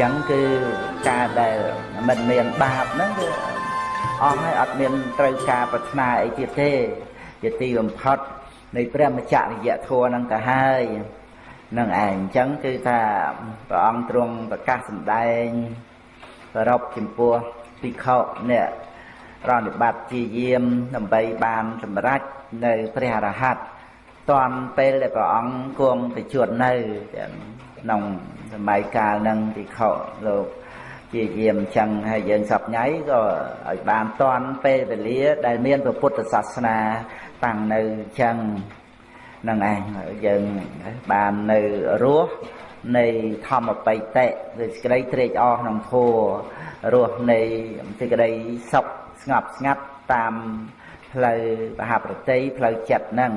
ចឹងគឺការដែលមិនមានបាបហ្នឹងគឺអស់ហើយអត់មានត្រូវការប្រាថ្នាអីទៀតទេជាទីបំផុតនៃព្រះមច្ចរិយធម៌ហ្នឹងទៅហើយនឹងឯងអញ្ចឹងគឺថាព្រះអង្គទ្រង់ប្រកាសសម្ដែងប្រពចំពោះភិក្ខុអ្នកប្រណិបត្តិជាយាមដើម្បីបានសម្រេចនៅព្រះអរហន្ត តាន់ពេលដែលព្រះអង្គគង់ទៅជួននៅក្នុងសម័យកាលនឹងភិក្ខុលោកជាយាមចឹងហើយយើងសពញ៉ៃក៏ឲ្យបានតាន់ពេលវេលា ដែលមានពុទ្ធសាសនាតាំងនៅចឹងនឹងឯងយើងបាននៅរស់នៃធម្មបៃតៈឬសេចក្តីត្រេកអរក្នុងធម៌រស់នៃសេចក្តីសុខស្ងប់ស្ងាត់តាមផ្លូវបហប្រតិផ្លូវចិត្តហ្នឹង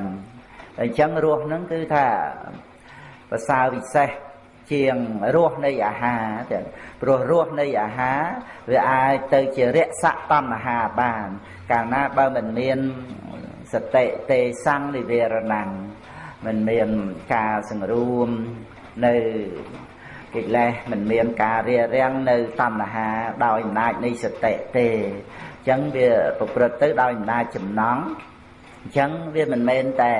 អញ្ចឹងរស់ហ្នឹងគឺថាប្រសើរវិសេសជាងរសនៃអាហារទាំងព្រោះរសនៃអាហារវាអាចទៅជារស័កតណ្ហាបាន កាលណាបើមិនមានសតិទេសੰនិវេរណੰមិនមានការសង្រួមនៅកិលេសមិនមានការរារាំងនៅតណ្ហាដោយអំណាចនៃសតិទេអញ្ចឹងវាប្រព្រឹត្តទៅដោយអំណាចចំណង់ អញ្ចឹងវាមិនមែនតែ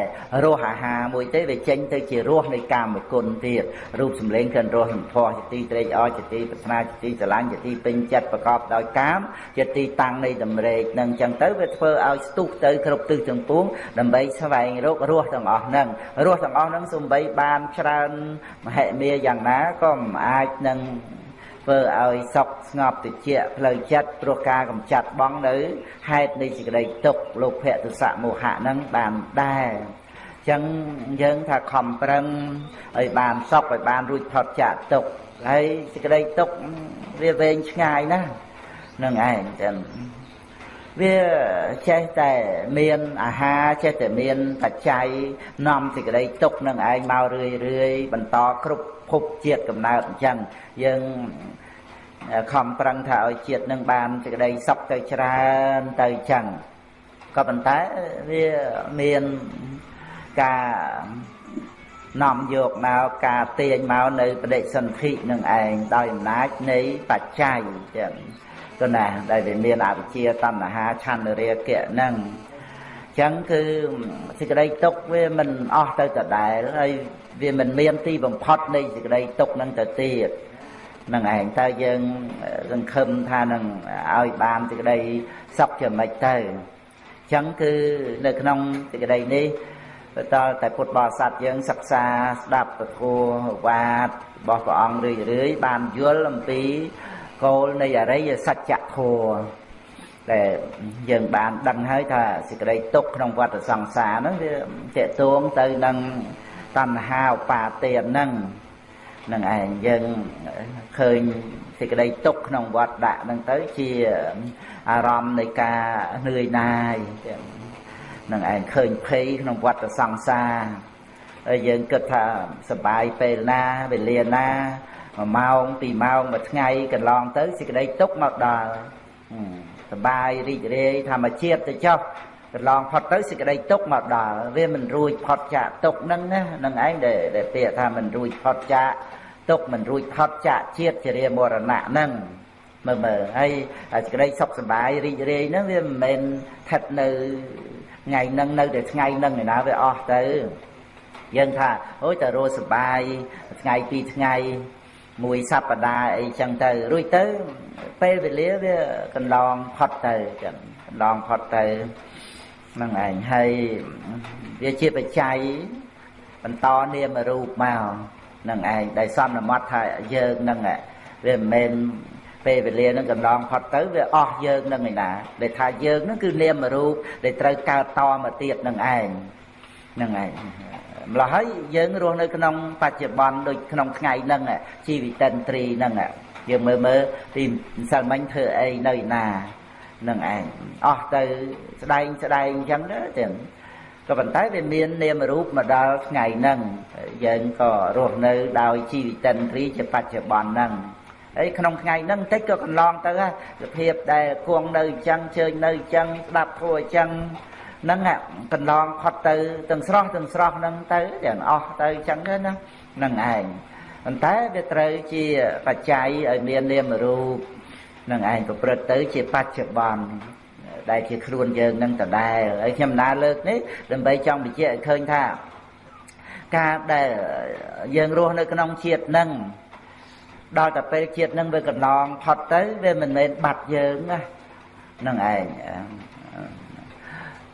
រសអាហារមួយទេវាចេញទៅជារសនៃកាមគុណទៀតរូបសម្លេងក្លិនរសសម្ផស្សជាទីត្រេកអរជាទីប្រាថ្នាជាទីស្រឡាញ់ជាទីពេញចិត្តប្រកបដោយកាមជាទីតាំងនៃតម្រេកនឹងអញ្ចឹងទៅវាធ្វើឲ្យស្ទុះទៅគ្រប់ទិសទាំងពួងដើម្បីស្វែងរករសទាំងអស់ហ្នឹងរសទាំងអស់ហ្នឹងសំបីបានច្រើនមហិមាយ៉ាងណាក៏មិនអាចនឹង ធ្វើឲ្យសុខស្ងប់តិចផ្លូវចិត្តព្រោះការកំចាត់បងនៅហេតុនៃសេចក្តីទុក្ខលោភៈទសៈមោហៈហ្នឹងបានដែរចឹងយើងថាខំប្រឹងឲ្យបានសុខឲ្យបានរួចផុតចាកទុក្ខហើយសេចក្តីទុក្ខវាវែងឆ្ងាយណាស់នឹងឯងចឹងវាចេះតែមានអាហារចេះតែមានបច្ច័យនាំសេចក្តីទុកនឹងឯងមករឿយរឿយបន្តគ្រប់ ភពជាតិកំណើតអញ្ចឹងយើងខំប្រឹងថាឲ្យជាតិនឹងបានសេចក្តីសុខទៅច្រើនទៅអញ្ចឹងក៏ប៉ុន្តែវាមានការនាំយកមកការទាញមកនៅបដិសន្ធិនឹងឯងដោយអំណាចនៃបច្ច័យចឹងទៅណាដែលវាមានអវិជ្ជាតណ្ហាឆន្ទរាគៈហ្នឹងចឹងគឺសេចក្តីទុកវាមិនអស់ទៅដដែលហើយ វាមិនមានទីបំផុតនៃសេចក្តីទុកនឹងទៅទៀតនឹងឯងតើយើងសង្ឃឹមថានឹងឲ្យបានសេចក្តីសុខជាមិនទៅចឹងគឺនៅក្នុងសេចក្តីនេះតើតែពុទ្ធបរិស័ទយើងសិក្សាស្ដាប់ពធវាទរបស់ព្រះអង្គរឿយរឿយបានយល់អំពីគោលនៃអរិយសច្ចធម៌តែយើងបានដឹងហើយថាសេចក្តីទុកក្នុងវដ្តសង្សារហ្នឹងវាតេតួងទៅនឹង តណ្ហាឧបាទានហ្នឹងនឹងឯងយើងឃើញសេចក្តីទុកក្នុងវត្តដាក់ហ្នឹងទៅជាអារម្មណ៍នៃការនឿយណាយនឹងឯងឃើញភ័យក្នុងវត្តសង្សារហើយយើងគិតថាសបាយពេលណាវេលាណា1ម៉ោង2ម៉ោងមួយថ្ងៃកន្លងទៅសេចក្តីទុកមកដល់សបាយរីករាយធម្មជាតិទៅចុះ កន្លងផុតទៅសេចក្តីទុកមកដល់វាមិនរួចផុតចាកទុកហ្នឹងណានឹងឯងដែលដែលពាក្យថាមិនរួចផុតចាកទុកមិនរួចផុតចាកជាតិជារាមរណៈហ្នឹងមើលមើលហើយសេចក្តីសុខសប្បាយរីករាយហ្នឹងវាមិនមែនស្ថិតនៅថ្ងៃហ្នឹងនៅតែថ្ងៃហ្នឹងឯណាវាអស់ទៅយើងថាអូយតែរស់សប្បាយថ្ងៃពីរថ្ងៃមួយសប្តាហ៍អីចឹងទៅរួចទៅពេលវេលាវាកន្លងផុតទៅចឹងកន្លងផុតទៅ ហ្នឹងឯងហើយវាជាបច្ច័យបន្តនាមរូបមកហ្នឹងឯងដែលសន្មត់ថាយើងហ្នឹងវាមិនមែនពេលវេលាហ្នឹងកន្លងផុតទៅវាអស់យើងហ្នឹងឯណាដែលថាយើងហ្នឹងគឺនាមរូបដែលត្រូវកើតតមកទៀតហ្នឹងឯងហ្នឹងឯងម្ល៉េះហើយយើងរស់នៅក្នុងបច្ចុប្បន្នដូចក្នុងថ្ងៃហ្នឹងជីវិតិន្ទ្រីហ្នឹងយើងមើលមើលទីម្សិលមិញធ្វើអីនៅណា នឹងឯងអស់ទៅស្ដែងស្ដែងអញ្ចឹងទៅទាំងក៏ប៉ុន្តែវាមាននាមរូបមកដល់ថ្ងៃហ្នឹងយើងក៏រស់នៅដោយជីវិតិន្ទ្រីជាបច្ចុប្បន្នហ្នឹងហើយក្នុងថ្ងៃហ្នឹងតិចក៏កន្លងទៅសភាពដែលគង់នៅអញ្ចឹងជើញនៅអញ្ចឹងស្ដាប់ធัวអញ្ចឹងហ្នឹងកន្លងផុតទៅទាំងស្រស់ទាំងស្រស់ហ្នឹងទៅទាំងអស់ទៅអញ្ចឹងទៅណាហ្នឹងឯងប៉ុន្តែវាត្រូវជាបច្ច័យឲ្យមាននាមរូប នឹងឯងប្រព្រឹត្តទៅជាបច្ចុប្បន្នដែលជាខ្លួនយើងនឹងដដែលហើយខ្ញុំណាលើកនេះដើម្បីចង់បញ្ជាក់ឲ្យឃើញថាការដែលយើងរស់នៅក្នុងជាតិនឹងដល់តែពេលជាតិនឹងវាកន្លងផុតទៅវាមិនមែនបាត់យើងណានឹងឯង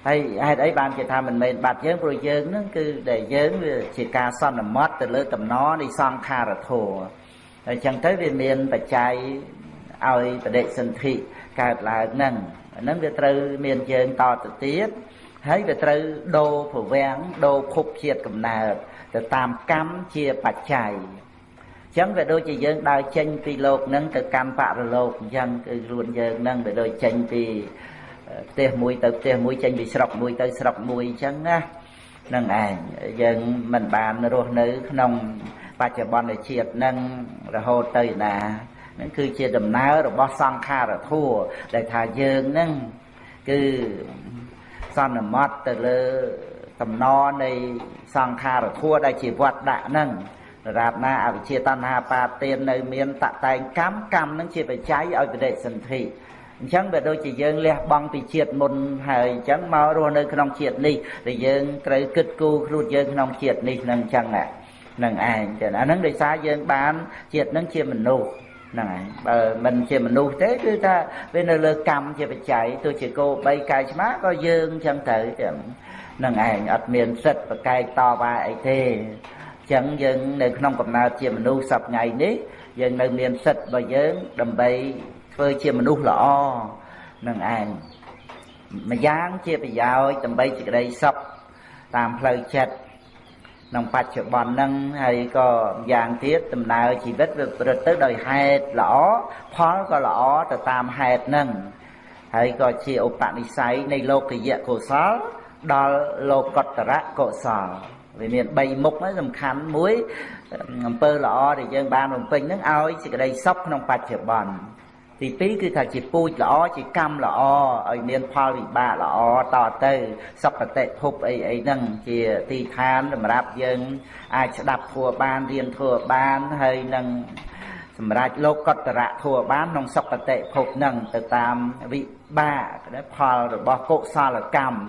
ហើយហេតុអីបានគេថាមិនមែនបាត់យើងព្រោះយើងនឹងគឺដែលយើងវាជាការសន្មត់ទៅលើតំណនៃសង្ខារធម៌ហើយចឹងទៅវាមានបច្ច័យ ឲ្យបដិសន្ធិកើតឡើងហ្នឹងហ្នឹងវាត្រូវមានយើងតទៅទៀតហើយវាត្រូវដូរប្រវាំងដូរភពជាតិកំណើតទៅតាមកម្មជាបច្ច័យអញ្ចឹងវាដូចជាយើងដើរចេញពីលោកហ្នឹងទៅកម្មបរលោកអញ្ចឹងគឺខ្លួនយើងហ្នឹងវាដូចចេញពីផ្ទះមួយទៅផ្ទះមួយចេញពីស្រុកមួយទៅស្រុកមួយអញ្ចឹងណានឹងឯងយើងមិនបានរស់នៅក្នុងបច្ចុប្បន្នជាតិនឹងរហូតទៅណា នឹងគឺជាដំណើររបស់សង្ខារធัวដែលថាយើងនឹងគឺសន្មត់ទៅលើតំណនៃសង្ខារធัวដែលជាវត្តដាក់ហ្នឹងរាបណាអវិជ្ជាតណ្ហាបាទាននៅមានតតែងកម្មកម្មនឹងជាបច្ច័យឲ្យបដិសន្ធិអញ្ចឹងវាដូចជាយើងលះបង់ពីជាតិមុនហើយអញ្ចឹងមករស់នៅក្នុងជាតិនេះដែលយើងត្រូវគិតគូរខ្លួនយើងក្នុងជាតិនេះនឹងអញ្ចឹងហ្នឹងឯងចឹងអាហ្នឹងដោយសារយើងបានជាតិហ្នឹងជាមនុស្ស ហ្នឹងហើយបើមិនជាមនុស្សទេគឺថាវានៅលើកម្មជាបច្ច័យទោះជាគោ3កាយឆ្មាក៏យើងចឹងទៅហ្នឹងឯងអត់មានសិទ្ធប្រកែកតវ៉ាអីទេចឹងយើងនៅក្នុងកំណើតជាមនុស្សសប្ថ្ងៃនេះយើងនៅមានសិទ្ធិរបស់យើងដើម្បីធ្វើជាមនុស្សល្អនឹងឯងម្យ៉ាងជាប្រយោជន៍ដើម្បីសេចក្តីសុខតាមផ្លូវចិត្ត ក្នុងបច្ចុប្បន្នហ្នឹងហើយក៏យ៉ាងទៀតដំណើរជីវិតវាប្រព្រឹត្តទៅដោយហេតុល្អផលក៏ល្អទៅតាមហេតុហ្នឹងហើយក៏ជាឧបនិស្ស័យនៃលោកយៈកុសល ដល់លោកតរៈកុសលវាមាន3មុខហ្នឹងសំខាន់មួយអំពើល្អដែលយើងបានបំពេញហ្នឹងឲ្យសេចក្តីសុខក្នុងបច្ចុប្បន្ន ទី2គឺថាជាពូជល្អជាកម្មល្អឲ្យមានផលវិបាកល្អតទៅសុគតិភពអីអីហ្នឹងជាទីឋានសម្រាប់យើងអាចស្ដាប់ធัวបានរៀនធัวបានហើយនឹងសម្រាប់លោកកតរៈធัวបានក្នុងសុគតិភពហ្នឹងទៅតាមវិបាកផលរបស់កុសលកម្ម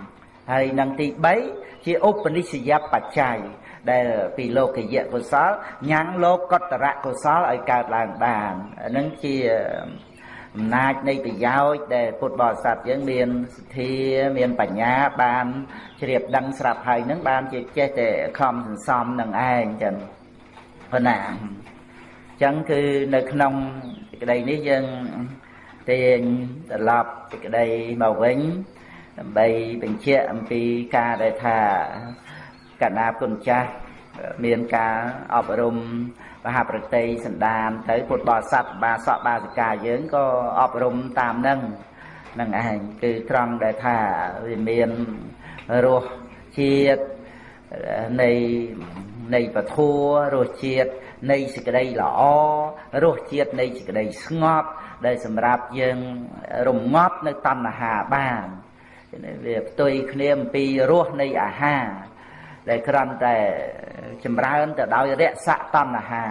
ហើយនឹងទី3ជាឧបនិស្សយបច្ច័យដែលពីលោកយៈកុសលញ៉ាំងលោកកតរៈកុសលឲ្យកើតឡើងបាននឹងជា អំណាចនៃប្រយោជន៍ដែលពុទ្ធបរិស័ទយើងមានសទ្ធាមានបញ្ញាបានជ្រាបដឹងស្រាប់ហើយនឹងបានជាចេះតែខំសន្សំនឹងឯងចឹងប៉ុណ្ណាអញ្ចឹងគឺនៅក្នុងសេចក្តីនេះយើងទាញត្រឡប់សេចក្តីមកវិញដើម្បីបញ្ជាក់អំពីការដែលថាកណាគុណចាស់មានការអប់រំ មហាប្រតិសន្តានទៅពុទ្ធបរិស័ទបាសកបាសិកាយើងក៏អប់រំតាមនឹងនឹងឯងគឺត្រង់ដែលថាវាមានរសជាតិនៃនៃពធัวរសជាតិនៃសេចក្តីល្អរសជាតិនៃសេចក្តីស្ងប់ ដែលសម្រាប់យើងរងាប់នៅតណ្ហាបានវាផ្ទុយគ្នាអំពីរសនៃអាហារ ដែលគ្រាន់តែចម្រើនទៅដោយរស័កតណ្ហា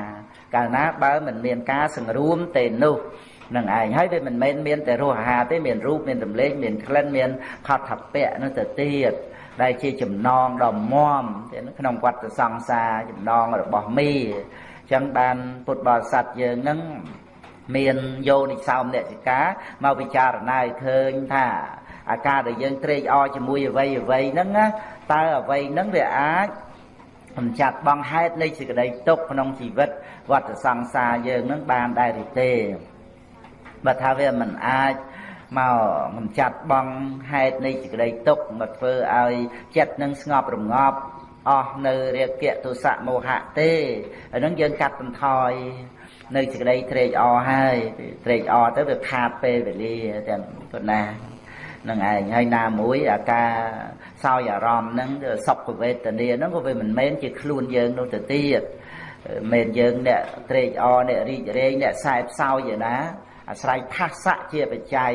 កាលណាបើមិនមានការសង្រួមទេនោះនឹងឯងហើយវាមិនមែនមានតែរសអាហារទេមានរូបមានសម្លេងមានក្លិនមានផតថពៈនោះទៅទៀតដែលជាចំណងដ៏មមក្នុងវត្តសង្សារចំណងរបស់មីអញ្ចឹងបានពុទ្ធបរិស័ទយើងនឹងមានយោនិសោមអ្នកសិកាមកពិចារណាឲ្យឃើញថា អាការដែលយើងត្រេកអរជាមួយអវ័យអវ័យហ្នឹងណាតើអវ័យហ្នឹងវាអាចកំចាត់បងហេតុនៃសេចក្តីទុកក្នុងជីវិតវត្តសង្សារយើងនឹងបានដែរឬទេបើថាវាមិនអាចមកកំចាត់បងហេតុនៃសេចក្តីទុកមកធ្វើឲ្យចិត្តនឹងស្ងប់រងាប់អស់នៅរាគៈទុសៈមោហៈទេហើយនឹងយើងកាត់បន្ថយនៅសេចក្តីត្រេកអរហើយត្រេកអរទៅវាខាតពេលវេលាទាំងប៉ុណ្ណា នឹងឯងហើយណាមួយអាការសោយអារម្មណ៍ហ្នឹងសុខវេទនាហ្នឹងក៏វាមិនមែនជាខ្លួនយើងនោះទៅទៀតមែនយើងអ្នកត្រេកអរអ្នករីករាយអ្នកខ្សែផ្សោយឯណាអាស្រ័យផាសៈជាបច្ច័យ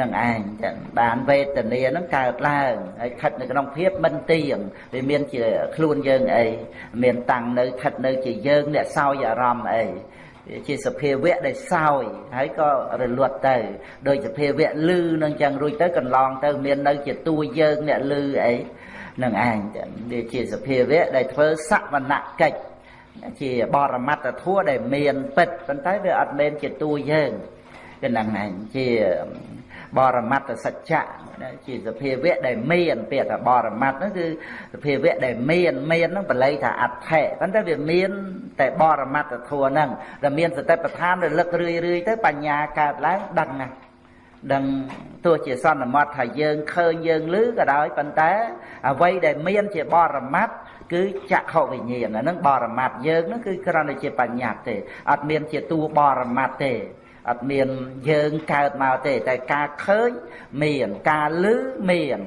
នឹងឯងចឹងបានវេទនានឹងកើតឡើងហើយស្ថិតនៅក្នុងភាពមិនទៀងវាមានជាខ្លួនយើងអីមានតាំងនៅស្ថិតនៅជាយើងអ្នកសោយអារម្មណ៍អី ជាសភាវៈដែលសោយហើយក៏រលត់ទៅដោយសភាវៈលឺនឹងចឹងរួចទៅកន្លងទៅមាននៅជាតួយើងអ្នកលឺអីនឹងឯងចឹងវាជាសភាវៈដែលធ្វើសវនកិច្ចជាបរមត្តធัวដែលមានពិតប៉ុន្តែវាអត់មែនជាតួយើងគឺនឹងឯងជា បរមត្តសច្ចៈជាសភាវៈដែលមានពាក្យថាបរមត្តហ្នឹងគឺសភាវៈដែលមានមានហ្នឹងបល័យថាអដ្ឋិប៉ុន្តែវាមានតែបរមត្តធัวហ្នឹងដែលមានសតិប្បដ្ឋានរលឹករឿយរឿយទៅបញ្ញាកើតឡើងដឹងណាដឹងទោះជាសន្មត់ថាយើងឃើញយើងឮក៏ដោយប៉ុន្តែអ្វីដែលមានជាបរមត្តគឺចក្ខុវិញ្ញាណអានឹងបរមត្តយើងហ្នឹងគឺគ្រាន់តែជាបញ្ញត្តិទេអត់មានជាតួបរមត្តទេ អត់មានយើងកើតមកទេ តែការឃើញមានការឮមាន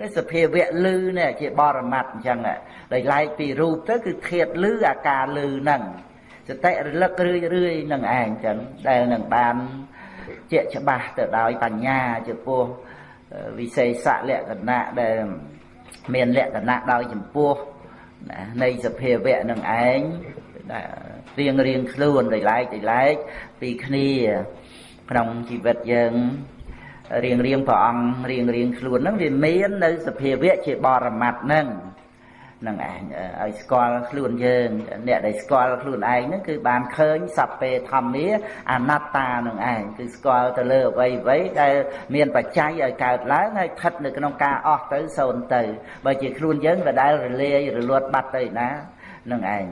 គឺសភាវៈឮនេះជាបរមត្តអញ្ចឹងដោយឡែកពីរូបទៅគឺធាតឮអាការឮហ្នឹងសតិរលឹករឿយរឿយនឹងឯងអញ្ចឹងដែលនឹងបានជាច្បាស់ទៅដោយបញ្ញាចំពោះវិសេសលក្ខណៈដែលមានលក្ខណៈដោយចំពោះនៃសភាវៈនឹងឯង រៀងរៀងខ្លួនដោយឡែកដោយឡែកពីគ្នាក្នុងជីវិតយើងរៀងរៀងព្រះអង្គរៀងរៀងខ្លួនហ្នឹងវាមាននៅសភាវៈជាបរមត្តហ្នឹងនឹងឯងឲ្យស្គាល់ខ្លួនយើងអ្នកដែលស្គាល់ខ្លួនឯងហ្នឹងគឺបានឃើញសព្វេធម្មាអនត្តានឹងឯងគឺស្គាល់ទៅលើអ្វីអ្វីដែលមានបច្ច័យឲ្យកើតឡើងហើយស្ថិតនៅក្នុងការអស់ទៅសូន្យទៅបើជាខ្លួនយើងក៏ដែលរលាយរលត់បាត់ទៅណានឹងឯង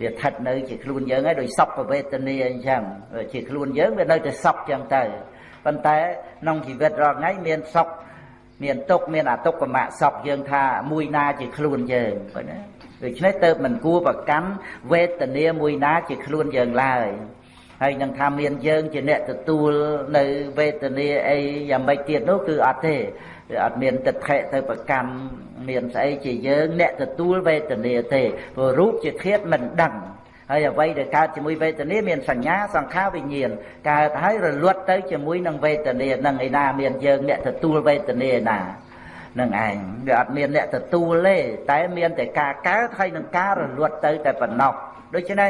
វាស្ថិតនៅ ជាខ្លួនយើងហើយដោយសពវេទនាអញ្ចឹងជាខ្លួនយើងវានៅតែសពអញ្ចឹងទៅប៉ុន្តែក្នុងជីវិតរាល់ថ្ងៃមានសុខមានទុកមានអទុកកម្មសពយើងថាមួយណាជាខ្លួនយើងឃើញទេដូច្នេះទៅមិនគួរប្រកាន់វេទនាមួយណាជាខ្លួនយើងឡើយហើយនឹងថាមានយើងជាអ្នកទទួលនៅវេទនាអីយ៉ាងម៉េចទៀតនោះគឺអត់ទេ គឺអត់មានទិដ្ឋិទៅប្រកាន់មានស្អីជាយើងអ្នកទទួលវេទនាទេព្រោះរូបជាធាតុមិនដឹងហើយអ្វីដែលកើតជាមួយវេទនាមានសញ្ញាសង្ខារវិញ្ញាណកើតហើយរលត់ទៅជាមួយនឹងវេទនានឹងឯណាមានយើងអ្នកទទួលវេទនាណានឹងឯងវាអត់មានអ្នកទទួលទេតែមានតែការកើតហើយនឹងការរលត់ទៅតែប៉ុណ្ណោះដូច្នេះ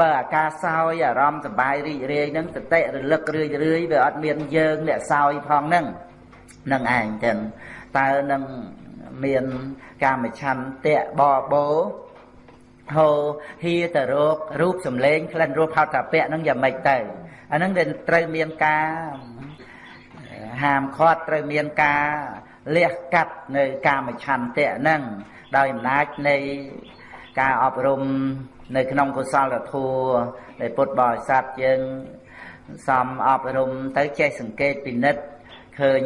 បើអាការសោយអារម្មណ៍សบายរីករាយនឹងសតិរលឹករឿយរឿយវាអត់មានយើងអ្នកសោយផងហ្នឹង នឹងឯងចឹងតើនឹងមានកាមឆន្ទៈបបោហោហៀតរោគរូបសម្លេងក្លិនរសផោតពៈហ្នឹងយ៉ាងម៉េចទៅអាហ្នឹងវាត្រូវមានការហាមឃាត់ត្រូវមានការលះកាត់នៅកាមឆន្ទៈហ្នឹងដោយអំណាចនៃការអប់រំនៅក្នុងកុសលធម៌នៃពុទ្ធបរិស័ទយើងសំអប់រំទៅចេះសង្កេតពិនិត្យឃើញ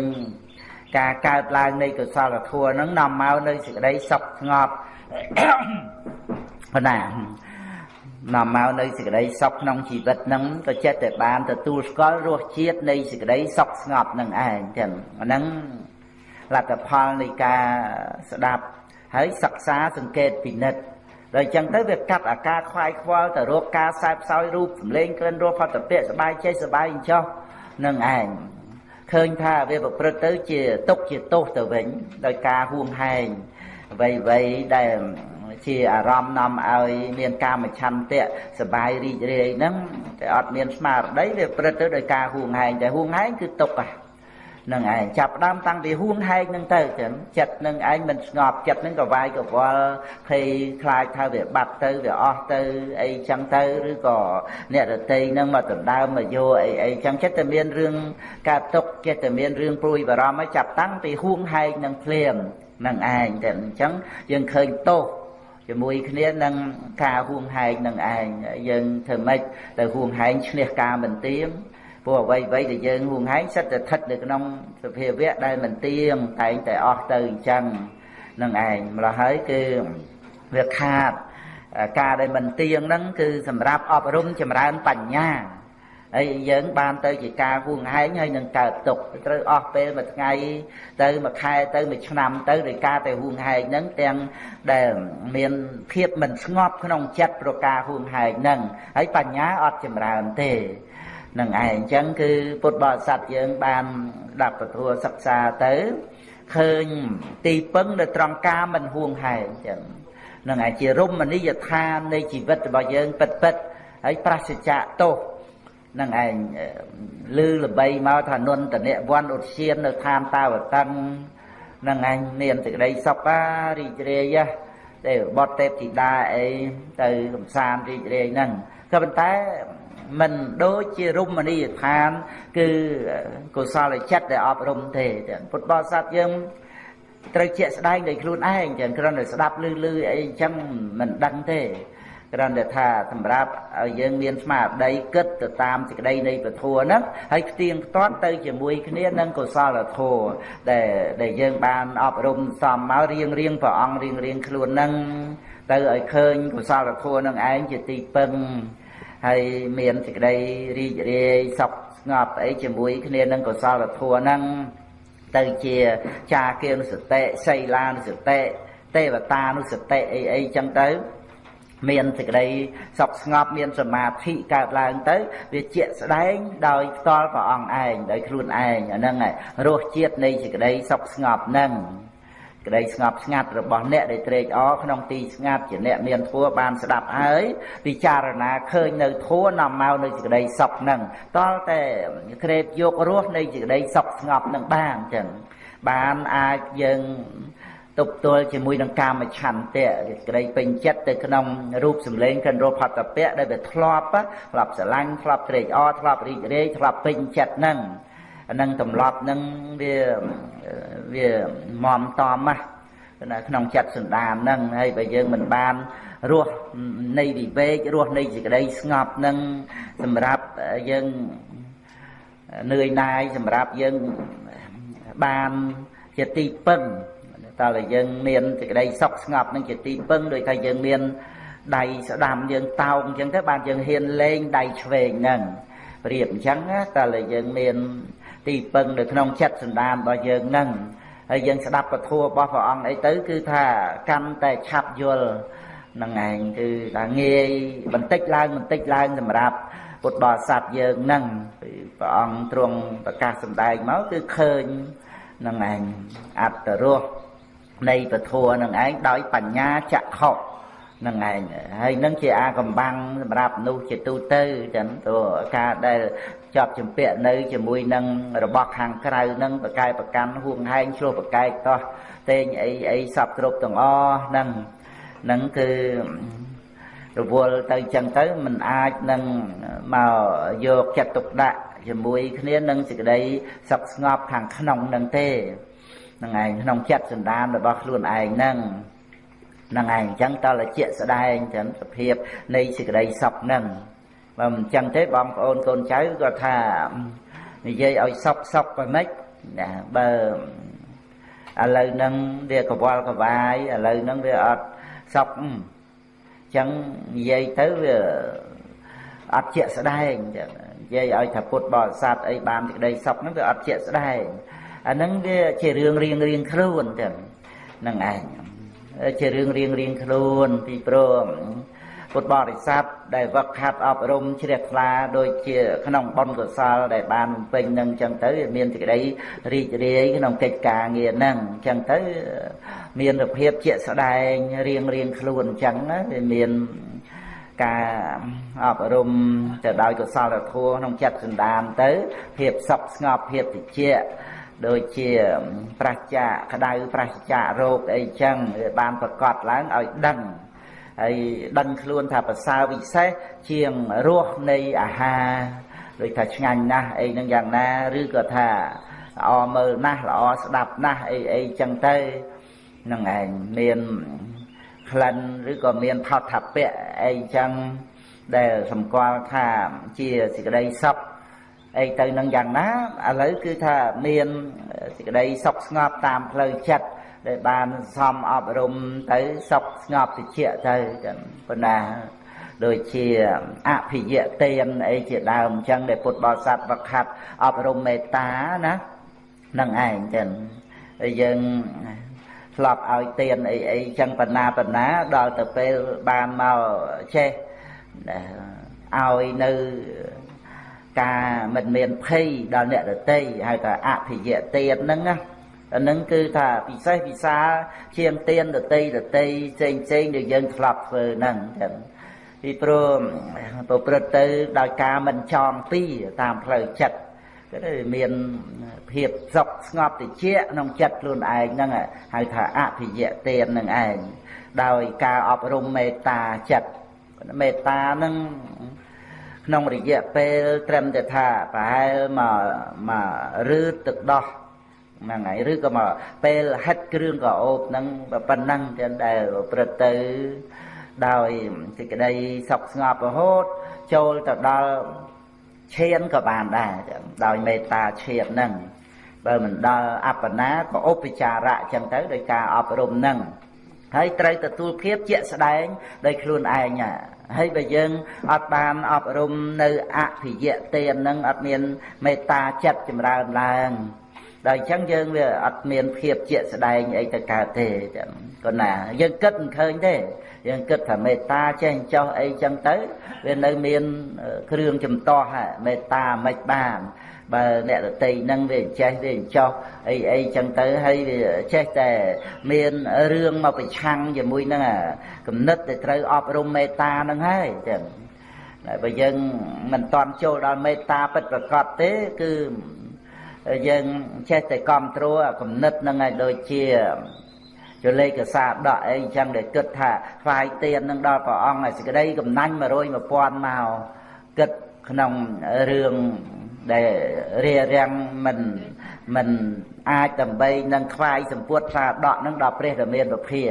ការកើតឡើងនៃកុសលធម៌ហ្នឹងនាំមកនៅសេចក្តីសុខស្ងប់ប៉ុណ្ណានាំមកនៅសេចក្តីសុខក្នុងជីវិតហ្នឹងក៏ចិត្តតែបានទទួលស្គាល់រសជាតិនៃសេចក្តីសុខស្ងប់នឹងឯងចឹងអាហ្នឹងលទ្ធផលនៃការស្ដាប់ហើយសិក្សាសង្កេតពិនិត្យដល់អញ្ចឹងទៅវាកាត់អាការខ្វាយខ្វល់ទៅរកការសែបសោយរូបសម្លេងក្លិនរសផតពៈសบายចិត្តសบายអញ្ចោះនឹងឯង ឃើញថាវាប្រព្រឹត្តទៅជាទុកជាទោសទៅវិញដោយការហួងហែងអ្វីអ្វីដែលជាអារម្មណ៍នាំឲ្យមានកាមឆន្ទៈសបាយរីករាយហ្នឹងតែអត់មានស្មារតីវាព្រឹត្តទៅដោយការហួងហែងតែហួងហែងគឺទុកហ្នឹង ឯងចាប់ដើមតាំងពីហួងហែងហ្នឹងទៅចឹងចិត្តនឹងឯងមិនស្ងប់ចិត្តនឹងកវាយកវល់ភ័យខ្លាចថាវាបាត់ទៅវាអស់ទៅអីចឹងទៅឬក៏អ្នករតីនឹងមកដណ្ដើមមកយកអីអីចឹងចិត្តតែមានរឿងកើតទុកចិត្តតែមានរឿងព្រួយបារម្ភឲ្យចាប់តាំងពីហួងហែងនឹងភ្លាមនឹងឯងតែអញ្ចឹងយើងឃើញទោសជាមួយគ្នានឹងការហួងហែងនឹងឯងយើងធ្វើម៉េចទៅហួងហែងឈ្នះការមិនទៀង ព្រោះអ្វីអ្វីដែលយើងហួងហែងសិតតែស្ថិតនៅក្នុងសភាវៈដែលមិនទៀងតែងតែអស់ទៅអញ្ចឹងនឹងឯងម្ល៉េះហើយគឺវាខាតការដែលមិនទៀងហ្នឹងគឺសម្រាប់អប់រំចម្រើនបញ្ញាហើយយើងបានទៅជាការហួងហែងហើយនឹងកើតទុកត្រូវអស់ពេលមួយថ្ងៃទៅមួយខែទៅមួយឆ្នាំទៅដោយការទៅហួងហែងហ្នឹងទាំងដែលមានភាពមិនស្ងប់ក្នុងចិត្តប្រការហួងហែងហ្នឹងហើយបញ្ញាអត់ចម្រើនទេ នឹងឯងអញ្ចឹងគឺពុទ្ធបរិស័ទយើងបានដាប់ពធសិក្សាទៅឃើញទីពឹងនៅត្រង់ការមិនហួងហែងអញ្ចឹងនឹងឯជារមណីយដ្ឋាននៃជីវិតរបស់យើងពិតពិតហើយប្រសិជ្ជៈទោសនឹងឯងលឺល្បីមកថានន្តនវ័នឧទ្យាននៅឋានតាវតឹងនឹងឯងមានសេចក្តីសុខរីករាយទេបតទេពធីតាអីទៅកំសាន្តរីករាយហ្នឹងក៏ប៉ុន្តែ មិនដូចជារមណីយដ្ឋាន គឺកុសលចិត្តដែលអប់រំទេពុទ្ធបរិស័ទយើងត្រូវជាក់ស្ដែងដោយខ្លួនឯងចឹងគ្រាន់តែស្ដាប់ឮឮអីចឹងមិនដឹងទេគ្រាន់តែថាសម្រាប់ឲ្យយើងមានស្មារតីគិតទៅតាមសេចក្តីនៃពធហ្នឹងហើយផ្ទៀងផ្ទាត់ទៅជាមួយគ្នានឹងកុសលធម៌ដែលដែលយើងបានអប់រំសំមករៀងរៀងព្រះអង្គរៀងរៀងខ្លួនហ្នឹងទៅឲ្យឃើញកុសលធម៌នឹងឯងជាទីពឹង ហើយមានសេចក្តីរីករាយសុខស្ងប់អីជាមួយគ្នានឹងកុសលធម៌ហ្នឹងទៅជាចាគានុសតិសីលានុសតិទេវតានុសតិអីអីចឹងទៅមានសេចក្តីសុខស្ងប់មានសមាធិកើតឡើងទៅវាជាក់ស្ដែងដោយផ្ទាល់ព្រះអង្គឯងដោយខ្លួនឯងអាហ្នឹងរសជាតិនៃសេចក្តីសុខស្ងប់ហ្នឹង ក្តីស្ងប់ស្ងាត់របស់អ្នកដែលត្រេកអរក្នុងទីស្ងាត់ជាអ្នកមានធัวបានស្ដាប់ហើយពិចារណាឃើញនៅធัวនាំមកនៅសេចក្តីសុខហ្នឹងតលតែក្រេបយករស់នៃសេចក្តីសុខស្ងប់ហ្នឹងបានចឹងបានអាចយើងទប់ទល់ជាមួយនឹងកាមឆន្ទៈក្តីពេញចិត្តទៅក្នុងរូបសម្លេងកិនរផតពៈដែលវាធ្លាប់ធ្លាប់ស្រឡាញ់ធ្លាប់ត្រេកអរធ្លាប់រីករាយធ្លាប់ពេញចិត្តហ្នឹងអា នឹងទម្លាប់នឹងវាវាមមតំណាណាក្នុងចិត្តសន្តានហ្នឹងហើយបើយើងមិនបានរស់នៃវិវេករស់នៃសេចក្តីស្ងប់ហ្នឹងសម្រាប់យើងនឿយណាយសម្រាប់យើងបានជាទីពឹងតើយើង មានសេចក្តីសុខស្ងប់នឹងជាទីពឹងដោយថាយើងមានដៃស្ដាំយើងតោងអញ្ចឹងទៅបានយើងហ៊ានលេងដៃឆ្វេងហ្នឹងប្រៀបអញ្ចឹងតើយើងមាន ទីពឹងនៅក្នុងចិត្តសន្តានរបស់យើងហ្នឹងហើយយើងស្ដាប់ពធរបស់ព្រះអង្គអីទៅ គឺថាកាន់តែឆាប់យល់នឹងឯងគឺថាងាយបន្តិចឡើងបន្តិចឡើងសម្រាប់ពុទ្ធបរិស័ទយើងហ្នឹងព្រះអង្គទ្រង់ប្រកាសសម្ដែងមកគឺឃើញនឹងឯងអត្តរសនៃពធនឹងឯងដោយបញ្ញាចក្ខុនឹងឯងហើយនឹងជាអាកំបាំងសម្រាប់មនុស្សជាទូទៅចឹងទៅការដែល ជាប់ជំពាក់នៅជាមួយនឹងរបស់ខាងក្រៅនឹងប្រកែប្រកាន់ហួងហែងឆ្លោះប្រកែកតោះតេងអីអីសពគ្រប់ទាំងអស់ហ្នឹងហ្នឹងគឺរវល់ទៅចឹងទៅมันអាចនឹងមកយកចិត្តទុកដាក់ជាមួយគ្នានឹងសេចក្តីសុខស្ងប់ខាងក្នុងនឹងទេនឹងឯងក្នុងចិត្តសន្តានរបស់ខ្លួនឯងហ្នឹងហ្នឹងឯងអញ្ចឹងតលជាស្ដែងចឹងសភាពនៃសេចក្តីសុខហ្នឹង បើមិនចឹងទេបងប្អូនកូនចៅគាត់ថានិយាយឲ្យសុខសុខបែម៉េចណាបើឥឡូវហ្នឹងវាកវល់កវាយឥឡូវហ្នឹងវាអត់សុខអញ្ចឹងនិយាយទៅវាអត់ជាក់ស្ដែងចឹងនិយាយឲ្យថាពុទ្ធបរិស័ទអីបានសេចក្តីសុខហ្នឹងវាអត់ជាក់ស្ដែងអាហ្នឹងវាជារឿងរៀងរៀងខ្លួនចឹងហ្នឹងឯងជារឿងរៀងរៀងខ្លួនពីព្រោះ ពុទ្ធបរិស័ទដែលវឹកហាត់អប់រំជ្រះថ្លាដូចជាក្នុងបុណ្យកុសលដែលបានពេញនឹងចឹងទៅមានសេចក្តីរីករាយក្នុងកិច្ចការងារហ្នឹងចឹងទៅមានសភាពជាក់ស្ដែងរៀងរៀងខ្លួនចឹងវាមានការអប់រំទៅដោយកុសលធម៌ក្នុងចិត្តសន្តានទៅភាពសុខស្ងប់ភាពតិចដូចជាប្រះចាក្តៅប្រះចារោគអីចឹងវាបានប្រកាសឡើងឲ្យដឹង ហើយដឹងខ្លួនថាប្រសើរវិសេសជាងរសនៃអាហារដូចថាឆ្ងាញ់ណាស់អីហ្នឹងយ៉ាងណាឬក៏ថាល្អមើលណាស់ល្អស្ដាប់ណាស់អីអីចឹងទៅហ្នឹងឯងមានក្លិនឬក៏មានផោថពៈអីចឹងដែលសម្គាល់ថាជាសេចក្តីសុខអីទៅនឹងយ៉ាងណាឥឡូវគឺថាមានសេចក្តីសុខស្ងប់តាមផ្លូវចិត្ត ដែលបានសំអប់រំទៅសុខស្ងប់តិចទៅចឹងប៉ុន្តែដូចជាអភិយទានអីជាដើមអញ្ចឹងដែលពុទ្ធបរិស័ទវឹកហាត់អប់រំមេត្តាណានឹងឯងចឹងហើយយើងធ្លាប់ឲ្យទានអីអីចឹងបណ្ណាបណ្ណាដល់ទៅពេលបានមកចេះឲ្យនៅការមិនមានភ័យដល់អ្នកដតីហៅថាអភិយទានហ្នឹងណា អានឹងគឺថាពិសេសពិសាជាងទានដតីដតីផ្សេងផ្សេងដែលយើងធ្លាប់ធ្វើហ្នឹងចឹងពីព្រោះប្រព្រឹត្តទៅដោយការមិនចងពីតាមផ្លូវចិត្តក៏ទៅមានភាពសុខស្ងប់តិចក្នុងចិត្តខ្លួនឯងហ្នឹងហៅថាអភិយទាននឹងឯងដោយការអប់រំមេត្តាចិត្តមេត្តាហ្នឹងក្នុងរយៈពេលត្រឹមតែថាប្រហែលមកមកឬទឹកដោះ ហ្នឹងហើយឬក៏មកពេលហិតគ្រឿងកោបហ្នឹងប៉ុណ្ណឹងចឹងដែលព្រឹត្តទៅដោយសេចក្តីសុខស្ងប់រហូត ចូលទៅដល់ឈានក៏បានដែរដោយមេត្តាឈានហ្នឹងបើមិនដល់អបណាក៏ឧបចារៈចឹងទៅដោយការអប់រំហ្នឹងហើយត្រូវទទួលភាពជាក់ស្ដែងដោយខ្លួនឯងហើយបើយើងអត់បានអប់រំនៅអភិយទានហ្នឹងអត់មានមេត្តាចិត្តចម្រើនឡើង ដល់អញ្ចឹងយើងវាអត់មានភាពជាក់ស្ដែងអីទៅកើតទេចឹងក៏ណាយើងគិតមិនឃើញទេយើងគិតថាមេត្តាចេះចោះអីចឹងទៅវានៅមានគ្រឿងចំទាស់មេត្តាមិនបានបើអ្នករតីនឹងវាចេះវាចោះអីអីចឹងទៅហើយវាចេះតែមានរឿងមកប្រឆាំងជាមួយនឹងគំនិតដែលត្រូវអប់រំមេត្តានឹងហើយចឹងបើយើងមិនតន់ចូលដល់មេត្តាពិតប្រកបទេគឺ យើងចេះតែគ្រប់គ្រងគំនិតនឹងឲ្យដូចជាចលេខកសាដកអីចឹងដែលគិតថាថ្វាយទៀននឹងដល់ព្រះអង្គឲ្យសេចក្តីកំណាញ់100 1000មកគិតក្នុងរឿងដែលរារាំងមិនមិនអាចដើម្បីនឹងខ្វាយសម្ពុតសាដកនឹងដល់ព្រះរាមាប្រភា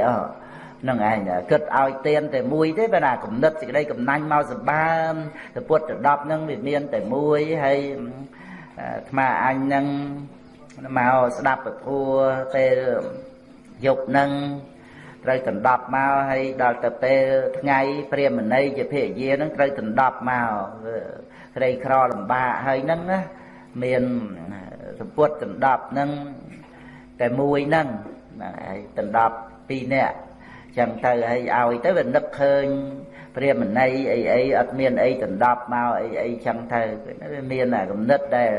នឹងឯងគិតឲ្យទៀនតែមួយទេបើណាគំនិតសេចក្តីកំណាញ់មកសម្បើមទៅពុតទៅ10នឹងវាមានតែមួយហើយ អាត្មាអញនឹងមកស្ដាប់ពធัวពេលយប់នឹងត្រូវដណ្ដប់មកហើយដល់ទៅពេលថ្ងៃព្រាមណីជាភរិយានឹងត្រូវដណ្ដប់មកក្រីក្រលំបាកហើយហ្នឹងណាមានសម្ពុតដណ្ដប់ហ្នឹងតែមួយហ្នឹងហើយដណ្ដប់ពីរនាក់ចឹងទៅហើយឲ្យទៅវានឹកឃើញ ព្រាមណីអីអីអត់មានអីដណ្ដប់មកអីអីចឹងទៅវាមានអាគំនិតដែល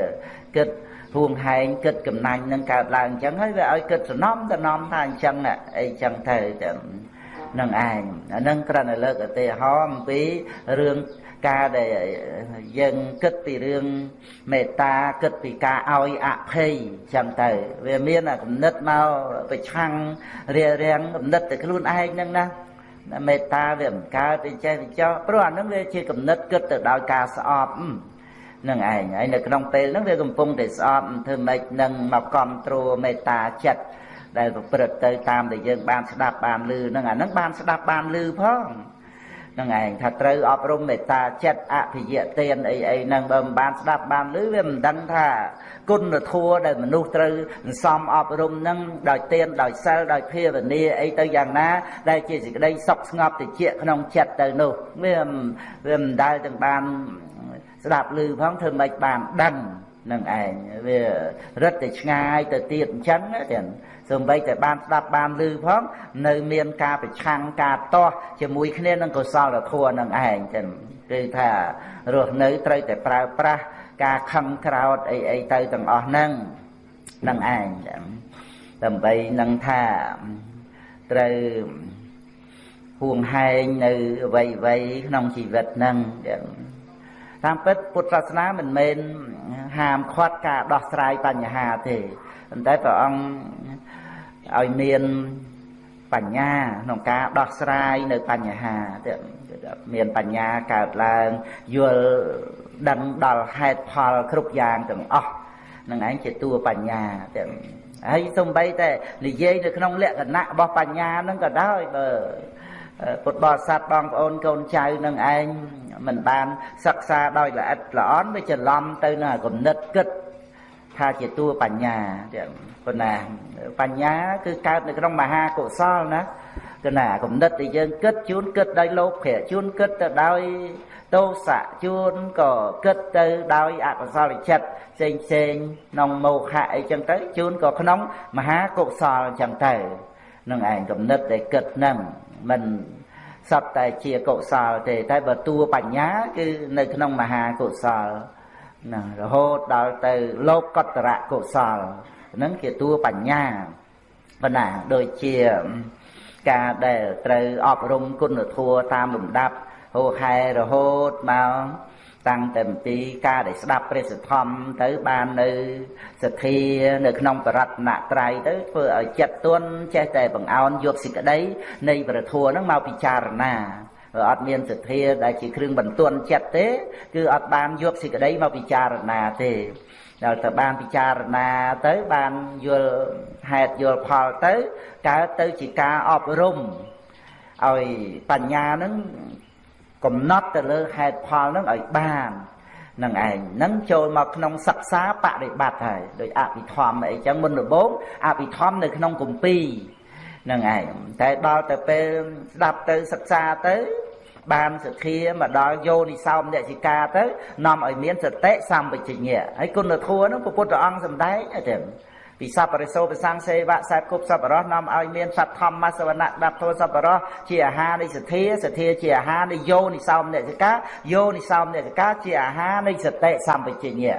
គិតហួងហែងគិតកំណាញ់នឹងកើតឡើងអញ្ចឹងហើយវាឲ្យគិតសំណំតំណំថាអញ្ចឹងអីចឹងទៅចឹងនឹងឯងអានឹងគ្រាន់តែលើកឧទាហរណ៍អំពីរឿងការដែលយើងគិតពីរឿងមេត្តាគិតពីការឲ្យអភ័យចឹងទៅវាមានអាគំនិតមកប្រឆាំងរារាំងគំនិតទៅខ្លួនឯងហ្នឹងណា មេត្តាវាមិនកើតទេចេះទៅចោះព្រោះអានឹងវាជាគំនិតគិតទៅដោយការស្អប់នឹងឯងហើយនៅក្នុងពេលហ្នឹងវាកំពុងតែស្អប់ធ្វើម៉េចនឹងមកគ្រប់គ្រងមេត្តាចិត្តដែលប្រព្រឹត្តទៅតាមដែលយើងបានស្ដាប់បានឮហ្នឹងអាហ្នឹងបានស្ដាប់បានឮផង ហ្នឹងឯងថាត្រូវអប់រំមេត្តាចិត្តអភិយទានអីអីហ្នឹងបើមិនបានស្ដាប់បានឮវាមិនដឹងថាគុណធម៌ដែលមនុស្សត្រូវសន្សំអប់រំហ្នឹងដោយទានដោយសិលដោយភាវនាអីទៅយ៉ាងណា ដែលជាសេចក្តីសុខស្ងប់តិចក្នុងចិត្តទៅនោះវាវាមិនដែលទាំងបានស្ដាប់ឮផងធ្វើម៉េចបានដឹងនឹងឯងវារឹតតែឆ្ងាយទៅទៀតអញ្ចឹងទាំង សូម្បីតែបានស្ដាប់បានឮផងនៅមានការប្រឆាំងការតោះជាមួយគ្នានឹងកុសលធម៌នឹងឯងចឹងគឺថារស់នៅត្រូវតែប្រើប្រាស់ការខឹងក្រោតអីអីទៅទាំងអស់ហ្នឹងនឹងឯងចឹងដើម្បីនឹងថាត្រូវហួងហែងនៅអ្វីអ្វីក្នុងជីវិតហ្នឹងចឹងតាមពិតពុទ្ធសាសនាមិនមែនហាមឃាត់ការដោះស្រាយបញ្ហាទេប៉ុន្តែព្រះអង្គ ឲ្យមានបញ្ញាក្នុងការដោះស្រាយនៅបញ្ហាទៀតមានបញ្ញាកើតឡើងយល់ដឹងដល់ហេតុផលគ្រប់យ៉ាងទាំងអស់នឹងឯងជាតួបញ្ញាទៀតហើយសំបីតែនិយាយនៅក្នុងលក្ខណៈរបស់បញ្ញាហ្នឹងក៏ដោយបើពុទ្ធបរិស័ទបងប្អូនកូនចៅនឹងឯងមិនបានសិក្សាដោយល្អិតល្អន់វាច្រឡំទៅនឹងគំនិតគិត ថាជាតួបញ្ញាទៀតប៉ុន្តែបញ្ញាគឺកើតនៅក្នុងមហាកុសលណាគឺណាគំនិតដែលយើងគិតជួនគិតដោយលោភៈជួនគិតទៅដោយទោសៈជួនក៏គិតទៅដោយអកុសលចិត្តផ្សេងផ្សេងក្នុងមោហៈអីចឹងទៅជួនក៏ក្នុងមហាកុសលចឹងទៅនឹងឯងគំនិតដែលគិតហ្នឹងមិនសត្វតែជាកុសលទេតែបើតួបញ្ញាគឺនៅក្នុងមហាកុសល ណារហូតដល់ទៅលោកកតរៈកុសលហ្នឹងជាតួបញ្ញាប៉ុណ្ណាដូចជាការដែលត្រូវអប់រំគុណធម៌តាមលំដាប់ហូរហែរហូតមកតាំងតែអំពីការដែលស្ដាប់ព្រះសទ្ធំទៅបាននៅសទ្ធានៅក្នុងបរតនត្រ័យទៅធ្វើឲ្យចិត្តទន់ចេះតែបង្អោនយកសេចក្តីនៃព្រះធម៌ហ្នឹងមកពិចារណា អត់មានសទ្ធាដែលជាគ្រឿងបន្ទន់ចិត្តទេ គឺអត់បានយកសេចក្តីមកពិចារណាទេដល់ទៅបានពិចារណាទៅបានយល់ហេតុយល់ផលទៅកើតទៅជាការអប់រំឲ្យបញ្ញានឹងកំណត់ទៅលើហេតុផលនឹងឲ្យបាននឹងឯងនឹងចូលមកក្នុងសិក្សាបរិបត្តិហើយដោយអភិធម្មអីចឹងមុនដំបូងអភិធម្មនៅក្នុងគម្ពីរ នឹងឯងតែដល់ទៅពេលស្ដាប់ទៅសិក្សាទៅបានសទ្ធាមកដល់យោនិសោមនសិកាទៅនាំឲ្យមានសតិសម្បជញ្ញៈហើយគុណធម៌នោះព្រះពុទ្ធអង្គសម្ដែងទេពីសពរិសោប្រសង្សេវៈសែបគប់សពរោះនាំឲ្យមានសត្វធម្មសវណៈដាប់ធោសពរោះជាអាហារនៃសទ្ធាសទ្ធាជាអាហារនៃយោនិសោមនសិកាយោនិសោមនសិកាជាអាហារនៃសតិសម្បជញ្ញៈ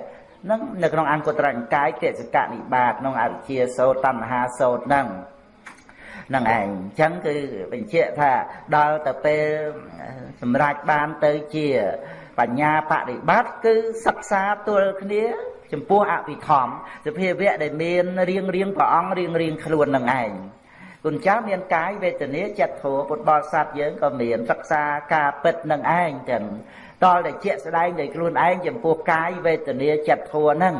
នឹងនៅក្នុងអង្គត្រញ្ញកាយទេសកនិបាតក្នុងអវិជ្ជាសោតណ្ហាសោតហ្នឹង នឹងឯងអញ្ចឹងគឺបញ្ជាក់ថាដល់ទៅពេលសម្រេចបានទៅជាបញ្ញាបដិបត្តិគឺសិក្សាទល់គ្នាចំពោះអភិធម្មសភាវៈដែលមានរៀងរៀងព្រះអង្គរៀងរៀងខ្លួននឹងឯងគុណចាស់មានកាយវេទនាចិត្តធម៌ពុទ្ធបរិស័ទយើងក៏មានសិក្សាការពិតនឹងឯងចឹងតលតែជាក់ស្ដែងដោយខ្លួនឯងចំពោះកាយវេទនាចិត្តធម៌ហ្នឹង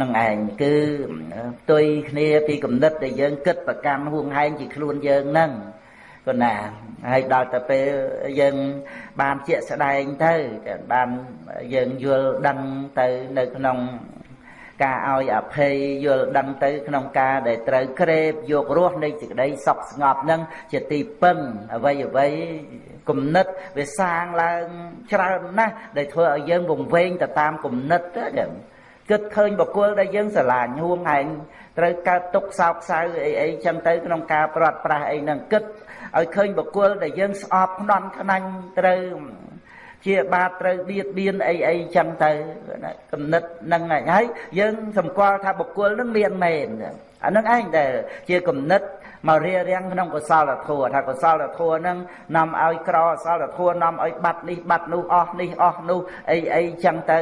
នឹងឯងគឺផ្ទុយគ្នាពីគំនិតដែលយើងគិតប្រកាន់ហួងហែងជាខ្លួនយើងហ្នឹងក៏ណាហើយដល់ទៅពេលយើងបានជាក់ស្ដែងទៅបានយើងយល់ដឹងទៅនៅក្នុងការឲ្យអភ័យយល់ដឹងទៅក្នុងការដែលត្រូវក្រេបយករស់នៃសេចក្តីសុខស្ងប់នឹងជាទីពឹងអ្វីអ្វីគំនិតវាសាងឡើងច្រើនណាស់ដែលធ្វើឲ្យយើងវង្វេងទៅតាមគំនិតទៅ គិតឃើញបុគ្គលដែលយើងស្រឡាញ់ហួងហែងត្រូវកើតទុកសោកសៅអីអីចឹងទៅក្នុងការប្រត់ប្រាស់អីហ្នឹងគិតឲ្យឃើញបុគ្គលដែលយើងស្អប់ខ្នន់ខ្នាញ់ត្រូវជាបាតត្រូវបៀតបៀនអីអីចឹងទៅគំនិតហ្នឹងហើយយើងសម្គាល់ថាបុគ្គលហ្នឹងមានមែនអាហ្នឹងឯងដែលជាគំនិត មករៀបរៀងក្នុងកុសលធម៌ថាកុសលធម៌ហ្នឹងនាំឲ្យក្រអសលធម៌នាំឲ្យបាត់នេះបាត់នោះអស់នេះអស់នោះអីអីចឹងទៅ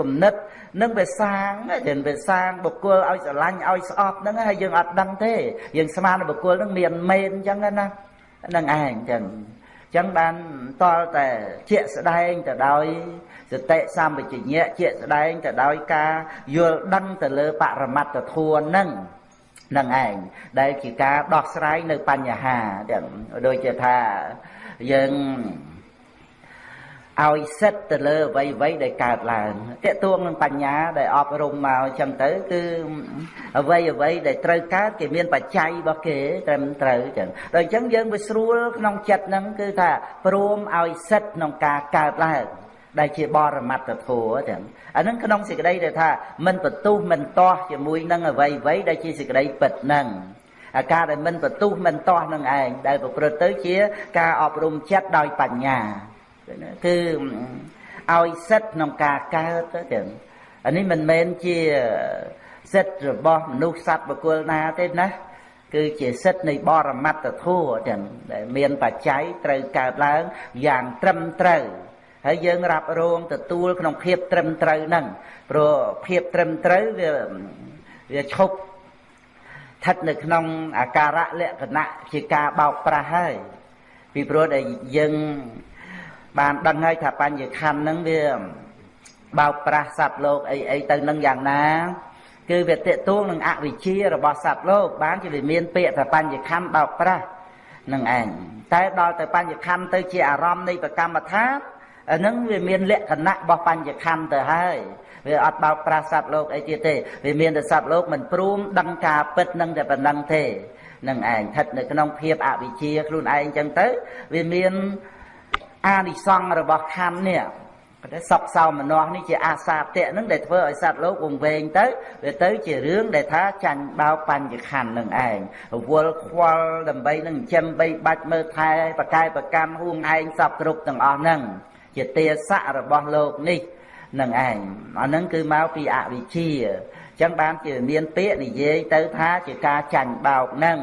គំនិតនឹងវាសាងចេះវាសាងបុគ្គលឲ្យស្រឡាញ់ឲ្យស្អប់ហ្នឹងហើយយើងអត់ដឹងទេយើងស្មានបុគ្គលហ្នឹងមានមែនចឹងណានឹងឯងចឹងចឹងបានតលតែជាក់ស្ដែងទៅដោយសតិសម្បជញ្ញៈជាក់ស្ដែងទៅដោយការយល់ដឹងទៅលើបរមត្តធម៌ហ្នឹង នឹងឯងដែលជាការដោះស្រាយនៅបញ្ហាទាំងដូចជាថាយើងឲ្យសិទ្ធទៅលើអ្វីអ្វីដែលកើតឡើងតកទួងនឹងបញ្ញាដែលអប់រំមកអញ្ចឹងទៅគឺអ្វីអ្វីដែលត្រូវកើតគេមានបច្ច័យរបស់គេត្រឹមត្រូវអញ្ចឹងដល់អញ្ចឹងយើងវាស្រួលក្នុងចិត្តហ្នឹងគឺថាព្រមឲ្យសិទ្ធក្នុងការកើតឡើង ដែលជាបរមត្តធម៌ចឹងអានឹងក្នុងសេចក្តីដែលថាមិនបន្ទុះមិនទាស់ជាមួយនឹងអ្វីអ្វីដែលជាសេចក្តីពិតហ្នឹងអាការដែលមិនបន្ទុះមិនទាស់នឹងឯងដែលប្រព្រឹត្តទៅជាការអប់រំចិត្តដោយបញ្ញាគឺឲ្យសិទ្ធក្នុងការកើតទៅចឹងអានេះមិនមែនជាសិទ្ធរបស់មនុស្សសត្វបុគ្គលណាទេណាគឺជាសិទ្ធនៃបរមត្តធម៌ចឹងដែលមានបច្ច័យត្រូវកើតឡើងយ៉ាងត្រឹមត្រូវ ហើយយើងរ៉ាប់រងទទួលក្នុងភាពត្រឹមត្រូវហ្នឹងព្រោះភាពត្រឹមត្រូវវាវាឈប់ស្ថិតនៅក្នុងអាការៈលក្ខណៈជាការបោកប្រាស់ហើយពីព្រោះដែលយើងបានដឹងហើយថាបញ្ញខណ្ឌហ្នឹងវាបោកប្រាស់សត្វលោកអីអីទៅនឹងយ៉ាងណាគឺវាតេតួងនឹងអវិជ្ជារបស់សត្វលោក បានជាវាមានពាក្យថាបញ្ញខណ្ឌបោកប្រាស់នឹងឯងតែដល់ទៅបញ្ញខណ្ឌទៅជាអារម្មណ៍នៃប្រកម្មដ្ឋាន អានឹងវាមានលក្ខណៈរបស់បញ្ញខណ្ឌទៅហើយវាអត់បោកប្រាស់សត្វលោកអីទៀតទេវាមានតែសត្វលោកមិនព្រមដឹងការពិតនឹងតែប៉ុណ្ណឹងទេនឹងឯងស្ថិតនៅក្នុងភាពអវិជ្ជាខ្លួនឯងចឹងទៅវាមានអានិសង្ឃរបស់ខណ្ឌនេះតែសពសោមនស្សនេះជាអាសាតៈនឹងដែលធ្វើឲ្យសត្វលោកវង្វេងទៅវាទៅជារឿងដែលថាចាញ់បោបញ្ញខណ្ឌនឹងឯងរវល់ខ្វល់ដើម្បីនឹងចិញ្ចឹមបីបាច់មើលថែបកាយប្រកម្មហួងឯងសពគ្រប់ទាំងអស់ហ្នឹង ជាទាស័ករបស់លោកនេះនឹងឯងអាហ្នឹងគឺមកពីអវិជ្ជាអញ្ចឹងបានជាមានពាក្យនិយាយទៅថាជាការចាញ់បោកហ្នឹង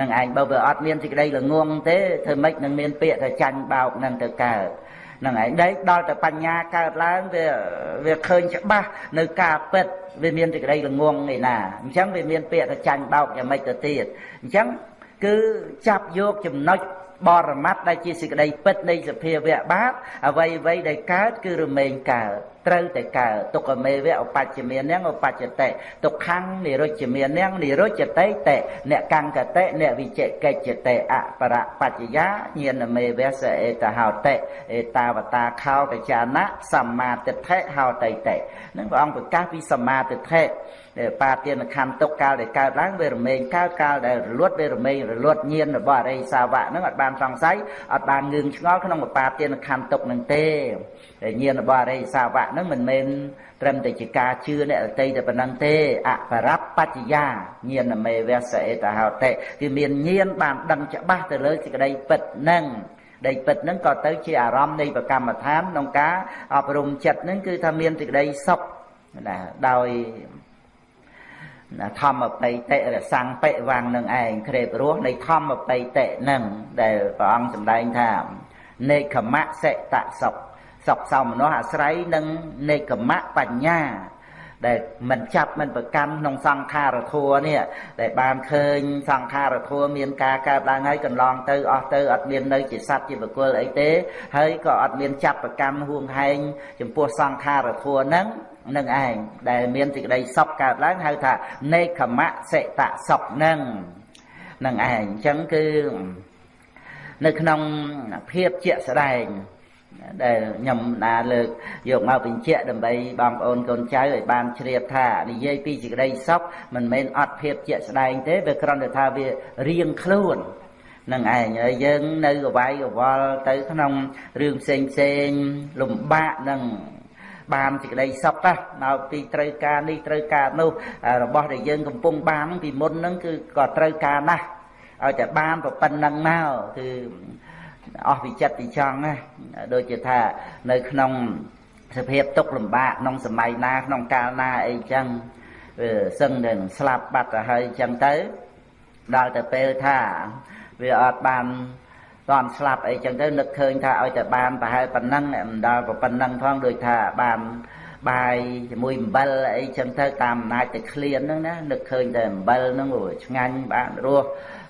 នឹងឯងបើវាអត់មានសេចក្តីល្ងងទេធ្វើម៉េចនឹងមានពាក្យថាចាញ់បោកហ្នឹងទៅកើតនឹងឯងដេកដល់តែបញ្ញាកើតឡើងវាវាឃើញច្បាស់នៅការពិតវាមានសេចក្តីល្ងងឯណាអញ្ចឹងវាមានពាក្យថាចាញ់បោកយ៉ាងម៉េចទៅទៀតអញ្ចឹងគឺចាប់យកចំណុច បរមត្តដែលជាសេចក្តីពិតនៃសភាវៈបាបអ្វីអ្វីដែលកើតគឺរមែងកើតត្រូវតែកើតទុក្ខមេវៈឧបច្ចមាននាងឧបច្ចតិទុក្ខំនិរុច្ចមាននាងនិរុច្ចតិតេអ្នកកង្កតិអ្នកវិជកិច្ចតិអបរបច្ចយាញាណមេវៈសអេតហោតិអេតាវតាខោតចាណៈសម្មាទិដ្ឋិហោតិតិនឹងព្រះអង្គប្រកាសពីសម្មាទិដ្ឋិ បាទានខណ្ឌទុកកាលដែលកើតឡើងវារមែងកើតកាលដែលរលត់វារមែងរលត់ញៀនរបស់អរិយសាវៈហ្នឹងអត់បានសង្ស័យអត់បានងឿងឆ្ងល់ក្នុងបាទានខណ្ឌទុកនឹងទេតែញៀនរបស់អរិយសាវៈហ្នឹងមិនមែនត្រឹមតែជាការជឿអ្នកដតីតែប៉ុណ្ណឹងទេអបរបច្ចយាញៀនមេវសអេតហោតិគឺមានញៀនបានដឹងច្បាស់ទៅលើសេចក្តីពិតហ្នឹងដីពិតហ្នឹងក៏ទៅជាអារម្មណ៍នៃប្រកម្មដ្ឋានក្នុងការអប់រំចិត្តហ្នឹងគឺថាមានសេចក្តីសុខណាដោយ ធម្មបៃតិរសੰបិវាំងនឹងឯងក្រេបរស់នៃធម្មបៃតិនឹងដែលព្រះអង្គសម្ដែងថានេខមៈសិតសុខសុខសោមនស្សអាស្រ័យនឹងនេកមៈបញ្ញាដែលមិនចាប់មិនប្រកាន់ក្នុងសង្ខារធัวនេះដែលបានឃើញសង្ខារធัวមានការកើតឡើងហើយកន្លងទៅអស់ទៅអត់មាននៅជាសត្វជាបុគ្គលអីទេហើយក៏អត់មានចាប់ប្រកាន់ហួងហែងចំពោះសង្ខារធัวហ្នឹង នឹងឯងដែលមានសេចក្តីសុខកើតឡើងហៅថានេខមៈសិតសុខនឹងនឹងឯងអញ្ចឹងគឺនៅក្នុងភាពជាក់ស្ដែងដែលខ្ញុំណាលើកយកមកបញ្ជាក់ដើម្បីបងប្អូនកូនចៅឲ្យបានជ្រាបថានិយាយពីសេចក្តីសុខមិនមែនអត់ភាពជាក់ស្ដែងទេវាគ្រាន់តែថាវារៀងខ្លួននឹងឯងហើយយើងនៅកវាយកវល់ទៅក្នុងរឿងផ្សេងផ្សេងលំបាកនឹង បានសេចក្តីសុខណាមកពីត្រូវការនេះត្រូវការនោះរបស់ដែលយើងកំពុងបានពីមុនហ្នឹងគឺក៏ត្រូវការណាស់ឲ្យតែបានប៉ុណ្្នឹងមកគឺអស់វិចិត្រពីចង់ណាដូចជាថានៅក្នុងសភាពទុកលំបាកក្នុងសម័យណាក្នុងកាលណាអីចឹងវាសឹងតែស្លាប់បាត់ទៅហើយចឹងទៅដល់ទៅពេលថាវាអត់បាន តន់ស្លាប់អីចឹងទៅនឹកឃើញថាឲ្យតែបានប្រហែលប៉ុណ្ណឹងមិនដល់ប៉ុណ្ណឹងផងដូចថាបានបាយជាមួយអំបិលអីចឹងទៅតាមអំណាចតែឃ្លានហ្នឹងណានឹកឃើញតែអំបិលហ្នឹងឆ្ងាញ់បានរស់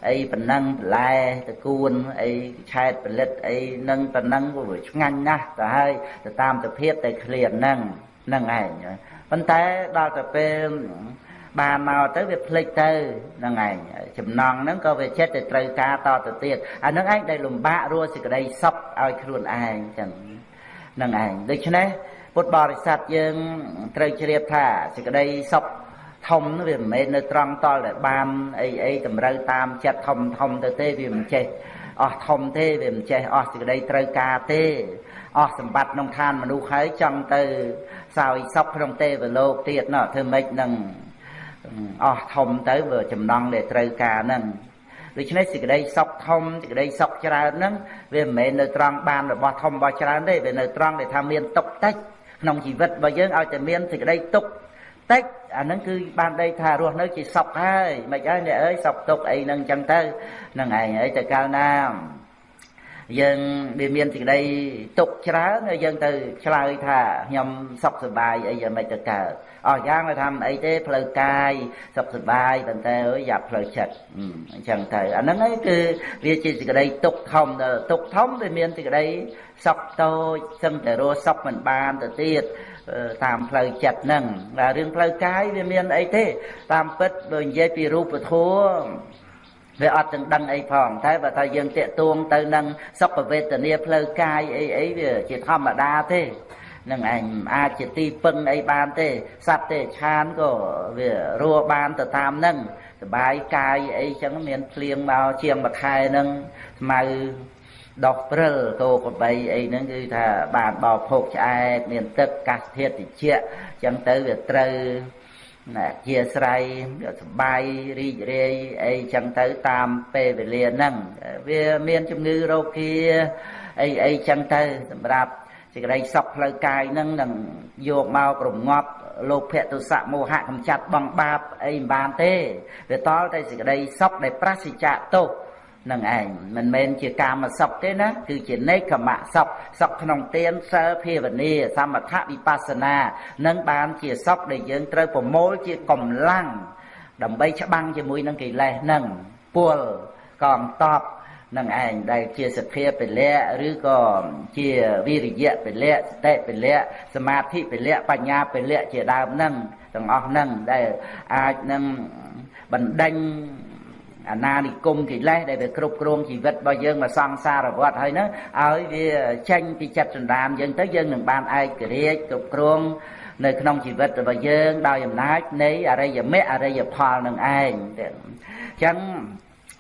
អីប៉ុណ្ណឹងបន្លែតកួនអីឆែតផលិតអីនឹងប៉ុណ្ណឹងវាឆ្ងាញ់ណាស់ទៅហើយទៅតាមសភាពតែឃ្លានហ្នឹងហ្នឹងឯងប៉ុន្តែដល់ទៅពេល បានមកទៅវាភ្លេចទៅហ្នឹងឯងចំណងហ្នឹងក៏វាចិត្តទៅត្រូវការតទៅទៀតអាហ្នឹងឯងដែលលំបាករស់សេចក្តីសុខឲ្យខ្លួនឯងចឹងហ្នឹងឯងដូច្នេះពុទ្ធបរិស័ទយើងត្រូវជ្រាបថាសេចក្តីសុខធំវាមិនមែននៅត្រង់តល់តែបានអីអីតម្រូវតាមចិត្តធំធំទៅទេវាមិនចេះអស់ធំទេវាមិនចេះអស់សេចក្តីត្រូវការទេអស់សម្បត្តិក្នុងឋានមនុស្សហើយចង់ទៅសោយសុខក្នុងទេវលោកទៀតណោះធ្វើម៉េចនឹង អស់ធំទៅវាចំណងដែលត្រូវការហ្នឹងដូច្នេះសេចក្តីសុខធំសេចក្តីសុខច្រើនហ្នឹងវាមិនមែននៅត្រង់បានរបស់ធំរបស់ច្រើនទេវានៅត្រង់ដែលថាមានទុកតិចក្នុងជីវិតរបស់យើងឲ្យតែមានសេចក្តីទុកតិចអាហ្នឹងគឺបានដីថារស់នៅជាសុខហើយមិនអើអ្នកអើយសុខទុកអីហ្នឹងចឹងទៅហ្នឹងឯងហើយតែកាលណាយើងវាមានសេចក្តីទុកច្រើនហើយយើងទៅឆ្លើយថាខ្ញុំសុខសប្បាយអីយ៉ាងម៉េចទៅកើត អស់យ៉ាងទៅថាអីទេផ្លូវកាយសុខសប្បាយប៉ុន្តែអើយយ៉ាប់ផ្លូវចិត្តអញ្ចឹងទៅអាហ្នឹងឯងគឺវាជាសេចក្តីទុកធំទុកធំវាមានសេចក្តីសុខតូចសឹងតែរស់សុខមិនបានទៅទៀតតាមផ្លូវចិត្តហ្នឹងតែរឿងផ្លូវកាយវាមានអីទេ តាមពិតបើនិយាយពីរូបធម៌វាអត់ទាំងដឹងអីផងតែបើថាយើងតាកទួងទៅនឹងសុខវេទនាផ្លូវកាយអីអីវាជាធម្មតាទេ នឹងឯងអាចជាទីពឹងអីបានទេសត្វទេឆានក៏វារស់បានទៅតាមនឹងសបាយកាយអីចឹងមានភ្លៀងមកជាងមួយខែនឹងស្មៅដុសព្រិលគោក្របីអីហ្នឹងគឺថាបានបោភោគឆ្អែតមានទឹកកាសធាតុតិចចឹងទៅវាត្រូវណាអធិស្រ័យសបាយរីករាយអីចឹងទៅតាមពេលវេលាហ្នឹងវាមានជំងឺរោគាអីអីចឹងទៅសម្រាប់ សេចក្តីសុខផ្លូវកាយនឹងនឹងយកមករងាប់លោភៈទុសៈមោហៈកំចាត់បងបាបអីមិនបានទេវាតលតែសេចក្តីសុខដែលប្រសិជ្ជៈទោសនឹងឯងមិនមែនជាកាមសុខទេណាគឺជានេកមសុខសុខក្នុងទានសិលភាវនាសមថវិបស្សនានឹងបានជាសុខដែលយើងត្រូវប្រមូលជាកម្លាំងដើម្បីច្បាំងជាមួយនឹងកិលេសនឹងពលកងតប នឹងឯងដែលជាសភាពលៈឬក៏ជាវិរិយៈពលៈសតិពលៈសមាធិពលៈបញ្ញាពលៈជាដើមនឹងទាំងអស់នឹងដែលអាចនឹងបណ្ដេញអាណានិគមកិលេសដែលវាគ្រប់គ្រងជីវិតរបស់យើងមកសង្សារវត្តហើយហ្នឹងឲ្យវាចេញពីចិត្តសន្តានយើងទៅយើងនឹងបានឯករាជ្យគ្រប់គ្រងនៅក្នុងជីវិតរបស់យើងដោយអំណាចនៃអរិយមគ្គអរិយផលនឹងឯងអញ្ចឹង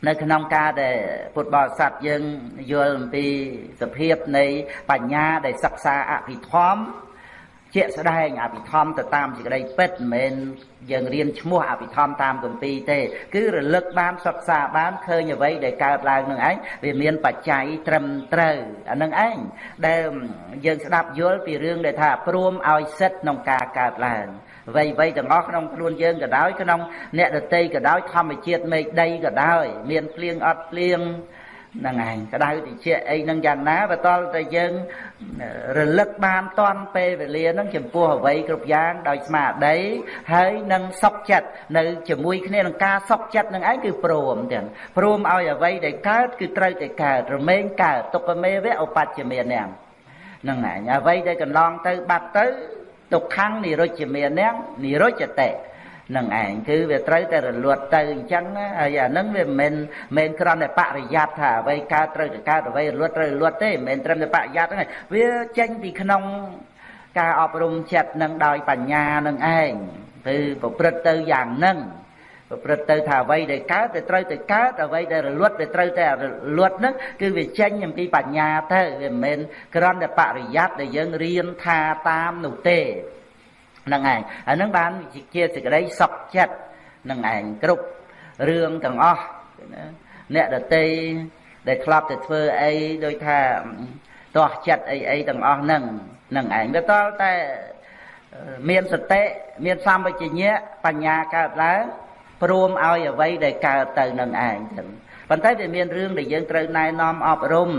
នៅក្នុងការដែលពុទ្ធបរិស័ទយើងយល់អំពីសភាពនៃបញ្ញាដែលសិក្សាអភិធម្មជាក់ស្ដែងអភិធម្មទៅតាមសេចក្តីពិតមិនមែនយើងរៀនឈ្មោះអភិធម្មតាមគម្ពីរទេ គឺរលឹកបានសិក្សាបានឃើញអ្វីដែលកើតឡើងនឹងឯងវាមានបច្ច័យត្រឹមត្រូវអានឹងឯងដែលយើងស្ដាប់យល់ពីរឿងដែលថាព្រមឲ្យសិទ្ធក្នុងការកើតឡើង អ្វីអ្វីទាំងអស់ក្នុងខ្លួនយើងក៏ដោយក្នុងអ្នកដតីក៏ដោយធម្មជាតិមេឃដីក៏ដោយមានភ្លៀងអត់ភ្លៀងហ្នឹងឯងក្តៅតិចអីហ្នឹងយ៉ាងណាបើតលតែយើងរលឹកបានតន់ពេលវេលាហ្នឹងចំពោះអ្វីគ្រប់យ៉ាងដោយស្មារតីហើយនឹងសុខចិត្តនៅជាមួយគ្នានឹងការសុខចិត្តនឹងឯងគឺព្រមទាំងព្រមឲ្យអ្វីដែលកើតគឺត្រូវតែកើតរមែងកើតទុក្ខមេវៈឧបច្ចមានហ្នឹងហ្នឹងឯងអ្វីដែលកន្លងទៅបាត់ទៅ ទុក្ខំនិរុជ្ជមានហ្នឹងនិរុជ្ជតិនឹងឯងគឺវាត្រូវតែរលត់ទៅអញ្ចឹងហើយអានឹងវាមិនមែនមិនគ្រាន់តែបរិយ័តថាអ្វីកើតត្រូវតែកើតអ្វីរលត់ត្រូវរលត់ទេមិនមែនត្រឹមតែបរិយ័តទេវាចេញពីក្នុងការអប់រំចិត្តនឹងដោយបញ្ញានឹងឯងគឺប្រព្រឹត្តទៅយ៉ាងហ្នឹង ប្រព្រឹត្តទៅថាអ្វីដែលកើតទៅត្រូវទៅកើតអ្វីដែលរលត់ទៅត្រូវតែរលត់ហ្នឹងគឺវាចេញអំពីបញ្ញាទៅវាមិនមែនគ្រាន់តែបរិយ័តដែលយើងរៀនថាតាមនោះទេហ្នឹងឯងអាហ្នឹងបានជាសេចក្តីសុខចិត្តនឹងឯងគ្រប់រឿងទាំងអស់អ្នកដតីដែលធ្លាប់តែធ្វើអីដោយថាទាស់ចិត្តអីអីទាំងអស់ហ្នឹងនឹងឯងវាតល់តែមានសតិមានសម្បជញ្ញៈបញ្ញាកើតឡើង ព្រមឲ្យអ្វីដែលកើតទៅនឹងឯងចឹងប៉ុន្តែវាមានរឿងដែលយើងត្រូវណែនាំអប់រំ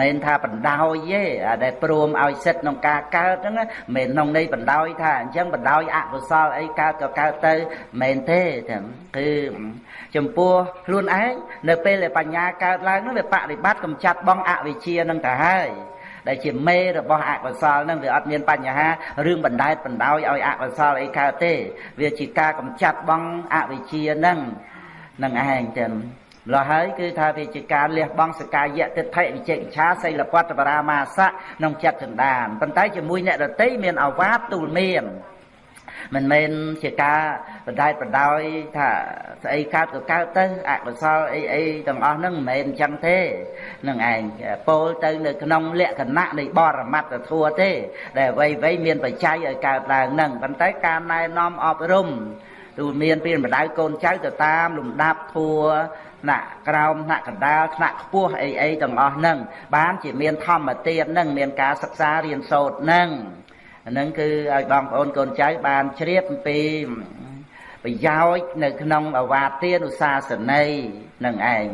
មិនថាបណ្ដោយទេអាដែលព្រមឲ្យសិទ្ធក្នុងការកើតហ្នឹងមិនក្នុងន័យបណ្ដោយថាអញ្ចឹងបណ្ដោយអកុសលអីកើតក៏កើតទៅមិនទេទាំងគឺចំពោះខ្លួនឯងនៅពេលដែលបញ្ញាកើតឡើងនោះវាបប្រតិបត្តិកំចាត់បងអវិជ្ជានឹងទៅហើយ ដែលជាមេរបស់អកុសលនឹងវាអត់មានបញ្ហារឿងបណ្ដែតបណ្ដោយឲ្យអកុសលអីកើតទេ វាជាការកំចាត់បងអវិជ្ជានឹងនឹងឯងចឹងម្ល៉េះហើយគឺថាវាជាការលះបង់សកាយៈទិដ្ឋិវិជិកិច្ឆាសីលពតបរាមាសៈក្នុងចិត្តចន្តានប៉ុន្តែជាមួយអ្នកដតីមានអវាទទូលមាន មិនមែនជាការបដែតបដោយថាស្អីកើតក៏កើតទៅអកុសលអីអីទាំងអស់ហ្នឹងមិនមែនអញ្ចឹងទេនឹងឯងពោលទៅនៅក្នុងលក្ខណៈនៃបរមត្តធัวទេ ដែលអ្វីអ្វីមានបច្ច័យឲ្យកើតឡើងហ្នឹងប៉ុន្តែការណែនាំអប់រំទូមានពីម្ដៅកូនចៅទៅតាមលំដាប់ធัวថ្នាក់ក្រោមថ្នាក់កណ្ដាលថ្នាក់ខ្ពស់អីអីទាំងអស់ហ្នឹងបានជាមានធម្មទានហ្នឹងមានការសិក្សារៀនសូត្រហ្នឹង អាហ្នឹងគឺឲ្យបងប្អូនកូនចៅបានជ្រាបអំពីប្រយោជន៍នៅក្នុងអវាទានុសាសនីនឹងឯង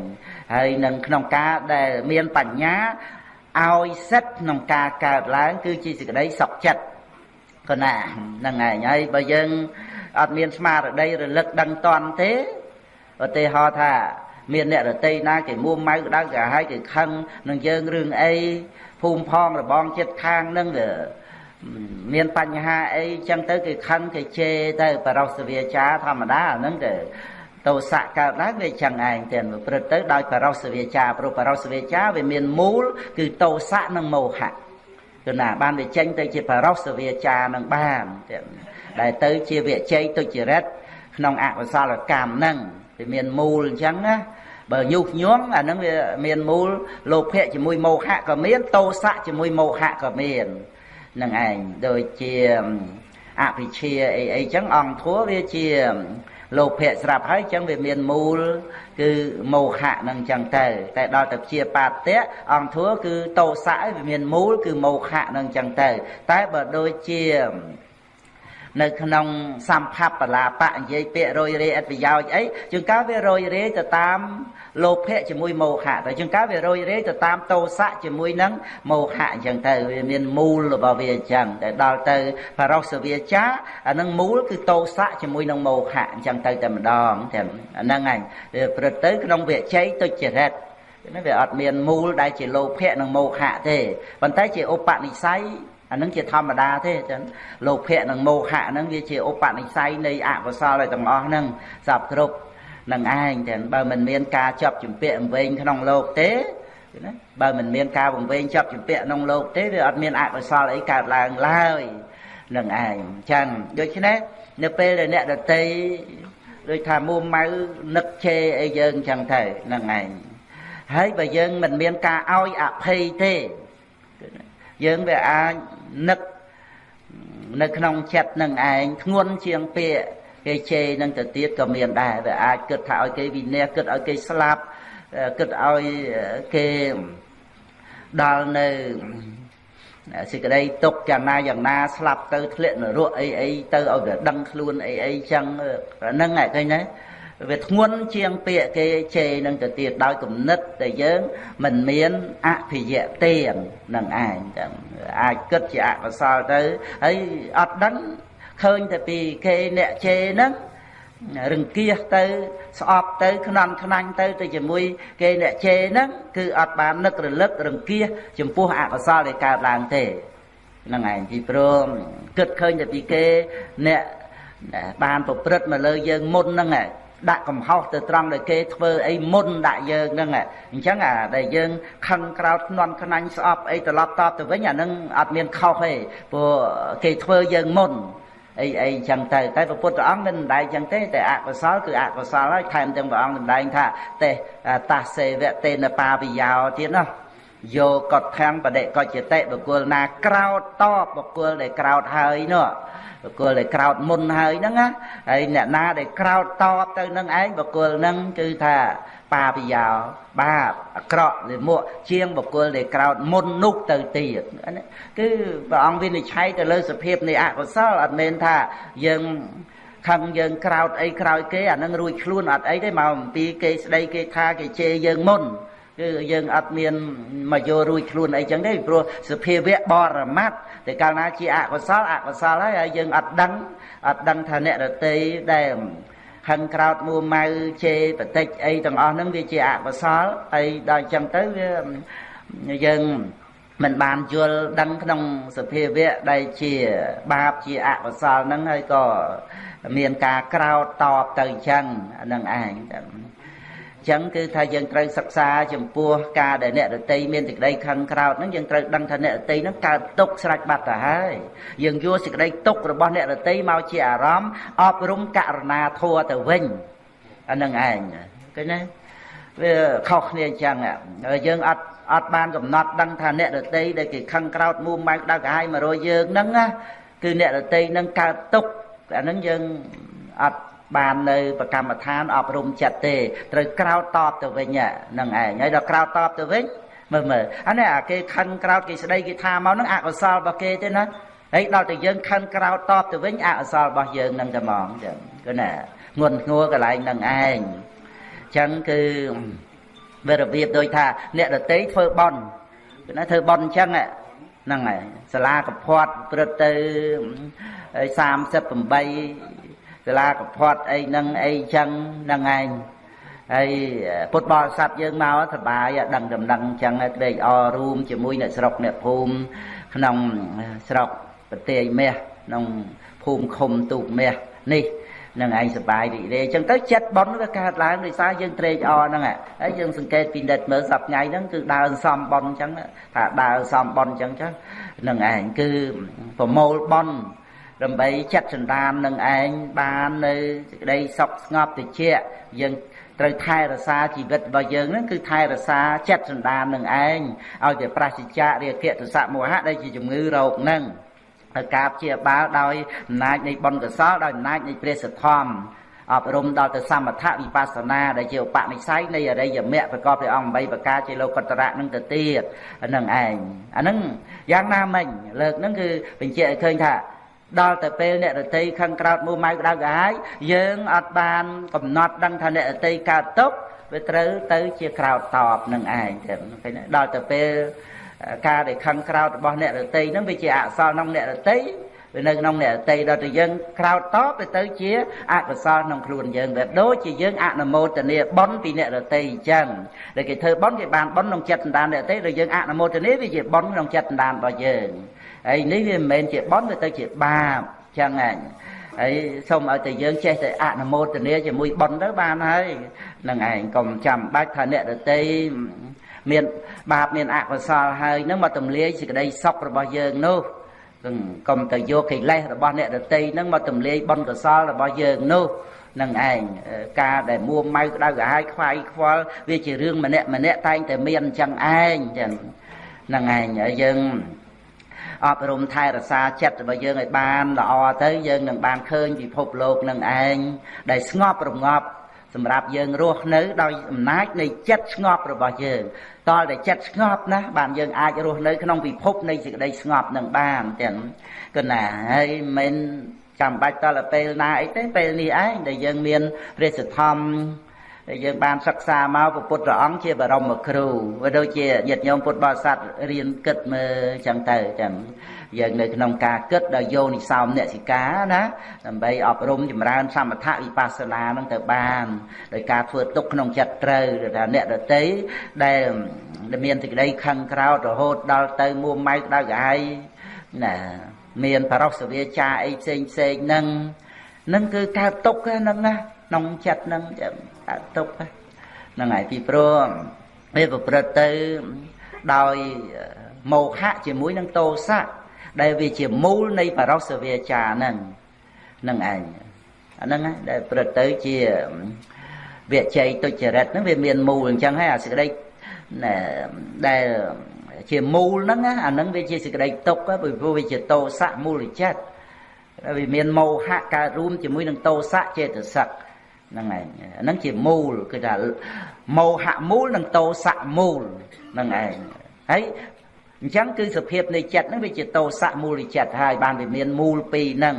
ហើយនឹងក្នុងការដែលមានបញ្ញាឲ្យសិទ្ធក្នុងការកើតឡើង គឺជាសេចក្តីសុខចិត្តគណាហ្នឹងឯងហើយបើយើងអត់មានស្មារតីរលឹកដឹងតន់ទេឧទាហរណ៍ថា មានអ្នករតីណាគេមួម៉ៅក្តៅក៏ហើយគេខឹងនឹងយើងរឿងអីភូមិផងរបងចិត្តខាងនឹងវា មានបញ្ហាអីចឹងទៅគេខឹងគេជេរទៅបរោសវាចាធម្មតាអាហ្នឹងទៅតោសៈកើតឡើងវាចឹងឯងទាំងប្រព្រឹត្តទៅដោយបរោសវាចាព្រោះបរោសវាចាវាមានមូល គឺតោសៈនិងមោហៈគឺណាបានវាចេញទៅជាបរោសវាចានឹងបានទាំងដែលទៅជាវិជ័យទុច្ចរិតក្នុងអកុសលកម្មហ្នឹងវាមានមូលអញ្ចឹងណាបើញុះញង់អាហ្នឹងវាមានមូលលោភៈជាមួយមោហៈក៏មានតោសៈជាមួយមោហៈក៏មាន នឹងឯងដូចជាអភិជាអីអីចឹងអង្គធัวវាជាលោភៈស្រាប់ហើយចឹងវាមានមូល គឺមោហៈនឹងចឹងទៅតែដល់ទៅជាបាតៈអង្គធัวគឺតោសៈវាមានមូល គឺមោហៈនឹងចឹងទៅ តែបើដូចជានៅក្នុងសម្ផបលាបៈនិយាយពាក្យរយរេអត្ថប្រយោជន៍អីជាងកាលវារយរេទៅតាម លោភៈជាមួយមោហៈតែជាងកាលវារយរេទៅតាមតោសៈជាមួយនឹងមោហៈអញ្ចឹងទៅវាមានមូលរបស់វាអញ្ចឹងតែដល់ទៅបរោសវាចាអានឹងមូលគឺតោសៈជាមួយនឹងមោហៈអញ្ចឹងទៅតែម្ដងទាំងអាហ្នឹងហើយវាព្រឹកទៅក្នុងវិជ័យទុច្ចរិតណាវាអត់មានមូលដែលជាលោភៈនិងមោហៈទេប៉ុន្តែជាឧបនិស្ស័យអានឹងជាធម្មតាទេចឹងលោភៈនិងមោហៈហ្នឹងវាជាឧបនិស្ស័យនៃអកុសលទាំងអស់ហ្នឹងសពគ្រប់ នឹងឯងចឹងបើមិនមានការចាប់ជំពាក់វែងក្នុងលោកទេណាបើមិនមានការវង្វេងចាប់ជំពាក់ក្នុងលោកទេវាអត់មានអកុសលអីកើតឡើងឡើយនឹងឯងចឹងដូច្នេះនៅពេលដែលអ្នកដតីដូចថាមួម៉ៅនឹកជេរអីយើងចឹងទៅនឹងឯងហើយបើយើងមិនមានការឲ្យអភ័យទេយើងវាអាចនឹកនៅក្នុងចិត្តនឹងឯងធ្ងន់ជាងពាក្យ គេជេរនឹងទៅទៀតក៏មានដែរវាអាចគិតថាឲ្យគេវិន័យគិតឲ្យគេស្លាប់គិតឲ្យគេដល់នៅសេចក្តីទុកយ៉ាងណាយ៉ាងណាស្លាប់ទៅធ្លាក់នរកអីអីទៅឲ្យវាដឹងខ្លួនអីអីចឹងហ្នឹងឯងឃើញទេវាធ្ងន់ជាងពាក្យគេជេរនឹងទៅទៀតដោយគំនិតដែលយើងមិនមានអភិយៈទេនឹងឯងចឹងអាចគិតជាអកុសលទៅហើយអត់ដឹង ឃើញតែពីគេអ្នកជេរហ្នឹងរង្គៀសទៅស្អប់ទៅខ្នន់ខ្នាញ់ទៅទៅជាមួយគេអ្នកជេរហ្នឹងគឺអត់បាននឹករលឹករង្គៀសចំពោះអកុសលដែលកើតឡើងទេហ្នឹងឯងពីព្រមគិតឃើញតែពីគេអ្នកបានប្រព្រឹត្តមកលើយើងមុនហ្នឹងឯងដាក់កំហុសទៅត្រង់ដែលគេធ្វើអីមុនដាក់យើងហ្នឹងអញ្ចឹងអាដែលយើងខឹងក្រោតនន់ខ្នាញ់ស្អប់អីត្រឡប់តបទៅវិញអាហ្នឹងអត់មានខុសទេព្រោះគេធ្វើយើងមុន អីអីចឹងទៅតែព្រះពុទ្ធអង្គមិនម្ដែងចឹងទេតែអកុសលគឺអកុសលហើយថែមទាំងព្រះអង្គម្ដែងថាទេតាសេវៈទេនបាវិយោទៀតណាយោកតខាំងបដិកចតិបុគ្គលណាក្រោតតបបុគ្គលដែលក្រោតហើយនោះបុគ្គលដែលក្រោតមុនហើយហ្នឹងណាហើយអ្នកណាដែលក្រោតតបទៅនឹងឯងបុគ្គលហ្នឹងគឺថា បាបយោបាបអាក្រក់លាមកជាងបុគ្គលដែលក្រោតមុននោះទៅទៀតគឺព្រះអង្គវិនិច្ឆ័យទៅលើសភាពនៃអកុសលអត់មែនថាយើងខឹងយើងក្រោតអីក្រោយគេអានឹងរួចខ្លួនអត់អីទេមកអំពីគេស្ដីគេថាគេជេរយើងមុនគឺយើងអត់មានមកយករួចខ្លួនអីចឹងទេព្រោះសភាវៈបរមត្តតែកាលណាជាអកុសលអកុសលហើយហើយយើងអត់ដឹងអត់ដឹងថាអ្នករតីដែល ហឹងក្រោតមួម៉ៅជេរបតិចអីទាំងអស់ហ្នឹងវាជាអកុសលហើយដល់ចឹងទៅវាយើងមិនបានយល់ដឹងក្នុងសភាវៈដែលជាបាបជាអកុសលហ្នឹងហើយក៏មានការក្រោតតបទៅអញ្ចឹងហ្នឹងឯង ចឹងគឺថាយើងត្រូវសិក្សាចំពោះការដែលអ្នករតីមានសេចក្តីខឹងក្រោតហ្នឹងយើងត្រូវដឹងថាអ្នករតីហ្នឹងកើតទុកស្រេចបាត់ទៅហើយយើងយកសេចក្តីទុករបស់អ្នករតីមកជាអារម្មណ៍អប់រំករណាធัวទៅវិញអានឹងឯងឃើញទេវាខុសគ្នាអញ្ចឹងហើយយើងអត់អត់បានកំណត់ដឹងថាអ្នករតីដែលគេខឹងក្រោតមួម៉ៅដៅកាហាយមករយយើងហ្នឹងណាគឺអ្នករតីហ្នឹងកើតទុកអាហ្នឹងយើងអត់ បាននៅប្រកម្មដ្ឋានអប់រំចិត្តទេត្រូវក្រោតតបទៅវិញហ្នឹងឯងហើយដល់ក្រោតតបទៅវិញមើលមើលអានេះអាគេខិនក្រោតគេស្ដីគេថាមកហ្នឹងអកុសលរបស់គេទេណាហើយដល់តែយើងខិនក្រោតតបទៅវិញអកុសលរបស់យើងហ្នឹងតែហ្មងចឹងគឺណាងន់ងួរកន្លែងហ្នឹងឯងចឹងគឺវារបៀបដូចថាអ្នកដតីធ្វើបន់គឺណាធ្វើបន់អញ្ចឹងហ្នឹងហើយសាលាកផាត់ព្រឹត្តទៅ38 សាលាកផាត់អីហ្នឹងអីចឹងហ្នឹងឯងហើយពុទ្ធបរិស័ទយើងមកសបាយដឹងដំណឹងចឹងត្រេកអររួមជាមួយអ្នកស្រុកអ្នកភូមិក្នុងស្រុកប្រទេសមាសក្នុងភូមិឃុំទូកមាសនេះនឹងឯងសបាយរីករាយអញ្ចឹងទៅចិត្តប៉ុនវាកើតឡើងដោយសារយើងត្រេកអរហ្នឹងហើយយើងសង្កេតពីនិតមើលសប្ថ្ងៃហ្នឹងគឺដើរសំប៉ុនអញ្ចឹងថាដើរសំប៉ុនអញ្ចឹងចឹងនឹងឯងគឺប្រមូលប៉ុន ដើម្បីចាត់ចន្តាននឹងឯងបាននៅសេចក្តីសុខស្ងប់តិចយើងត្រូវថែរក្សាជីវិតរបស់យើងហ្នឹងគឺថែរក្សាចិត្តសន្តាននឹងឯងឲ្យតែប្រសិជ្ជៈរាគៈទសៈមោហៈដែលជាជំងឺរោគហ្នឹងហើយការព្យាបាលដោយអំណាចនៃបុណ្យកុសលដោយអំណាចនៃព្រះសទ្ធំអប់រំដល់ទៅសមថវិបស្សនាដែលជាឧបនិស្ស័យនៃអរិយមគ្គប្រកបដោយអង្គ8ប្រការជាលោកតរៈនឹងទៅទៀតហ្នឹងឯងអាហ្នឹងយ៉ាងណាមិញលើកហ្នឹងគឺបញ្ជាក់ឲ្យឃើញថា ដល់ទៅពេលអ្នករតីខឹងក្រោតមួម៉ៅក្តៅក្រហាយយើងអត់បាន កំណត់ដឹងថាអ្នករតីកើតទុកវាត្រូវទៅជាក្រោតតបនឹងឯងចឹងឃើញដល់ទៅពេលការដែលខឹងក្រោតរបស់អ្នករតីហ្នឹងវាជាអសលក្នុងអ្នករតីវានៅក្នុងអ្នករតីដល់ទៅយើងក្រោតតបវាទៅជាអកុសលក្នុងខ្លួនយើងវាដូចជាយើងអនុមោទនាបុណ្យពីអ្នករតីអញ្ចឹងដែលគេធ្វើបុណ្យគេបានបុណ្យក្នុងចិត្តសន្តានអ្នករតីដល់យើងអនុមោទនាវាជាបុណ្យក្នុងចិត្តសន្តានរបស់យើង ហើយនេះវាមិនមែនជាបុណ្យវាទៅជាបាបចឹងហ่ะហើយសូមឲ្យតែយើងចេះតែអនុមោទនាជាមួយបុណ្យទៅបានហើយនឹងឯងកុំចាំបាច់ថាអ្នកដតីមានបាបមានអកុសលហើយនឹងមកទម្លាយសេចក្តីសុខរបស់យើងនោះកុំទៅយកកិលេសរបស់អ្នកដតីនឹងមកទម្លាយបុណ្យកុសលរបស់យើងនោះនឹងឯងការដែលមួម៉ៅក្តៅក្រហាយខ្វាយខ្វល់វាជារឿងម្នាក់ម្នាក់តែងតែមានអញ្ចឹងឯងចឹងនឹងឯងយើង អប់រំថែរក្សាចិត្តរបស់យើងឲ្យបានល្អទៅយើងនឹងបានឃើញពិភពលោកនឹងឯងដែលស្ងប់រងាប់សម្រាប់យើងរស់នៅដោយអំណាចនៃចិត្តស្ងប់របស់យើងតលតែចិត្តស្ងប់ណាបានយើងអាចរស់នៅក្នុងពិភពនៃសេចក្តីស្ងប់នឹងបានទាំងគណាហើយមិនចាំបាច់តលពេលណាអីទេពេលនេះឯងដែលយើងមានព្រះសទ្ធំ ដែលយើងបានសិក្សាមកពុទ្ធព្រះអង្គជាបរមគ្រូវាដូចជាញាតិញោមពុទ្ធបរិស័ទរៀនគិតមើលចឹងទៅចឹងយើងនៅក្នុងការគិតដល់យោនិសោមអ្នកសិកាណាដើម្បីអប់រំចម្រើនសមថវិបស្សនានឹងទៅបានដោយការធ្វើទុកក្នុងចិត្តត្រូវថាអ្នកដតីដែលមានសេចក្តីខឹងក្រោតរហូតដល់ទៅមួម៉ៅក្តៅក្រហាយណាមានបរោសវាចាអីផ្សេងផ្សេងហ្នឹងនឹងគឺកើតទុកហ្នឹងណាក្នុងចិត្តហ្នឹង កើតទុកហ្នឹងហើយពីព្រោះវាប្រព្រឹត្តទៅដោយមោហៈជាមួយនឹងតោសៈដែលវាជាមូលនៃបរោសវាចាហ្នឹងហ្នឹងឯងអាហ្នឹងដែលប្រព្រឹត្តទៅជាវិជ័យទុច្ចរិតហ្នឹងវាមានមូលអញ្ចឹងហើយអាសេចក្តីដែលជាមូលហ្នឹងអាហ្នឹងវាជាសេចក្តីទុកពីព្រោះវាជាតោសៈមូលចិត្តវាមានមោហៈកើតរួមជាមួយនឹងតោសៈចេតសិក ហ្នឹងឯងហ្នឹងជាមូលគឺថាមោហៈមូលនិងតោសៈមូលហ្នឹងឯងហើយអញ្ចឹងគឺសភាពនៃចិត្តហ្នឹងវាជាតោសៈមូលចិត្តហើយបានវាមានមូលពីរហ្នឹង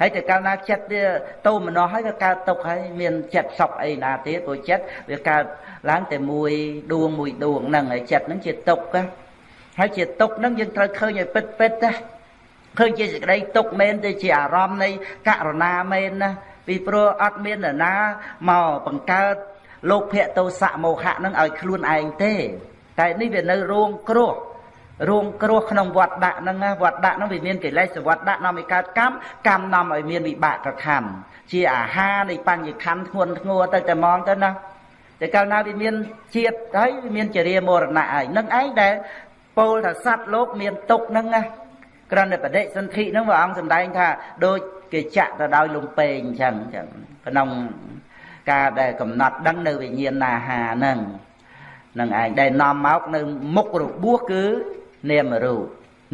ហើយតែកាលណាចិត្តវាតោមនោះហើយវាកើតទុកហើយមានចិត្តសក់អីណាទៀតព្រោះចិត្តវាកើតឡើងតែមួយដួងមួយដួងហ្នឹងហើយចិត្តហ្នឹងជាទុកណាហើយជាទុកហ្នឹងយើងត្រូវឃើញឲ្យពិតពិតណាឃើញជាសេចក្តីទុកមែនទៅជាអារម្មណ៍នៃករណាមែនណា ពីព្រោះអត់មាននរណាមកបង្កើតលោកភៈតោសៈមោហៈនឹងឲ្យខ្លួនឯងទេ តែនេះវានៅរងគ្រោះរងគ្រោះក្នុងវត្តដាក់ហ្នឹងវត្តដាក់ហ្នឹងវាមានកិលេសវត្តដាក់នាំឲ្យកើតកម្មកម្មនាំឲ្យមានវិបាកខណ្ឌជាអាហារនៃបញ្ញខណ្ឌធ្ងន់ធ្ងរទៅតែមកទៅណាតែកាលណាវាមានជាតិហើយវាមានចរិយាមរណៈហើយនឹងឯងដែលពោលថាសត្វលោកមានទុកហ្នឹងណាក្រណបដិសន្ធិហ្នឹងព្រះអង្គសម្ដែងថាដូច គេចាក់ទៅដោយលំពេងអញ្ចឹងអញ្ចឹងក្នុងការដែលកំណត់ដឹងនៅវិញ្ញាណណាហាហ្នឹងនឹងឯងដែលនាំមកនៅមុខរបួសគឺនាមរូប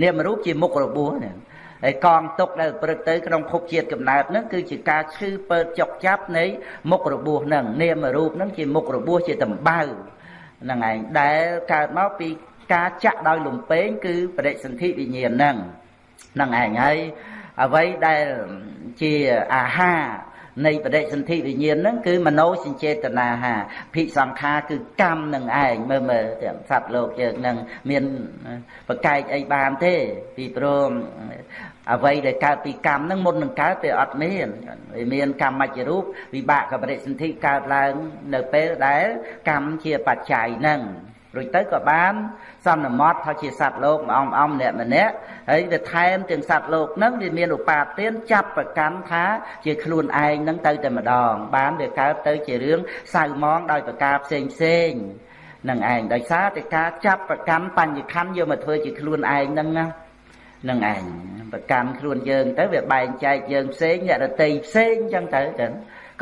នាមរូបជាមុខរបួសហ្នឹងហើយកងទុកដែលព្រឹកទៅក្នុងភពជាតិកំណើតហ្នឹងគឺជាការឈឺពើចុកចាប់នៃមុខរបួសហ្នឹងនាមរូបហ្នឹងជាមុខរបួសជាតម្បៅហ្នឹងឯងដែលកើតមកពីការចាក់ដោយលំពេងគឺបរិសន្ធិវិញ្ញាណហ្នឹងហ្នឹងឯងហើយ អ្វីដែលជាអាហារនៃបដិសន្ធិវិញ្ញាណហ្នឹងគឺមโนសញ្ចេតនាហាភិសង្ខារគឺកម្មនឹងឯងមើលមើលទាំងសត្វលោកយើងនឹងមានប្រកែកអីបានទេ ពីព្រមអ្វីដែលកើតពីកម្មហ្នឹងមុននឹងកើតទេអត់មានវាមានកម្មមជ្ឈរូបវិបាកកបរិសន្ធិកើតឡើង នៅពេលដែលកម្មជាបច្ច័យហ្នឹង រួចទៅក៏បានសន្មត់ថាជាសត្វលោកម្អមអំម្នាក់ម្នាក់ហើយវាថែមទាំងសត្វលោកហ្នឹងវាមានឧបាទានចាប់ប្រកាន់ថាជាខ្លួនឯងហ្នឹងទៅតែម្ដង បានវាកើតទៅជារឿងសៅមងដោយប្រការផ្សេងផ្សេងនឹងឯងដោយសារតែការចាប់ប្រកាន់បញ្ញខណ្ឌយកមកធ្វើជាខ្លួនឯងហ្នឹងណានឹងឯងប្រកាន់ខ្លួនយើងទៅវាបែងចែកយើងផ្សេងអ្នករតីផ្សេងអញ្ចឹងទៅ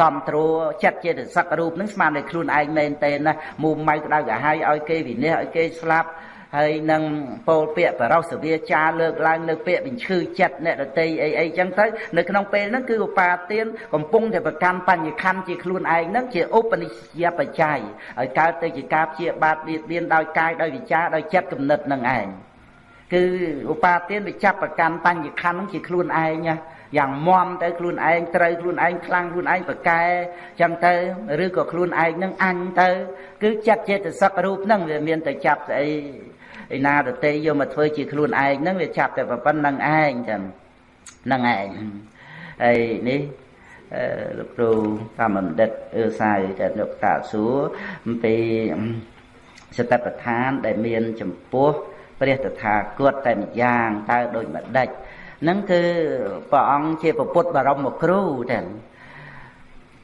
ចឹងកំត្រួចិត្តចេតសិករូបនឹងស្មានតែខ្លួនឯងមែនទេណាមូម៉ៅក្តៅក្រហាយឲ្យគេវិនិច្ឆ័យឲ្យគេស្លាប់ហហើយនឹងពោលពាក្យបរោសវាចាលើកឡើងនៅពាក្យបញ្ឈឺចិត្តអ្នកដតីអីអីចឹងទៅនៅក្នុងពេលហ្នឹងគឺឧបាទានកំពុងតែប្រកាន់បញ្ញខណ្ឌជាខ្លួនឯងហ្នឹងជាឧបនិស្សយបច្ច័យឲ្យកើតទៅជាការព្យាបាទបៀតបៀនដោយកាយដោយវិចារដោយចិត្តគំនិតនឹងឯងគឺឧបាទានវាចាប់ប្រកាន់បញ្ញខណ្ឌហ្នឹងជាខ្លួនឯងណា យ៉ាងមមទៅខ្លួនឯងត្រូវខ្លួនឯងខ្លាំងខ្លួនឯងប្រកែចឹងទៅឬក៏ខ្លួនឯងនឹងអញទៅ គឺចិត្តចេតសិករូបហ្នឹងវាមានតែចាប់ស្អីឯណាដតីយកមកធ្វើជាខ្លួនឯងហ្នឹងវាចាប់តែប៉ុណ្្នឹងឯងចឹងហ្នឹងឯងហើយនេះលោកគ្រូតាមបណ្ឌិតអឺសាយតែលោកតាសួរអំពីសតិប្បដ្ឋានដែលមានចំពោះព្រះតថាគតតែម្យ៉ាងតើដូចម្ដេច ហ្នឹងគឺព្រះអង្គជាពុទ្ធបរមគ្រូទាំង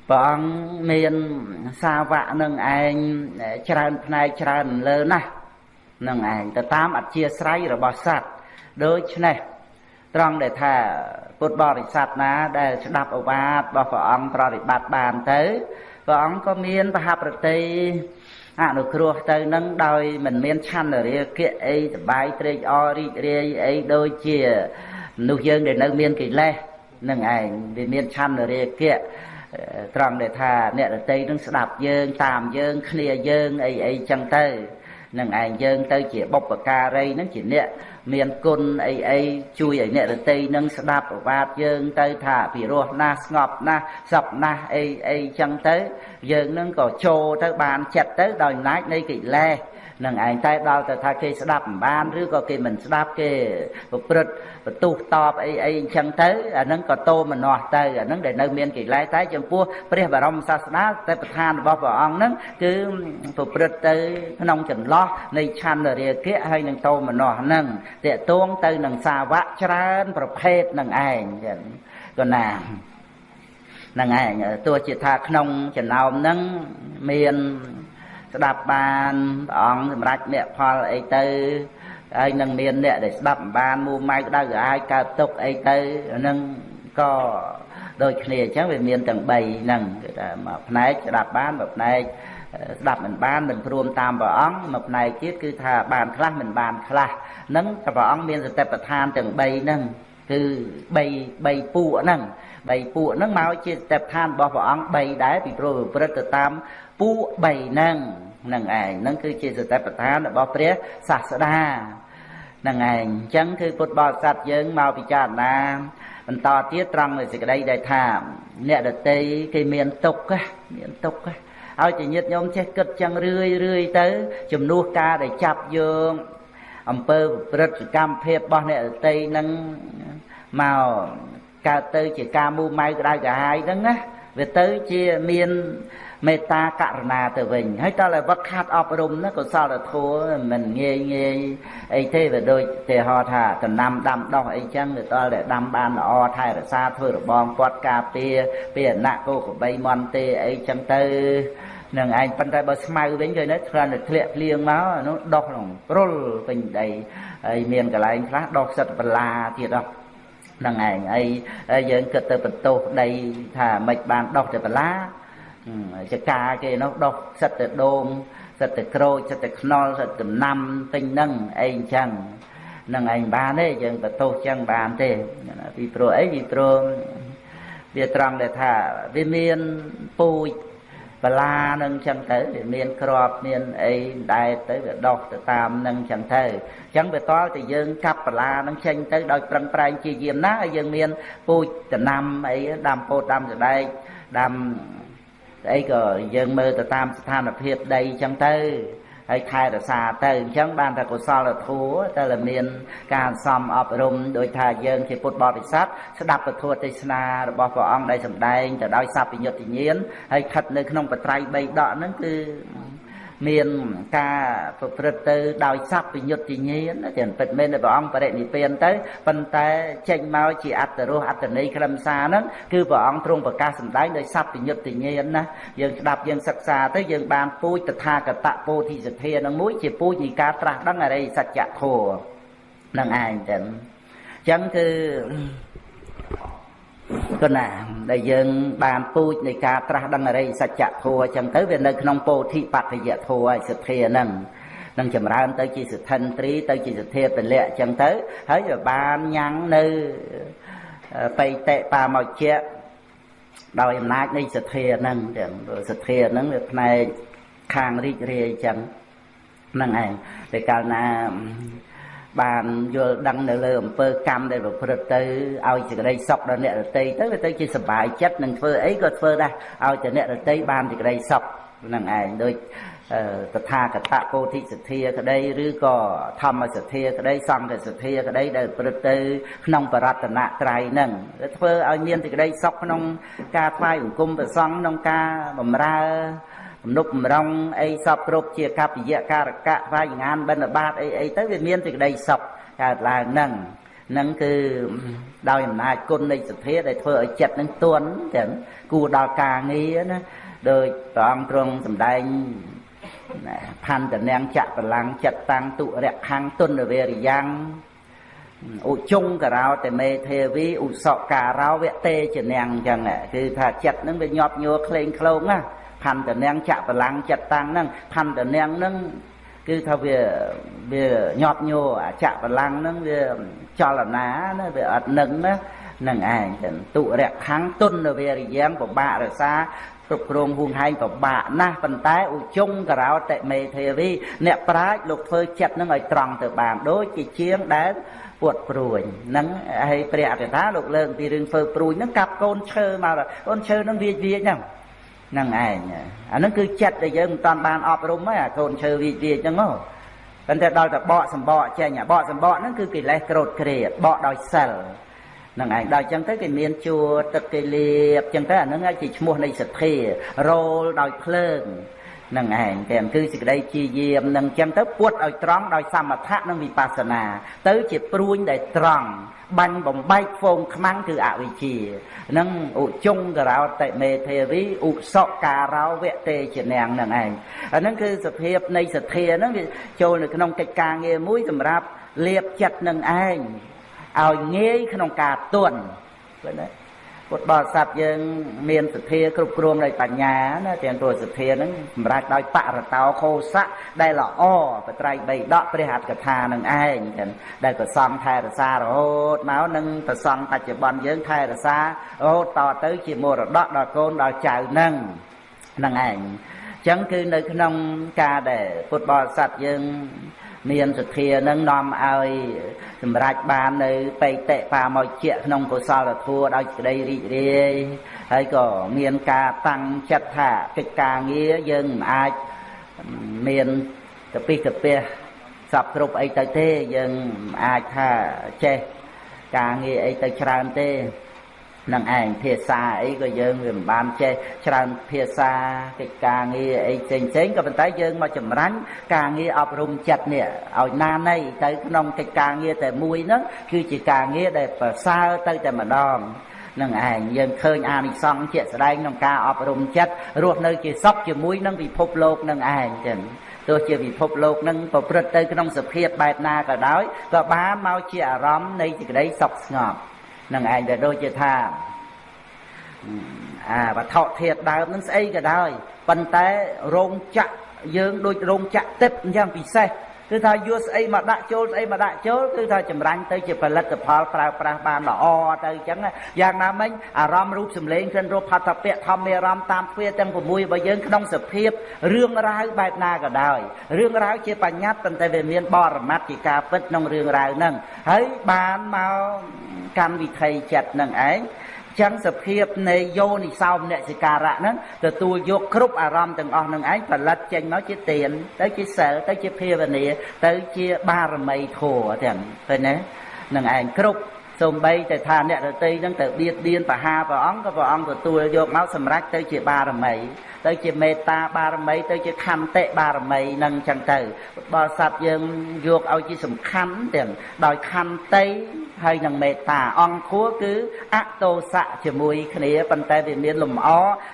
ព្រះអង្គមានសាវកនឹងឯងច្រើនផ្នែកច្រើនលើណាស់នឹងឯងទៅតាមអធិស្រ័យរបស់សត្វដូច្នេះត្រង់ដែលថាពុទ្ធបរិស័ទណាដែលស្ដាប់អវាទរបស់ព្រះអង្គប្រតិបត្តិបានទៅព្រះអង្គក៏មានបហប្រតិអនុគ្រោះទៅនឹងដោយមិនមានឆន្ទរាគៈអីសបាយត្រេកអររីករាយអីដូចជា មនុស្សយើងដែលនៅមានកិលេសនឹងឯងវាមានឆន្ទរាគៈត្រង់ដែលថាអ្នករតីនឹងស្ដាប់យើង តាមយើងគ្នាយើងអីអីចឹងទៅនឹងឯងយើងទៅជាបុព្វការីនឹងជាអ្នកមានគុណអីអីជួយឲ្យអ្នករតីនឹងស្ដាប់ប្រវាទយើងទៅថាពិរោះណាស់ស្ងប់ណាស់សពណាស់អីអីចឹងទៅ យើងនឹងក៏ចូលទៅបានចិត្តទៅដោយអំណាចនៃកិលេស នឹងឯងតែដល់ទៅថាគេស្ដាប់មិនបានឬក៏គេមិនស្ដាប់គេប្រព្រឹត្តបន្ទុះតបអីអីអញ្ចឹងទៅអានឹងក៏តោមនោះទៅអានឹងដែលនៅមានកិលេសតែចំពោះព្រះបរមសាសនាតែប្រធានរបស់ព្រះអង្គហ្នឹងគឺប្រព្រឹត្តទៅក្នុងចន្លោះនៃឆន្ទរាគៈហើយនឹងតោមនោះហ្នឹងតេតួងទៅនឹងសាវកច្រើនប្រភេទនឹងឯងចឹងក៏ណាហ្នឹងឯងទោះជាថាក្នុងចំណោមហ្នឹងមាន ស្ដាប់បានព្រះអង្គសម្រេចមគ្គផលអីទៅហើយនឹងមានអ្នកដែលស្ដាប់បានមូម៉ៅក្តៅក្រហាយកើតទុកអីទៅនឹងក៏ដូចគ្នាអញ្ចឹងវាមានទាំង3ហ្នឹងគឺថាមួយផ្នែកស្ដាប់បានមួយផ្នែកស្ដាប់មិនបានមិនព្រមតាមព្រះអង្គមួយផ្នែកទៀតគឺថាបានខ្លះមិនបានខ្លះហ្នឹងតែព្រះអង្គមានសតិប្បដ្ឋានទាំង3ហ្នឹងគឺ3 3ពួកហ្នឹង3ពួកហ្នឹងមកជាសតិប្បដ្ឋានរបស់ព្រះអង្គ3ដែរពីព្រោះប្រព្រឹត្តទៅតាម ពួក3ហ្នឹងនឹងឯងហ្នឹងគឺជាសតិប្បដ្ឋានរបស់ព្រះសាស្តានឹងឯងអញ្ចឹងគឺពុទ្ធបរិស័ទយើងមកពិចារណាបន្តទៀតត្រង់នៅសេចក្តីដែលថា អ្នកដតីគេមានទុកមានទុកឲ្យតែញាតញោមចេះគិតចឹងរឿយរឿយទៅ ជំនួសការដែលចាប់យើងអំពើប្រព្រឹត្តកម្មភាពរបស់អ្នកដតីនឹងមកកើតទៅជាការមូម៉ៅក្តៅក្រហាយហ្នឹងណាវាទៅជាមាន មេត្តាករុណាទៅវិញហើយតើឲ្យវឹកខាត់អប់រំណាកុសលធម៌មិនងាយងាយអីទេវាដូចទេហោថាដំណាំដាំដោះអីចឹងទៅដល់តែដាំបានល្អថែរក្សាធ្វើរបងពាត់ការពារពីអណៈគោកបីមន់ទេអីចឹងទៅនឹងឯងប៉ុន្តែបើស្មៅវិញឃើញទេគ្រាន់តែធ្លាក់ភ្លៀងមកនោះដោះក្នុងរុលពេញដីហើយមានកន្លែងខ្លះដោះសិតបលាទៀតអស់ហ្នឹងឯងហើយយើងគិតទៅបន្ទោសដីថាមិនបានដោះតែបលា ចកាគេនោះដុះសិតតែដូងសិតតែក្រូចសិតតែខ្នុរសិតដំណាំពេញហ្នឹងអីអញ្ចឹងនឹងឯងបានទេយើងបន្ទោសចឹងបានទេពីព្រោះអីពីព្រោះវាត្រង់ដែលថាវាមានពូជបលានឹងចឹងទៅវាមានក្របមានអីដែរទៅវាដោះទៅតាមនឹងចឹងទៅចឹងវាតល់តែយើងកាប់បលានឹងចេញទៅដោយប្រឹងប្រែងជាយាមណាឲ្យយើងមានពូជដំណាំអីដាំពោតដាំសដែកដាំ ស្អីក៏យើងមើលទៅតាមស្ថានភាពដីអញ្ចឹងទៅហើយខែរសាទៅអញ្ចឹងបានតែកុសលធម៌តែមាន ការសំអប់រំដោយថាយើងជាពុទ្ធបរិស័ទស្ដាប់ពធទេសនារបស់ព្រះអង្គដែលសម្ដែងទៅដោយសព្វញ្ញត្តិញាណហើយខិតនៅក្នុងបត្រៃ3ដកហ្នឹងគឺ មានការប្រព្រឹត្តទៅដោយសัพពញ្ញុតិញ្ញាណតែពិតមែនដែលព្រះអង្គបរិនិព្វានទៅប៉ុន្តែចេញមកជាអត្តរសអត្តន័យខ្លឹមសារហ្នឹងគឺព្រះអង្គទ្រង់ប្រកាសសម្ដែងដោយសัพពញ្ញុតិញ្ញាណណាយើងស្ដាប់យើងសិក្សាទៅយើងបានពូជតថាគតពោធិសទ្ធានឹងមួយជាពូជនៃការត្រាស់ដឹងអរិយសច្ចធម៌នឹងឯងទៅអញ្ចឹងគឺ គណាដែលយើងបានពូជនៃការត្រាស់ដឹងអរិយសច្ចធម៌អញ្ចឹងទៅវានៅក្នុងពោធិបត្តិយធម៌ឯសទ្ធាហ្នឹងនឹងចម្រើនទៅជាសទ្ធិនត្រីទៅជាសទ្ធាពលៈអញ្ចឹងទៅហើយវាបានញ៉ាំងនៅបៃតិបាមកជាដោយអំណាចនៃសទ្ធាហ្នឹងទាំងសទ្ធាហ្នឹងវាផ្នែកខាងរីករាយអញ្ចឹងហ្នឹងឯងតែកាលណា បានយល់ដឹងនៅលើអំពើកម្មដែលប្រព្រឹត្តទៅឲ្យសេចក្តីសុខដល់អ្នករតីទៅវាទៅជាសុបាយចិត្តនឹងធ្វើអីក៏ធ្វើដែរឲ្យតែអ្នករតីបានសេចក្តីសុខហ្នឹងឯងដូចតថាគតពោធិសទ្ធាក្តីឬក៏ធម្មសទ្ធាក្តីសង្ឃសទ្ធាក្តីដែលប្រព្រឹត្តទៅក្នុងបរតនត្រ័យហ្នឹងធ្វើឲ្យមានសេចក្តីសុខក្នុងការថ្វាយបង្គំព្រះសង្ឃក្នុងការបម្រើ ទំនុកបំរុងអីសពគ្រប់ជាកប្បយៈការកៈវាយងានបិណ្ឌបាតអីអីទៅវាមានសេចក្តីសុខកើតឡើងហ្នឹងនឹងគឺដោយអំណាចគុណនៃសទ្ធាដែលធ្វើឲ្យចិត្តនឹងទន់ចឹងគួរដល់ការងារណាដោយព្រះអង្គទ្រង់សម្ដែងផន្តនាងចៈបលាំងចិត្តតាំងទុរៈខាងទុនវេរិយ៉ាងឧជុងការោតេមេទេវីឧសការោវតេចនាងអញ្ចឹងគឺថាចិត្តនឹងវាញាប់ញ័រក្លែងក្លោងណា ផន្តនាងចៈបលាំងចិត្តតាំងហ្នឹងផន្តនាងហ្នឹងគឺថាវាវាញាប់ញ័រអាចៈបលាំងហ្នឹងវាចលនាណាវាអត់នឹងណានឹងឯងចឹងទុរៈខាងទុនវេរិយ៉ាងពិបាករសាគ្រប់គ្រងហួងហែងពិបាកណាស់ប៉ុន្តែឧជុងករោតិមេធាវីអ្នកប្រាជ្ញលោកធ្វើចិត្តនឹងឲ្យត្រង់ទៅបានដូចជាជាងដែលពួតព្រួយហ្នឹងហើយព្រះអតិថាលោកលើកពីរឿងធ្វើព្រួយហ្នឹងកាប់កូនឈើមកកូនឈើហ្នឹងវាវាហ្នឹងហ្នឹងឯងអាហ្នឹងគឺចិត្តដែលយើងមិនតាន់បានអប់រំហ្នឹងអាកូនឈើវាវាហ្នឹងមកប៉ុន្តែដល់តែបកសម្បកចេញអាបកសម្បកហ្នឹងគឺកិលេសក្រោតក្រេតបកដោយសិលនឹងឯងដល់អញ្ចឹងទៅគេមានជួរទឹកគេលៀបអញ្ចឹងទៅអានឹងជាឈ្មោះនៃសទ្ធារោលដោយភ្លើង នឹងឯងទាំងគឺសេចក្តីជាយាមនឹងអញ្ចឹងទៅពួតឲ្យត្រង់ដោយសមថៈនិងវិបស្សនា ទៅជាព្រួញដែលត្រង់បាញ់បំបែកហ្វូងខ្មាំងគឺអវិជ្ជានឹងឧជុងករោតិមេទេវីឧសការោវតេជនាងនឹងឯងអាហ្នឹងគឺសភាពនៃសទ្ធាហ្នឹងវាចូលនៅក្នុងកិច្ចការងារមួយសម្រាប់លៀបចិត្តនឹងឯងឲ្យងាយក្នុងការទន់ឃើញទេ ពុទ្ធបរិស័ទយើង មានសទ្ធាគ្រប់គ្រងដោយបញ្ញាណាទាំងព្រោះសទ្ធាហ្នឹងសម្រាប់ដោយបរតោខោសៈដែលល្អបត្រៃបីដកព្រះអត្ថកថានឹងឯងចឹងដែលប្រសង់ថែរសារហូតមកនឹងប្រសង់បច្ចុប្បន្នយើងថែរសារហូតតទៅជាមរតកដល់កូនដល់ចៅនឹងនឹងឯងចឹងគឺនៅក្នុងការដែលពុទ្ធបរិស័ទយើង មានសទ្ធានឹងនាំឲ្យសម្រេចបាននៅបេតិបាមកជាក្នុងកុសលធម៌ដោយក្តីរីករាយហើយក៏មានការតាំងចិត្តថាកិច្ចការងារយើងមិនអាចមានកពិះកពះសពគ្រប់អីទៅទេយើងអាចថាចេះការងារអីទៅច្រើនទេ នឹងឯងភាសាអីក៏យើងវាមិនបានចេះច្រើនភាសាកិច្ចការងារអីផ្សេងផ្សេងក៏ប៉ុន្តែយើងមកចម្រាញ់ការងារអប់រំចិត្តនេះឲ្យណានៃទៅក្នុងកិច្ចការងារតែមួយហ្នឹងគឺជាការងារដែលប្រសើរទៅតែម្ដងនឹងឯងយើងឃើញអានិសង្សជាក់ស្ដែងក្នុងការអប់រំចិត្តរស់នៅជាសុខជាមួយនឹងពិភពលោកនឹងឯងចឹងទោះជាពិភពលោកនឹងប្រព្រឹត្តទៅក្នុងសភាពបែបណាក៏ដោយក៏បានមកជាអារម្មណ៍នៃសេចក្តីសុខស្ងប់ នឹងឯងដែលដូចជាថាអាវត្ថុធាតុដើមនឹងស្អីក៏ដោយប៉ុន្តែរោងចក្រយើងដូចរោងចក្រទឹកអញ្ចឹងពិសេស គឺថាយកស្អីមកដាក់ចូលស្អីមកដាក់ចូលគឺថាចម្រាញ់ទៅជាផលិតផលប្រើប្រាស់បានល្អទៅអញ្ចឹងយ៉ាងណាមិញអារម្មណ៍រូបសម្លេងក្រិនរੂបផតពៈធម្មអារម្មណ៍តាមទ្វាទាំង6របស់យើងក្នុងសភាពរឿងរ៉ាវបែបណាក៏ដោយរឿងរ៉ាវជាបញ្ញត្តិប៉ុន្តែវាមានបរមត្ថជាការពិតក្នុងរឿងរ៉ាវហ្នឹងហើយបានមកកម្មវិធីចិត្តនឹងឯង ចឹងសភាពនៃយោនិសោមនសិការៈហ្នឹងទទួលយកគ្រប់អារម្មណ៍ទាំងអស់នឹងឯងផលិតចេញមកជាទានទៅជាសិលទៅជាភាវនាទៅជាបារមីធម៌ទាំងឃើញទេនឹងឯងគ្រប់សំបីតែថាអ្នករតីហ្នឹងទៅបៀតបៀនបហាព្រះអង្គក៏ព្រះអង្គទទួលយកមកសម្រេចទៅជាបារមីទៅជាមេត្តាបារមីទៅជាខន្តិបារមីនឹងចឹងទៅបរិស័ទយើងយកឲ្យជាសំខាន់ទាំងដោយខន្តិ ហើយនឹងមេត្តាអង្គខួរគឺអតោសៈជាមួយគ្នាប៉ុន្តែវាមានលំអ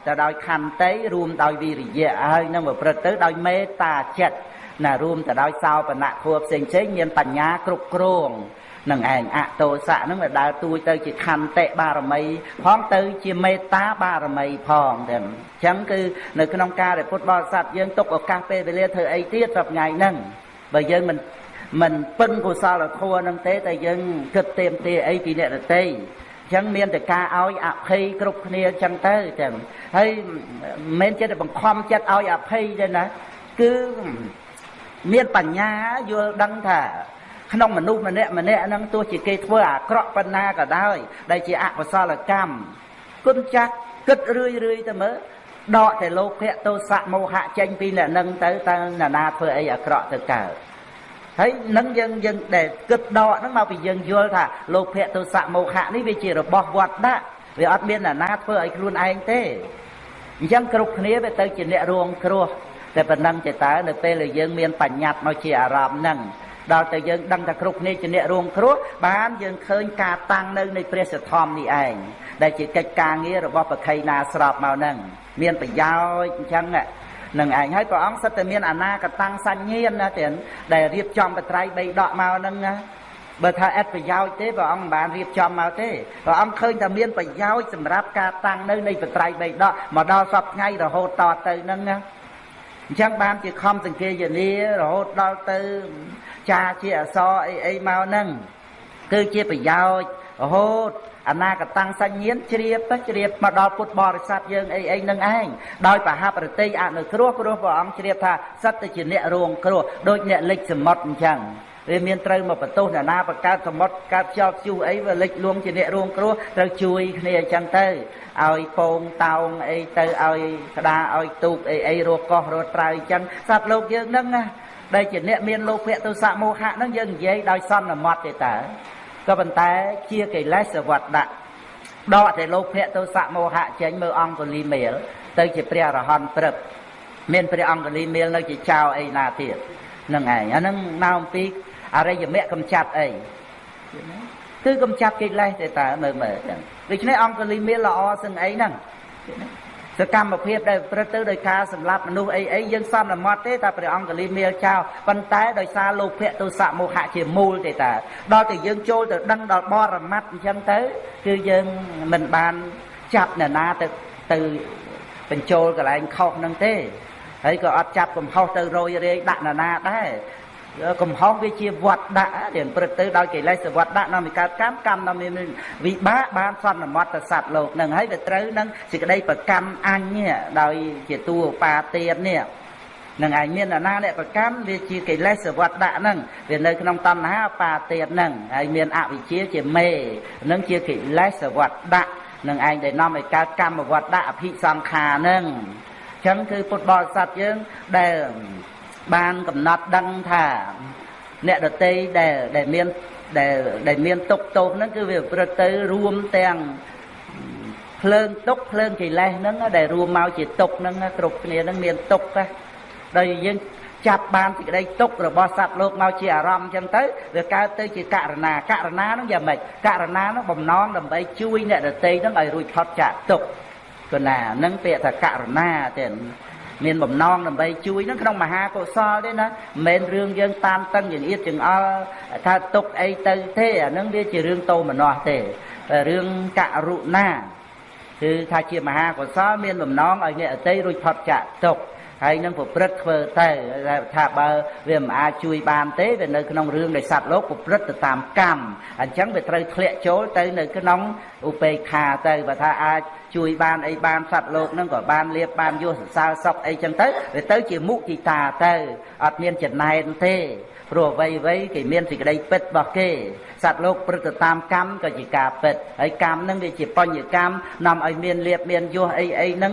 ទៅដោយខន្តិរួមដោយវិរិយៈហើយនឹងប្រព្រឹត្តទៅដោយមេត្តាចិត្តណារួមទៅដោយសោបនៈខួរផ្សេងផ្សេងមានបញ្ញាគ្រប់គ្រងនឹងឯងអតោសៈនឹងវាដើរទួយទៅជាខន្តិបារមីផងទៅជាមេត្តាបារមីផងតែអញ្ចឹងគឺនៅក្នុងការដែលពុទ្ធបរិស័ទយើងទុកឱកាសពេលវេលាធ្វើអីទៀតសប្ថ្ងៃហ្នឹងបើយើងមិន មិនពឹងកុសលធម៌នឹងទេតែយើងគិតទៀមទាអីពីអ្នកដទៃអញ្ចឹងមានតែការឲ្យអភ័យគ្រប់គ្នាអញ្ចឹងទៅចឹងហើយមិនមែនចិត្តបង្ខំចិត្តឲ្យអភ័យទេណាគឺមានបញ្ញាយល់ដឹងថាក្នុងមនុស្សម្នាក់ម្នាក់ហ្នឹងទោះជាគេធ្វើអាក្រក់ប៉ុណ្ណាក៏ដោយដែលជាអកុសលកម្មគុណចាស់គិតរឿយរឿយទៅមើលដកតែលោភៈទោសៈមោហៈចេញពីអ្នកនឹងទៅតើអ្នកណាធ្វើអីអាក្រក់ទៅកើត ហើយនឹងយើងយើងដែលគិតដកហ្នឹងមកពីយើងយល់ថាលោភៈទោសៈមោហៈនេះវាជារបស់វត្តដាក់វាអត់មានអ្នកណាធ្វើឲ្យខ្លួនឯងទេអញ្ចឹងគ្រប់គ្នាវាទៅជាអ្នករងគ្រោះតែប៉ុណ្ណឹងចេតើនៅពេលដែលយើងមានបញ្ញត្តិមកជាអារម្មណ៍ហ្នឹងដល់តែយើងដឹងថាគ្រប់គ្នាជាអ្នករងគ្រោះបានយើងឃើញការតាំងនៅនៃព្រះសទ្ធំនេះឯងដែលជាកិច្ចការងាររបស់ប្រខៃណាស្របមកហ្នឹងមានប្រយោជន៍អញ្ចឹង នឹងឯងហើយព្រះអង្គសិតតែមានអនាគតាំងសញ្ញានណាទៀតដែលរៀបចំបត្រៃបីដកមកហ្នឹងណាបើថាអត់ប្រយោជន៍ទេព្រះអង្គមិនបានរៀបចំមកទេព្រះអង្គឃើញថាមានប្រយោជន៍សម្រាប់ការតាំងនៅនៃបត្រៃបីដកមកដល់សពថ្ងៃរហូតតទៅហ្នឹងណាអញ្ចឹងបានជាខំសង្កេយនារហូតដល់ទៅចាជាអសអីអីមកហ្នឹងគឺជាប្រយោជន៍រហូត អនាគតាំងសញ្ញាណជ្រាបទៅជ្រាបមកដល់ពុទ្ធបរិស័ទយើងអីអីនឹងឯងដោយបហប្រតិអនុគ្រោះព្រោះព្រះអង្គជ្រាបថាសត្វទៅជាអ្នករងគ្រោះដូចអ្នកលិចសមុទ្រអញ្ចឹងវាមានត្រូវមកបន្ទោសអ្នកណាបកើតសមុទ្រកើតខ្យល់ខ្ជុះអីវាលិចលួងជាអ្នករងគ្រោះត្រូវជួយគ្នាអញ្ចឹងទៅឲ្យពងតោងអីទៅឲ្យក្តារឲ្យទូកអីអីរកកោះរត់ត្រើយអញ្ចឹងសត្វលោកយើងហ្នឹងណាដែលជាអ្នកមានលោភៈទោសៈមោហៈហ្នឹងយើងនិយាយដោយសន្មត់ទេតើ ក៏ប៉ុន្តែជាកិលេសវត្តដាក់ដកតែលោភៈទោសៈមោហៈចេញមើលអង្គលីមេលទៅជាព្រះអរហន្តព្រឹកមានព្រះអង្គលីមេលនៅជាចៅអីណាទៀតនឹងឯងអាហ្នឹងមកអំពីអរិយមគ្គកំចាត់អីគឺកំចាត់កិលេសទេតើមើលមើលចឹងដូច្នេះអង្គលីមេលល្អសឹងអីហ្នឹង សកម្មភាពដែលប្រព្រឹត្តទៅដោយការសម្លាប់មនុស្សអីអីយើងសន្មត់ទេតែព្រះអង្គលីមាលចោលប៉ុន្តែដោយសារលោភៈទោសៈមោហៈជាមូលទេតាដល់តែយើងចូលទៅដឹងដល់បរមត្តអញ្ចឹងទៅគឺយើងមិនបានចាប់អ្នកណាទៅទៅបញ្ចូលកន្លែងខុសនឹងទេហើយក៏អត់ចាប់កំហុសទៅរយរាយដាក់ណានាដែរ កំហុសវាជាវត្តដាក់រៀនព្រឹកទៅដោយកិលេសវត្តដាក់នាំឲ្យកើតកម្មកម្មនាំមានវិបាកបានសន្មត់ទៅសត្វលោកនឹងហើយវាត្រូវនឹងសេចក្តីប្រកម្មអញដោយជាតួបាទៀននេះនឹងឯងមានអាណាអ្នកប្រកម្មវាជាកិលេសវត្តដាក់ហ្នឹងវានៅក្នុងតណ្ហាបាទៀនហ្នឹងហើយមានអវិជ្ជាជាមេនឹងជាកិលេសវត្តដាក់នឹងឯងដែលនាំឲ្យកើតកម្មវត្តដាក់អភិសង្ខារហ្នឹងអញ្ចឹងគឺពុទ្ធបរិស័ទយើងដែល បានកំណត់ដឹងថាអ្នកដតីដែលដែលមានដែលដែលមានទុកទោសហ្នឹងគឺវាប្រព្រឹត្តទៅរួមទាំងភ្លើងទុកភ្លើងកិលេសហ្នឹងដែលរួមមកជាទុកហ្នឹងគ្រប់គ្នាហ្នឹងមានទុកណាដោយយើងចាប់បានសេចក្តីទុករបស់សត្វលោកមកជាអារម្មណ៍អញ្ចឹងទៅវាកើតទៅជាករណាករណាហ្នឹងយ៉ាងម៉េចករណាហ្នឹងបំណងដើម្បីជួយអ្នកដតីហ្នឹងឲ្យរួចផុតចាកទុកកណាហ្នឹងពាក្យថាករណាទេ មានបំណងដើម្បីជួយនឹងក្នុងមហាកុសលទេណាមិនមែនរឿងយើងតាមតឹងចង្អៀតចង្អល់ថាទុកអីទៅទេអានឹងវាជារឿងតោមនោះទេរឿងករុណាគឺថាជាមហាកុសលមានបំណងឲ្យអ្នកអតីរួចផុតចាកទុក ហើយនឹងប្រព្រឹត្តធ្វើទៅថាបើវាមិនអាចជួយបានទេវានៅក្នុងរឿងនៃសត្វលោកប្រព្រឹត្តទៅតាមកម្មអញ្ចឹងវាត្រូវធ្លាក់ចូលទៅនៅក្នុងឧបេក្ខាទៅបើថាអាចជួយបានអីបានសត្វលោកនឹងក៏បានលៀបបានយោសរសើរសុខអីចឹងទៅវាទៅជាមុទិតាទៅអត់មានចំណែនទេព្រោះអ្វីអ្វីគេមានសេចក្តីពិតរបស់គេសត្វលោកព្រឹត្តទៅតាមកម្មក៏ជាការពិតហើយកម្មនឹងវាជាបញ្ញកម្មនាំឲ្យមានលៀបមានយោសអីអីហ្នឹង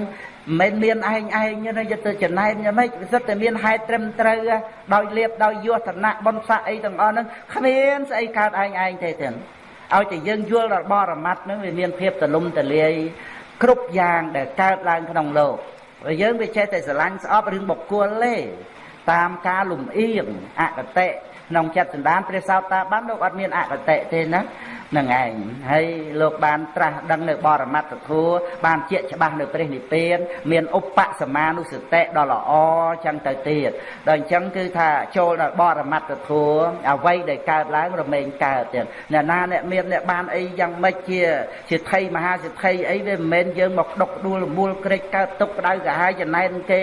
មិនមានឯងឯងទេយកទៅចំណែនយ៉ាងម៉េចវាសិតតែមានហេតុត្រឹមត្រូវដោយលៀបដោយយោធនៈបុណ្យស័ក្តិអីទាំងអស់ហ្នឹងគ្មានស្អីកើតឯងឯងទេទេឲ្យតែយើងយល់ដល់បរមត្តហ្នឹងវាមានភាពទលំទលាយគ្រប់យ៉ាងដែលកើតឡើងក្នុងលោកហើយយើងវាចេះតែស្រឡាញ់ស្អប់រឿងបុគ្គលទេតាមការលំអៀងអកតេ ក្នុងចិត្តសន្តានព្រះសោតាបានលោកអត់មានអកតេទេណា នឹងឯងហើយលោកបានត្រាស់ដឹងនៅបរមត្ថធัวបានជាច្បាស់នៅព្រះនិព្វាន មានឧបសមានុសតិដ៏ល្អចឹងទៅទៀតដល់អញ្ចឹងគឺថាចូលដល់បរមត្ថធัวអ្វីដែលកើតឡើងរមែងកើតទៀតអ្នកណាអ្នកមានអ្នកបានអីយ៉ាងម៉េចជាជាថៃមហាសិទ្ធិអីវាមិនមែនយើងមកដុកដួលរមូលក្រិចកើតទុកក្តៅកាហាយចំណែនគេ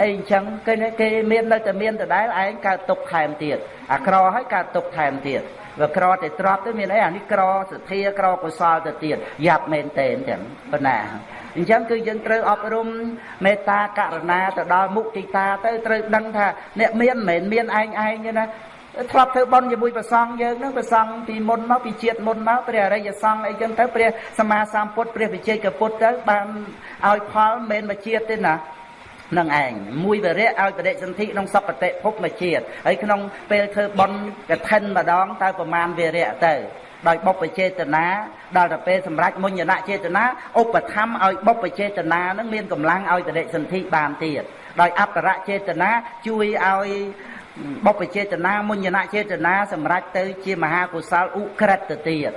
អីអញ្ចឹងគេគេមាននៅតែមានដដែលឯងកើតទុកថែមទៀតអាក្រហើយកើតទុកថែមទៀត វាក្រតែទ្របទៅមានអីអានេះក្រសទ្ធាក្រកុសលទៅទៀតយ៉ាប់មែនតេនចឹងប៉ុណ្ណាអញ្ចឹងគឺយើងត្រូវអប់រំមេត្តាករុណាទៅដល់មុទិតាទៅត្រូវដឹងថាអ្នកមានមិនមែនមានឯងឯងទេណាធ្លាប់ធ្វើបន់ជាមួយព្រះសង្ឃយើងហ្នឹងព្រះសង្ឃពីមុនមកពីជាតិមុនមកព្រះអរិយសង្ឃអីចឹងទៅព្រះសម្មាសម្ពុទ្ធព្រះវិជ័យកពុទ្ធទៅបានឲ្យផលមិនមែនមកជាតិទេណា នឹងឯងមួយវរៈឲ្យបដិសន្ធិក្នុងសពតិភពមួយជាតិហើយក្នុងពេលធ្វើបន់កឋិនម្ដងតើប្រមាណវរៈទៅដោយបុព្វចេតនាដល់ទៅពេលសម្រាប់មុញ្ញនចេតនាឧបធម្មឲ្យបុព្វចេតនានឹងមានកម្លាំងឲ្យបដិសន្ធិបានទៀតដោយអត្តរចេតនាជួយឲ្យបុព្វចេតនាមុញ្ញនចេតនាសម្រាប់ទៅជាមហាកុសលឧក្រិតទៅទៀត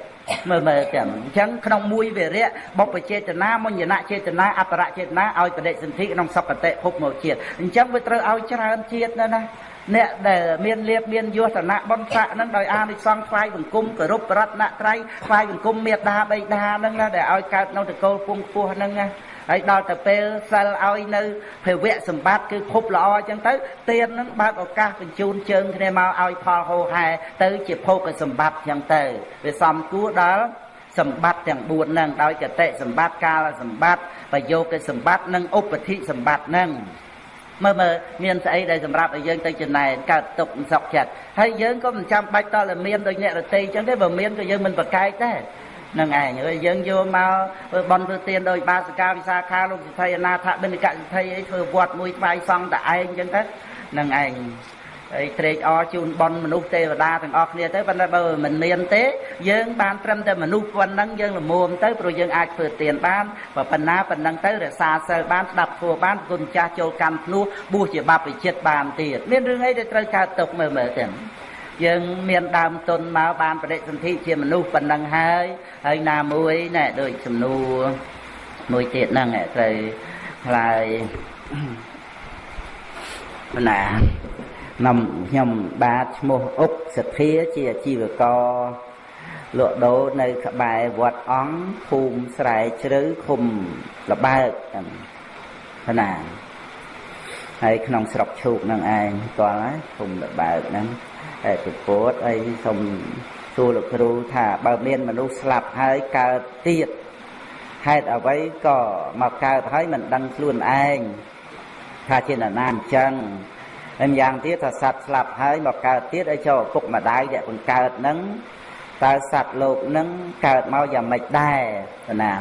មើលមើលទាំងអញ្ចឹងក្នុងមួយវរៈបុព្វចេតនាមុញ្ញនចេតនាអត្តរចេតនាឲ្យបដិសន្ធិក្នុងសពតិភពមកជាតិអញ្ចឹងវាត្រូវឲ្យច្រើនជាតិណាណាអ្នកដែលមានលៀបមានយោធនៈបនស័កនឹងដោយអានិសង្ឃថ្វាយបង្គំគោរពរតនត្រ័យថ្វាយបង្គំមេត្តាបិតានឹងណាដែលឲ្យកើតនៅតកូលពងខ្ពស់នឹងណា ហើយដល់ទៅពេលសិលឲ្យនៅភវៈសម្បត្តិគឺភពល្អអញ្ចឹងទៅទៀននឹងបើកឱកាសបញ្ជូនជើងគ្នាមកឲ្យផលហោហែទៅជាភោគសម្បត្តិអញ្ចឹងទៅវាសំគួរដល់សម្បត្តិទាំង4ហ្នឹងដោយកតិសម្បត្តិកាលសម្បត្តិបយោគសម្បត្តិនិងឧបតិសម្បត្តិហ្នឹងមើលមើលមានស្អីដែលសម្រាប់ឲ្យយើងទៅចំណែនកើតទុកសុខចិត្តហើយយើងក៏មិនចាំបាច់តតែមានដូចអ្នករតីអញ្ចឹងទេបើមានក៏យើងមិនប្រកែកដែរ នឹងឯងហើយយើងយកមកធ្វើបន់ធ្វើទានដោយបាសកាវិសាខាលោកសិទ្ធិអនាថបិណ្ឌកសិទ្ធិអីធ្វើវត្តមួយថ្វាយសង់តែឯងអញ្ចឹងទៅនឹងឯងហើយត្រេកអរជូនបន់មនុស្សទេវតាទាំងអស់គ្នាទៅប៉ុន្តែបើមិនមានទេយើងបានត្រឹមតែមនុស្សប៉ុណ្ណឹងយើងល្មមទៅព្រោះយើងអាចធ្វើទានបានបើប៉ុណ្ណាប៉ុណ្ណឹងទៅរក្សាសិលបានស្ដាប់ធัวបានគុណចាស់ចូលកម្មភ្នោះបួសជាបព្វជិតបានទៀតមានរឿងអីដែលត្រូវកើតទុកមើលមើលទាំង យើងមានដើមទុនមកបានបដិសន្ធិជាមនុស្សប៉ុណ្ណឹងហើយហើយណាមួយណែដូចសំណួរមួយទៀតហ្នឹងត្រូវខ្លាយណាខ្ញុំខ្ញុំបាទឈ្មោះអុកសធាជាអាជីវករលក់ដូរនៅក្បែរវត្តអង្គភូមិស្រែជ្រៅឃុំលបើកណាហើយក្នុងស្រុកឈូកនឹងឯងស្គាល់ហើយភូមិលបើកហ្នឹង តែពពោតអីសូមសួរលោកគ្រូថាបើមានមនុស្សស្លាប់ហើយកើតទៀតហេតុអ្វីក៏មកកើតហើយមិនដឹងខ្លួនឯងថាជានរណាអញ្ចឹងហើយម្យ៉ាងទៀតថាសត្វស្លាប់ហើយមកកើតទៀតឲ្យចូលឪពុកម្ដាយដែលបង្កើតនឹងតើសត្វលោកនឹងកើតមកយ៉ាងម៉េចដែរណា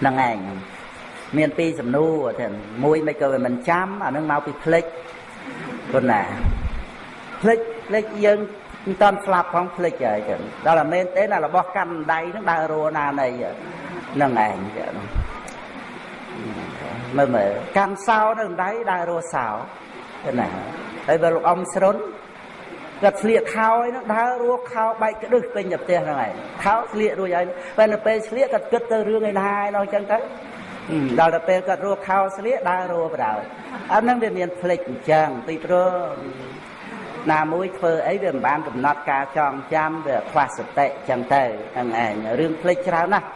ហ្នឹងឯងមានពីរសំណួរទៅមួយមិនក៏មិនចាំអានឹងមកពីផ្លិចប៉ុណ្ណាផ្លិច ផ្លិចយើងមិនតាន់ស្លាប់ផងផ្លិចហើយចឹងដល់តែមែនទេណារបស់កាន់ដៃហ្នឹងដើររੂណានៃហ្នឹងឯងចឹងមើលមើលកាន់សោនៅដៃដើររੂសោណាហើយបើលោកអ៊ំស្រុនគាត់ស្លៀកខោឯនោះដើររੂខោបែកក្ដឹសពេញទៅផ្ទះហ្នឹងឯងខោស្លៀករួចហើយពេលនៅពេលស្លៀកគាត់គិតទៅរឿងឯណាឯនោះចឹងទៅដល់ទៅពេលគាត់រੂខោស្លៀកដើររੂបដ ாய் អាហ្នឹងវាមានផ្លេចអញ្ចឹងទីព្រោះ ណាមួយធ្វើអីវាមិនបានកំណត់ការចងចាំវាខ្វះសតិចឹងទៅហ្នឹងឯងរឿងភ្លេចច្រើនណាស់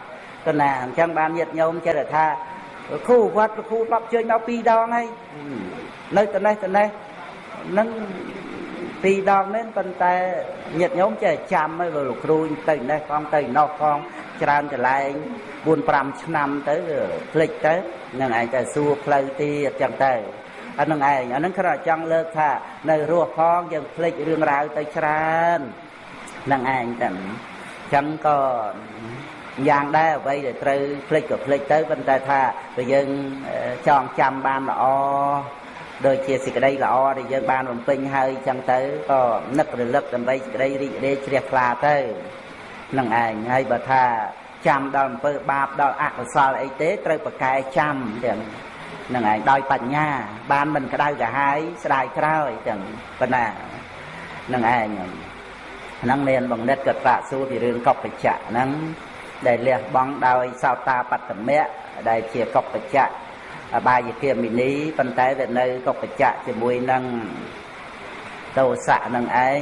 គណាអញ្ចឹងបានញាតញោមចេះតែថាគ្រូវត្តគ្រូ10ជើញមក2ដងហើយនៅត្នេះត្នេះនឹងពីរដងមែនប៉ុន្តែញាតញោមចេះចាំហើយលោកគ្រូទៅនេះផងទៅណោះផងច្រើនកន្លែង4 5ឆ្នាំទៅភ្លេចទៅនឹងឯងទៅសួរផ្លូវទៀតចឹងទៅ អានឹងឯងអានឹងគ្រាន់តែចង់លើកថានៅរស់ផងយើងភ្លេចរឿងរ៉ាវទៅច្រើននឹងឯងតែអញ្ចឹងក៏យ៉ាងដែរអ្វីដែលត្រូវភ្លេចក៏ភ្លេចទៅប៉ុន្តែថាបើយើងចងចាំបានល្អដូចជាសេចក្តីល្អដែលយើងបានបំពេញហើយអញ្ចឹងទៅក៏នឹករលឹកដើម្បីសេចក្តីរីករាយជ្រះថ្លាទៅនឹងឯងហើយបើថាចាំដល់អំពើបាបដល់អកុសលអីទេត្រូវប្រកែចាំទាំង នឹងឯងដោយបញ្ញា បានមិនក្តៅក្រហាយស្ដាយក្រោយចឹងប៉ុណ្ណានឹងឯងហ្នឹងមានបង្និតក៏ប្រាក់សួរពីរឿងកុបច្ចៈហ្នឹងដែលលះបង់ដោយសោតាបត្តមៈដែលជាកុបច្ចៈអបាយគាមិនីប៉ុន្តែវានៅកុបច្ចៈជាមួយនឹងតោសៈនឹងឯង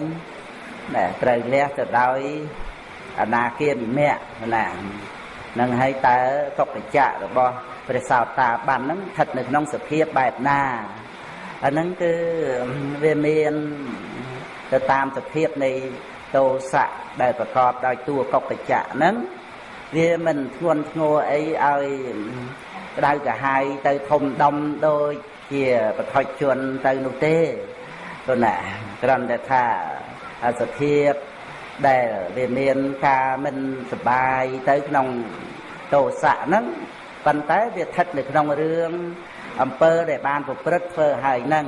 ដែលត្រូវលះទៅដោយអនាគាមិមៈណានឹងហើយតើកុបច្ចៈរបស់ ព្រះសោតាបានហ្នឹងស្ថិតនៅក្នុងសភាពបែបណាអាហ្នឹងគឺវាមានទៅតាមសភាពនៃតោសៈដែលប្រកបដោយតួកុបច្ចៈហ្នឹងវាមិនធ្ងន់ធ្ងរអីឲ្យក្តៅកាហាយទៅធំដុំដូចជាបឋិជនទៅនោះទេព្រោះណាគ្រាន់តែថាសភាពដែលវាមានការមិនសបាយទៅក្នុងតោសៈហ្នឹង ប៉ុន្តែវាស្ថិតនៅក្នុងរឿងអំពើដែលបានប្រព្រឹត្តធ្វើហើយហ្នឹង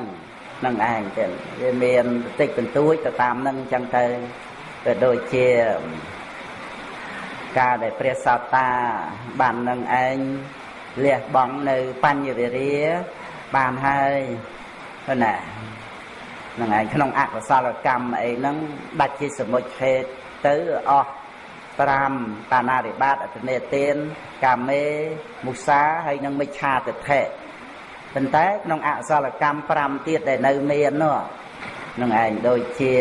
នឹងឯងចឹងវាមានបន្តិចបន្តួចទៅតាមនឹងចឹងទៅក៏ដូចជាការដែលព្រះសោតាបាននឹងឯងលះបង់នៅបញ្ញវិរិយបានហើយណានឹងឯងក្នុងអកុសលកម្មអីហ្នឹងដាច់ជាសមុជឆេតទៅអស់ 5បាណារិបាតអតនេទានកាមេមុសាហើយនឹងមិច្ឆាទិដ្ឋិប៉ុន្តែក្នុងអកុសលកម្ម5ទៀតដែលនៅមាននោះនឹងឯងដូចជា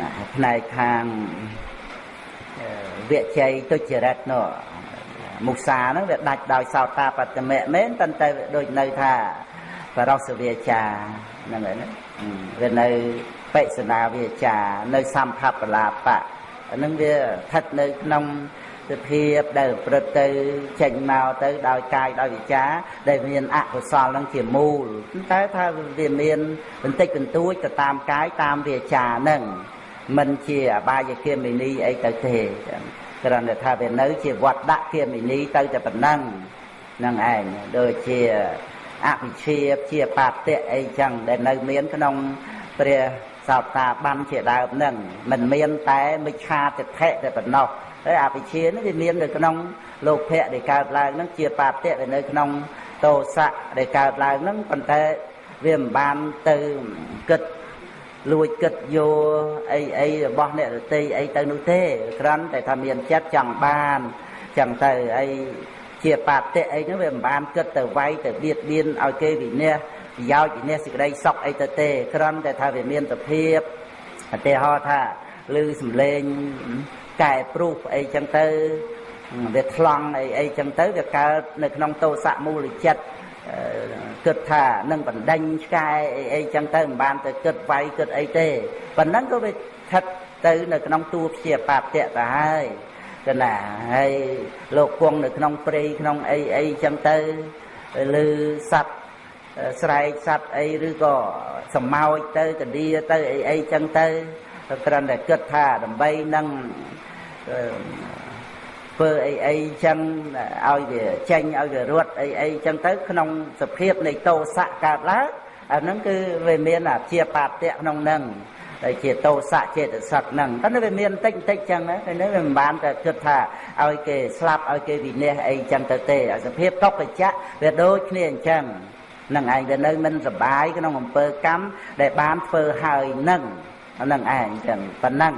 ណាផ្នែកខាងវិជ័យទុច្ចរិតនោះមុសាហ្នឹងវាដាច់ដោយសោតាបត្តមៈមែនប៉ុន្តែដូចនៅថាបរោសវាចាហ្នឹងហើយណាវានៅបិសនាវាចានៅសម្ភបលាបៈ ហ្នឹងវាស្ថិតនៅក្នុងសភាពដែលប្រព្រឹត្តទៅចេញមកទៅដោយកាយដោយវិចាដែលមានអកុសលហ្នឹងជាមូលតែថាវាមានបន្តិចបន្តួចទៅតាមកាយតាមវាចាហ្នឹងមិនជាអបាយគាមិនីអីទៅទេគ្រាន់តែថាវានៅ ជាវត្តដាក់គាមិនីទៅតែប៉ុណ្ណឹងនឹងឯងដូចជាអភិជាជាបាតិអីចឹងដែលនៅមានក្នុងព្រះ សោតាបានជាដើមហ្នឹងមិនមានតែមិច្ឆាទិដ្ឋិតែប៉ុណ្ណោះហើយអភិជានេះវាមាននៅក្នុងលោកភៈដែលកើតឡើងហ្នឹងជាបាតិវានៅក្នុងតោសៈដែលកើតឡើងហ្នឹងប៉ុន្តែវាមិនបានទៅគិតលួចគិតយកអីអីរបស់អ្នករតីអីទៅនោះទេគ្រាន់តែថាមានចិត្តចង់បានចឹងទៅអីជាបាតិអីហ្នឹងវាមិនបានគិតទៅវាយទៅបៀតបៀនឲ្យគេវិនិច្ឆ័យ ប្រយោជន៍វិនិច្ឆ័យសេចក្តីសុខអីទៅទេគ្រាន់តែថាវាមានសភាពឧទាហរណ៍ថាឮសំឡេងកែព្រុសអីចឹងទៅវាថ្លង់អីអីចឹងទៅវាកើតនៅក្នុងតោសៈមូលចិត្តគិតថានឹងបណ្ដេញឆ្កែអីអីចឹងទៅមិនបានទៅគិតវាយគិតអីទេប៉ុណ្ណឹងក៏វាស្ថិតទៅនៅក្នុងតួព្យាបាតៈទៅហើយគណាហើយលោកគង់នៅក្នុងព្រៃក្នុងអីអីចឹងទៅឬសัตว์ ស្រែកសัตว์អីឬក៏សម្ោចទៅកឌៀទៅអីអីចឹងទៅគ្រាន់តែគិតថាដើម្បីនឹងធ្វើអីអីចឹងឲ្យវាចេញឲ្យវារត់អីអីចឹងទៅ ក្នុងសភាពនៃតោសៈកើតឡើងអាហ្នឹងគឺវាមានអាជាបាតៈក្នុងហ្នឹងដែលជាតោសៈចេតសិកហ្នឹងតែវាមានបន្តិចបន្តិចចឹងណាតែនេះវាមិនបានតែគិតថាឲ្យគេស្លាប់ឲ្យគេវិនិច្ឆ័យអីចឹងទៅទេសភាពតុបច្ចៈវាដូចគ្នាអញ្ចឹង នឹងឯងវានៅមិនសបាយក្នុងអំពើកម្មដែលបានធ្វើហើយនឹងនឹងឯងចឹងប៉ុណ្ណឹង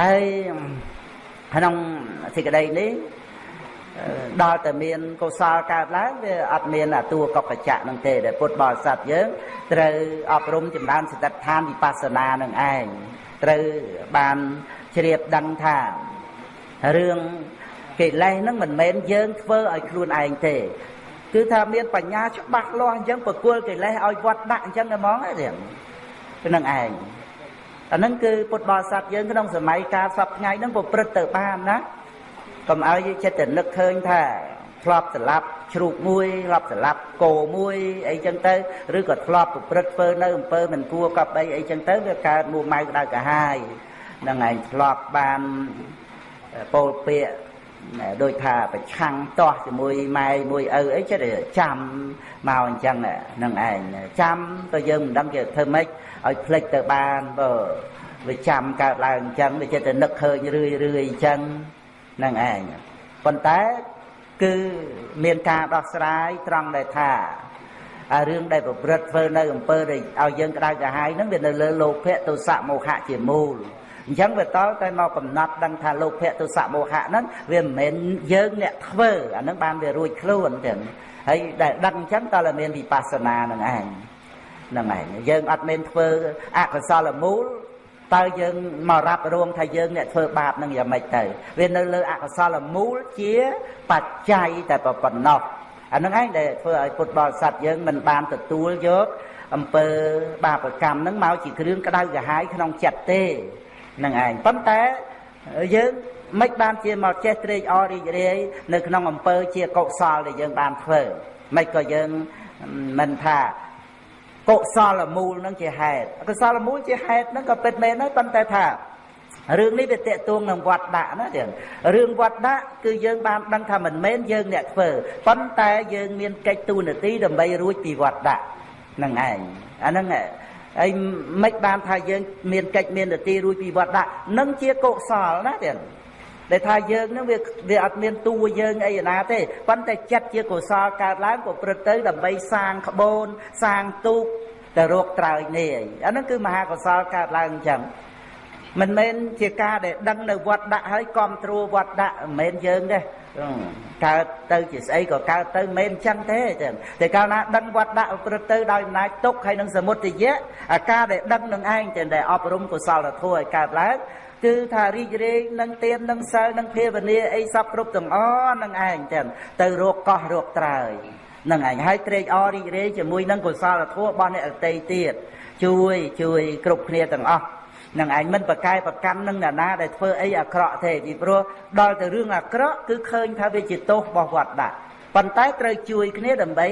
ហើយក្នុងសេចក្តីនេះដល់តែមានកុសលកើតឡើងវាអត់មានអាតួកបច្ចៈនឹងទេដែលពុទ្ធបរិស័ទយើងត្រូវអប់រំចម្រើនសតិដ្ឋានវិបស្សនានឹងឯងត្រូវបានជ្រាបដឹងថារឿងកិលេសហ្នឹងមិនមែនយើងធ្វើឲ្យខ្លួនឯងទេ គឺថាមានបញ្ញាច្បាស់លាស់អញ្ចឹងប្រគល់កិលេសឲ្យវត្តដាក់អញ្ចឹងហ្មងទេហ្នឹងឯងអាហ្នឹងគឺពុទ្ធបរិស័ទយើងក្នុងសម័យកាលសពថ្ងៃហ្នឹងប្រព្រឹត្តទៅបានណាកុំឲ្យចិត្តតែនឹកឃើញថាធ្លាប់ស្លាប់ជ្រូកមួយធ្លាប់ស្លាប់គោមួយអីចឹងទៅឬក៏ធ្លាប់ប្រព្រឹត្តធ្វើនៅអំពើមិនគួរកប់អីអីចឹងទៅវាកើតមួម៉ៅក្តៅកាហាយនឹងឯងធ្លាប់បានពោលពាក្យ ដូចថាប្រឆាំងតោះជាមួយម៉ែមួយឪអីចិត្តចាំមកអញ្ចឹងនឹងឯងចាំក៏យើងមិនដឹងគេធ្វើម៉េចឲ្យផ្លិចទៅបានបើវាចាំកើតឡើងអញ្ចឹងវាចិត្តតែនឹកឃើញរឿយរឿយអញ្ចឹងនឹងឯងប៉ុន្តែគឺមានការដោះស្រាយត្រង់ដែលថាអារឿងដែលប្រព្រឹត្តធ្វើនៅអំពើដែលឲ្យយើងក្តៅក្រហាយហ្នឹងវានៅលើលោភៈទោសៈមោហៈជាមូល អញ្ចឹងវាតតែមកកំណត់ដឹងថាលោភៈទោសៈមោហៈហ្នឹងវាមិនមែនយើងអ្នកធ្វើអាហ្នឹងបានវារួចខ្លួនចឹងហើយដែលដឹងអញ្ចឹងតើមានវិបស្សនានឹងឯងហ្នឹងឯងយើងអត់មានធ្វើអកុសលមូលតើយើងមករ៉ាប់រួមថាយើងអ្នកធ្វើបាបនឹងយ៉ាងម៉េចទៅវានៅលើអកុសលមូលជាបច្ច័យតែប៉ុណ្ណោះអានឹងឯងដែលធ្វើឲ្យពុទ្ធបរិស័ទយើងមិនបានទទួលយកអំពើបាបកម្មនឹងមកជាគ្រឿងក្តៅក្រហាយក្នុងចិត្តទេ នឹងឯងប៉ុន្តែយើងមិនបានជាមកចេះត្រេកអររីករាយនៅក្នុងអំពើជាកុសលដែលយើងបានធ្វើមិនក៏យើងមិនថាកុសលមូលនឹងជាហេតុកុសលមូលជាហេតុនឹងក៏ពិតមែនហើយប៉ុន្តែថារឿងនេះវាតេតួងនឹងវត្តដាក់ណាទៀតរឿងវត្តដាក់គឺយើងបានដឹងថាមិនមែនយើងអ្នកធ្វើប៉ុន្តែយើងមានកិច្ចទូនាទីដើម្បីរួចពីវត្តដាក់នឹងឯងអាហ្នឹង ហើយមិនបានថាយើងមានកិច្ចមាននាទីរួចពីវត្តដាក់នឹងជាកុសលណាទៀតដែលថាយើងនឹងវាវាអត់មានតួយើងអីណាទេប៉ុន្តែចិត្តជាកុសលកើតឡើងក៏ព្រឹត្តទៅដើម្បីសាងក្បូនសាងទូកទៅរកត្រើយនេះអាហ្នឹងគឺមហាកុសលកើតឡើងអញ្ចឹងមិនមែនជាការដែលដឹងនៅវត្តដាក់ហើយគ្រប់គ្រងវត្តដាក់មិនមែនយើងទេ កើតទៅជាស្អីក៏កើតទៅមិនមែនអញ្ចឹងទេចឹងតែកាលណាដឹងវត្តដាក់ប្រព្រឹត្តទៅដោយអំណាចទុកហើយនឹងសមុទយៈអាការដែលដឹងនឹងឯងតែដែលអប់រំកុសលធម៌ឲ្យកើតឡើងគឺថារីករាយនឹងទៀននឹងសិលនឹងភាវនាអីសពគ្រប់ទាំងអស់នឹងឯងចឹងទៅរកកោះរកត្រើយនឹងឯងហើយត្រេកអររីករាយជាមួយនឹងកុសលធម៌របស់អ្នកអតីតទៀតជួយជួយគ្រប់គ្នាទាំងអស់ នឹងឯងមិនប្រកែប្រកាន់នឹងអ្នកណាដែលធ្វើអីអាក្រក់ទេពីព្រោះដល់ទៅរឿងអាក្រក់គឺឃើញថាវាជាទោសរបស់វត្តដាក់ប៉ុន្តែត្រូវជួយគ្នាដើម្បី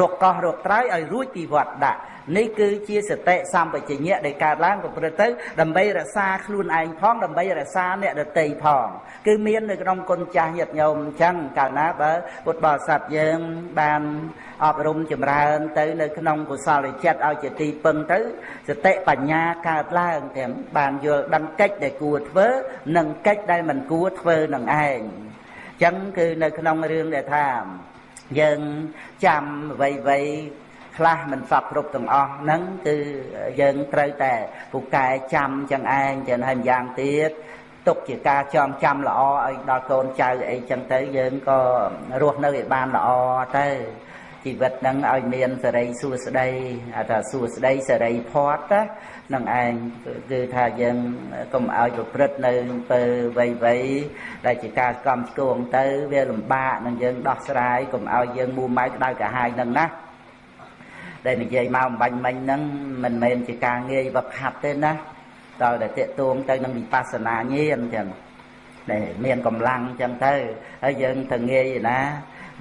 រកកោះរកត្រើយឲ្យរួចពីវត្តដាក់ នេះគឺជាសតិសម្បជញ្ញៈដែលកើតឡើងប្រព្រឹត្តទៅដើម្បីរក្សាខ្លួនឯងផងដើម្បីរក្សាអ្នកដតីផង គឺមាននៅក្នុងគុណចាស់ញាតិញោមអញ្ចឹងកាលណាបើពុទ្ធបរិស័ទយើងបានអប់រំចម្រើនទៅនៅក្នុងកុសលចិត្តឲ្យជាទីពឹងទៅសតិបញ្ញាកើតឡើងទាំងបានយល់ដឹងកិច្ចដែលគួរធ្វើនិងកិច្ចដែលមិនគួរធ្វើនឹងឯងអញ្ចឹងគឺនៅក្នុងរឿងដែលថាយើងចាំអ្វីៗ ខ្លះមិនសពគ្រប់ទាំងអស់ហ្នឹងគឺយើងត្រូវតែពូកែចាំចឹងឯងចឹងហើយម្យ៉ាងទៀតទុកជាការចងចាំល្អឲ្យដល់កូនចៅអីចឹងទៅយើងក៏រស់នៅឲ្យបានល្អទៅជីវិតហ្នឹងឲ្យមានសេរីសួស្តីថាសួស្តីសេរីផាត់ណានឹងឯងគឺថាយើងកុំឲ្យប្រព្រឹត្តនៅពើវ័យវ័យដែលជាការកំឆ្គងទៅវាលំបាកនឹងយើងដោះស្រាយកុំឲ្យយើងមូម៉ៅក្តៅកាហាយនឹងណា ដែលនិយាយមកអំបញ្ញមិញហ្នឹងមិនមែនជាការងាយវឹកហាត់ទេណាដល់តែតេតួងទៅនឹងវិបស្សនាញាណចឹងដែលមានកម្លាំងចឹងទៅហើយយើងទៅងាយណា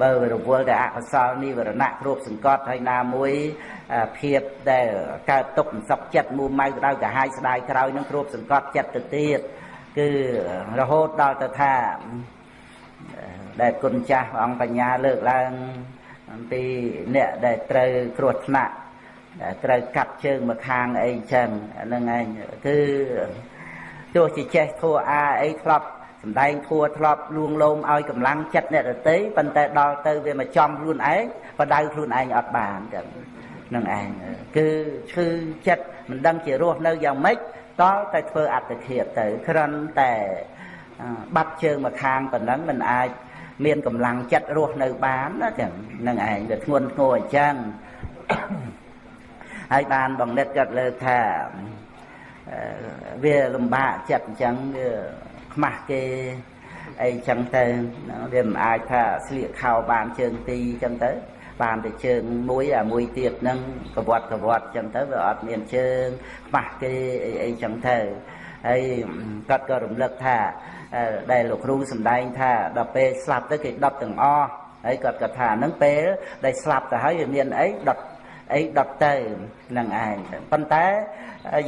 បើរវល់តែអកុសលនិវរណៈគ្រប់សង្កត់ហើយណាមួយភាពដែលកើតទុកសក់ចិត្តមួម៉ៅក្តៅកាហាយស្ដាយក្រោយនឹងគ្រប់សង្កត់ចិត្តទៅទៀតគឺរហូតដល់ទៅថាដែលគុណចាស់អង្គបញ្ញាលើកឡើង អំពីអ្នកដែលត្រូវគ្រោះថ្នាក់ត្រូវកាត់ជើងមកខាងអីចឹងហ្នឹងឯងគឺទោះជាចេះធัวអាអីធ្លាប់សំដែងធัวធ្លាប់លួងលោមឲ្យកម្លាំងចិត្តអ្នកដតីប៉ុន្តែដល់ទៅវាមកចំខ្លួនឯងបដៅខ្លួនឯងអត់បានចឹងនឹងឯងគឺឈឺចិត្តមិនដឹងជារស់នៅយ៉ាងម៉េចតល់តែធ្វើអត្តឃាតទៅគ្រាន់តែបាត់ជើងមកខាងប៉ុណ្ណឹងមិនអាច មានកម្លាំងចិត្តរស់នៅបានណាចឹងនឹងឯងវាធ្ងន់ធ្ងរអញ្ចឹងហើយបានបងនិតគាត់លើកថាវាលំបាកចិត្តអញ្ចឹងវាខ្មាស់គេអីចឹងទៅវាមិនអាចថាស្លៀកខោបានជើងទីចឹងទៅ បានតែជើងមួយអាមួយទៀតហ្នឹងកវត្តកវត្តចឹងទៅវាអត់មានជើងខ្មាស់គេអីអីចឹងទៅហើយគាត់ក៏រំលឹកថា ដែលលោកគ្រូសម្ដែងថាដល់ពេលស្លាប់ទៅគេដុតទាំងអស់ហើយគាត់ក៏ថាហ្នឹងពេលដែលស្លាប់ទៅហើយវាមានអីដុតអីដុតទៅនឹងឯងប៉ុន្តែ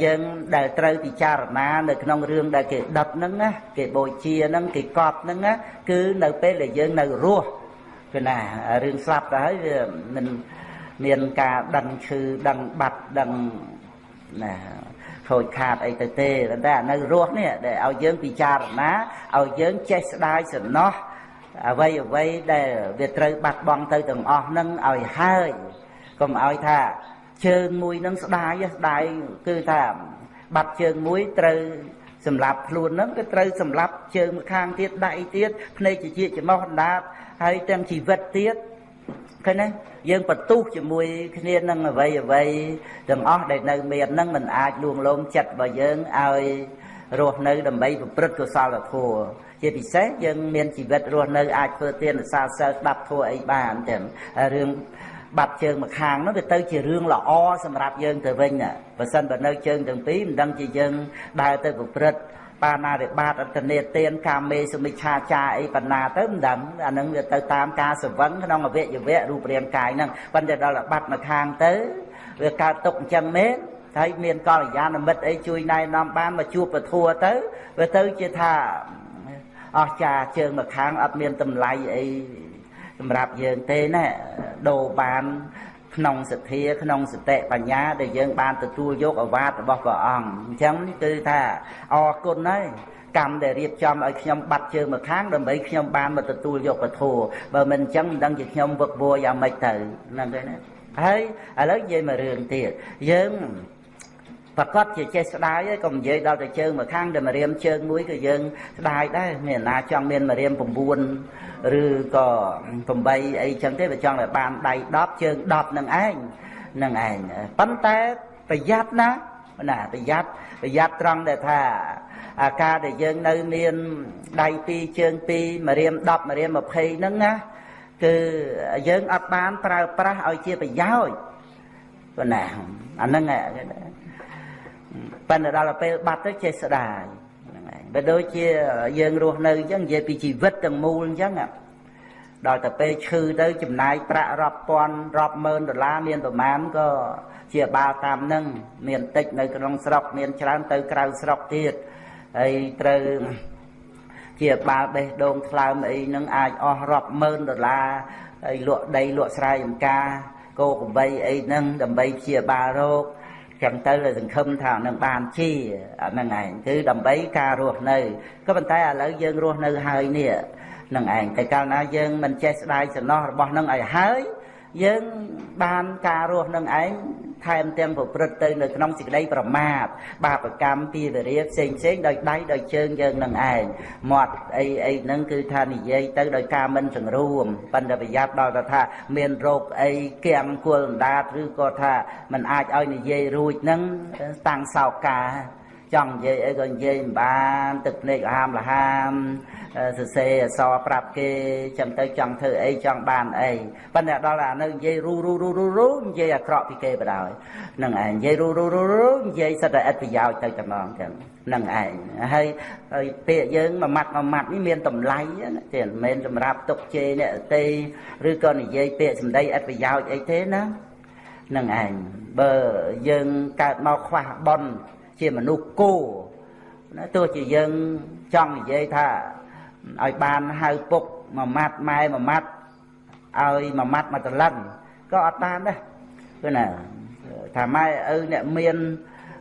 យើងដែលត្រូវពិចារណានៅក្នុងរឿងដែលគេដុតហ្នឹងណាគេបូជាហ្នឹងគេកប់ហ្នឹងណាគឺនៅពេលដែលយើងនៅរស់គឺណារឿងស្លាប់ទៅហើយវាមិនមានការដឹងឈឺដឹងបាត់ដឹងណា ខូចខាតអីទៅទេតែនៅរស់នេះដែលឲ្យយើងពិចារណាឲ្យយើងចេះស្ដាយសំណោះអ្វីអ្វីដែលវាត្រូវបាត់បង់ទៅទាំងអស់នឹងឲ្យហើយកុំឲ្យថាជើងមួយនឹងស្ដាយស្ដាយគឺថាបាត់ជើងមួយត្រូវសម្រាប់ខ្លួនហ្នឹងក៏ត្រូវសម្រាប់ជើងម្ខាងទៀតដៃទៀតភ្នែកជាច្រមុះអណ្ដាតហើយទាំងជីវិតទៀតឃើញទេ យើងបន្ទុះជាមួយគ្នានឹងអ្វីអ្វីទាំងអស់ដែលនៅមានហ្នឹងมันអាចលួងលោមចិត្តរបស់យើងឲ្យរស់នៅដើម្បីប្រព្រឹត្តកុសលធម៌ជាពិសេសយើងមានជីវិតរស់នៅអាចធ្វើទានសាសិលស្ដាប់ធម៌អីបានទាំងរឿងបាត់ជើងម្ខាងនោះវាទៅជារឿងល្អសម្រាប់យើងទៅវិញបើសិនបើនៅជើងទាំងពីរមិនដឹងជាយើងដើរទៅប្រព្រឹត្ត បាណារិបាតអត្តនេទានកាមេសមិច្ឆាចាអីបណ្ណាទៅមិនដឹងអានឹងវាទៅតាមការសវឹងក្នុងអវយវៈរូបរាងកាយហ្នឹងប៉ុន្តែដល់បាត់មកខាងទៅវាកើតទុកអញ្ចឹងមែនហើយមានកល្យាណមិត្តអីជួយណែនាំបានមកជួបពធัวទៅវាទៅជាថាអស្ចារជើងមកខាងអត់មានតម្លៃអីសម្រាប់យើងទេណាដូរបាន ក្នុងសទ្ធាក្នុងសតិបញ្ញាដែលយើងបានទទួលយកអវាទរបស់ព្រះអង្គអញ្ចឹងគឺថាអរគុណហើយកម្មដែលរៀបចំឲ្យខ្ញុំបាត់ជើងមកខាងដើម្បីខ្ញុំបានមកទទួលយកពធបើមិនអញ្ចឹងមិនដឹងជាខ្ញុំវឹកវរយ៉ាងម៉េចទៅហ្នឹងទេណាហើយឥឡូវនិយាយមករឿងទៀតយើង ប្រកាសជាចេះស្ដាយហើយកុំនិយាយដល់តែជើងមកខាងតែម្រាមជើងមួយក៏យើងស្ដាយដែរមានណាចង់មានម្រាម9ឬក៏8អីចឹងទេវាចង់តែបានដៃ10ជើង10នឹងឯងនឹងឯងប៉ុន្តែប្រយ័ត្នណាណាប្រយ័ត្នប្រយ័ត្នត្រង់ដែលថាអាការដែលយើងនៅមានដៃ2ជើង2ម្រាម10ម្រាម20ហ្នឹងណាគឺយើងអត់បានប្រើប្រាស់ឲ្យជាប្រយោជន៍ប៉ុណ្ណាអាហ្នឹង ប៉ុន្តែដល់ពេលបាត់ទៅចេះស្ដាយហ្នឹងឯងបើដូចជាយើងរស់នៅអញ្ចឹងនិយាយពីជីវិតទាំងមូលអញ្ចឹងដល់ទៅពេលឈឺទៅចំណាយប្រាក់រាប់ពាន់រាប់ម៉ឺនដុល្លារមានប្រមាណក៏ជាបាលតាមនឹងមានតិចនៅក្នុងស្រុកមានច្រើនទៅក្រៅស្រុកទៀតហើយត្រូវជាបាលបេះដូងថ្លើមអីនឹងអាចអស់រាប់ម៉ឺនដុល្លារហើយលក់ដីលក់ស្រែចម្ការគោក្របីអីហ្នឹងដើម្បីព្យាបាលរោគ ចឹងទៅសង្ឃឹមថានឹងបានជាអាហ្នឹងឯងគឺដើម្បីការរស់នៅក៏ប៉ុន្តែឥឡូវយើងរស់នៅហើយនេះនឹងឯងតែកាលណាយើងមិនចេះស្ដាយសំណោះរបស់នឹងឲ្យហើយយើងបានការរស់នឹងឯង ថែមទាំងប្រព្រឹត្តទៅនៅក្នុងសេចក្តីប្រមាទបាបកម្មពីវិរិយផ្សេងផ្សេងដោយដៃដោយជើងយើងនឹងឯងមាត់អីអីហ្នឹងគឺថានិយាយទៅដោយការមិនសង្រួមប៉ុន្តែប្រយ័ត្នដល់ទៅថាមានរោគអីគៀងគល់អណ្ដាតឬក៏ថាมันអាចឲ្យនិយាយរួចហ្នឹងតាំងសោកា ចង់និយាយអីក៏និយាយមិនបានទឹកភ្នែកហាមលហាមសរសេរអសរប្រាប់គេចាំទៅចង់ធ្វើអីចង់បានអីប៉ុន្តែដល់អានៅនិយាយរូរូរូរូរូនិយាយអាក្រក់ពីគេបដ ாய் នឹងឯងនិយាយរូរូរូរូនិយាយសិតតែឥតប្រយោជន៍ទៅតំងចឹងនឹងឯងហើយពាក្យយើងមួយម៉ាត់មួយម៉ាត់នេះមានតម្លៃណាទេមិនមែនសម្រាប់ទុកជេរអ្នកទេឬក៏និយាយពាក្យសម្ដីឥតប្រយោជន៍អីទេណានឹងឯងបើយើងកើតមកខ្វះបន ជាមនុស្សគោណាទោះជាយើងចង់និយាយថាឲ្យបានហៅពុកមួយម៉ាត់ម៉ែមួយម៉ាត់ឲ្យមួយម៉ាត់មួយត្រឡឹងក៏អត់បានដែរគឺណាថាម៉ែឪអ្នកមាន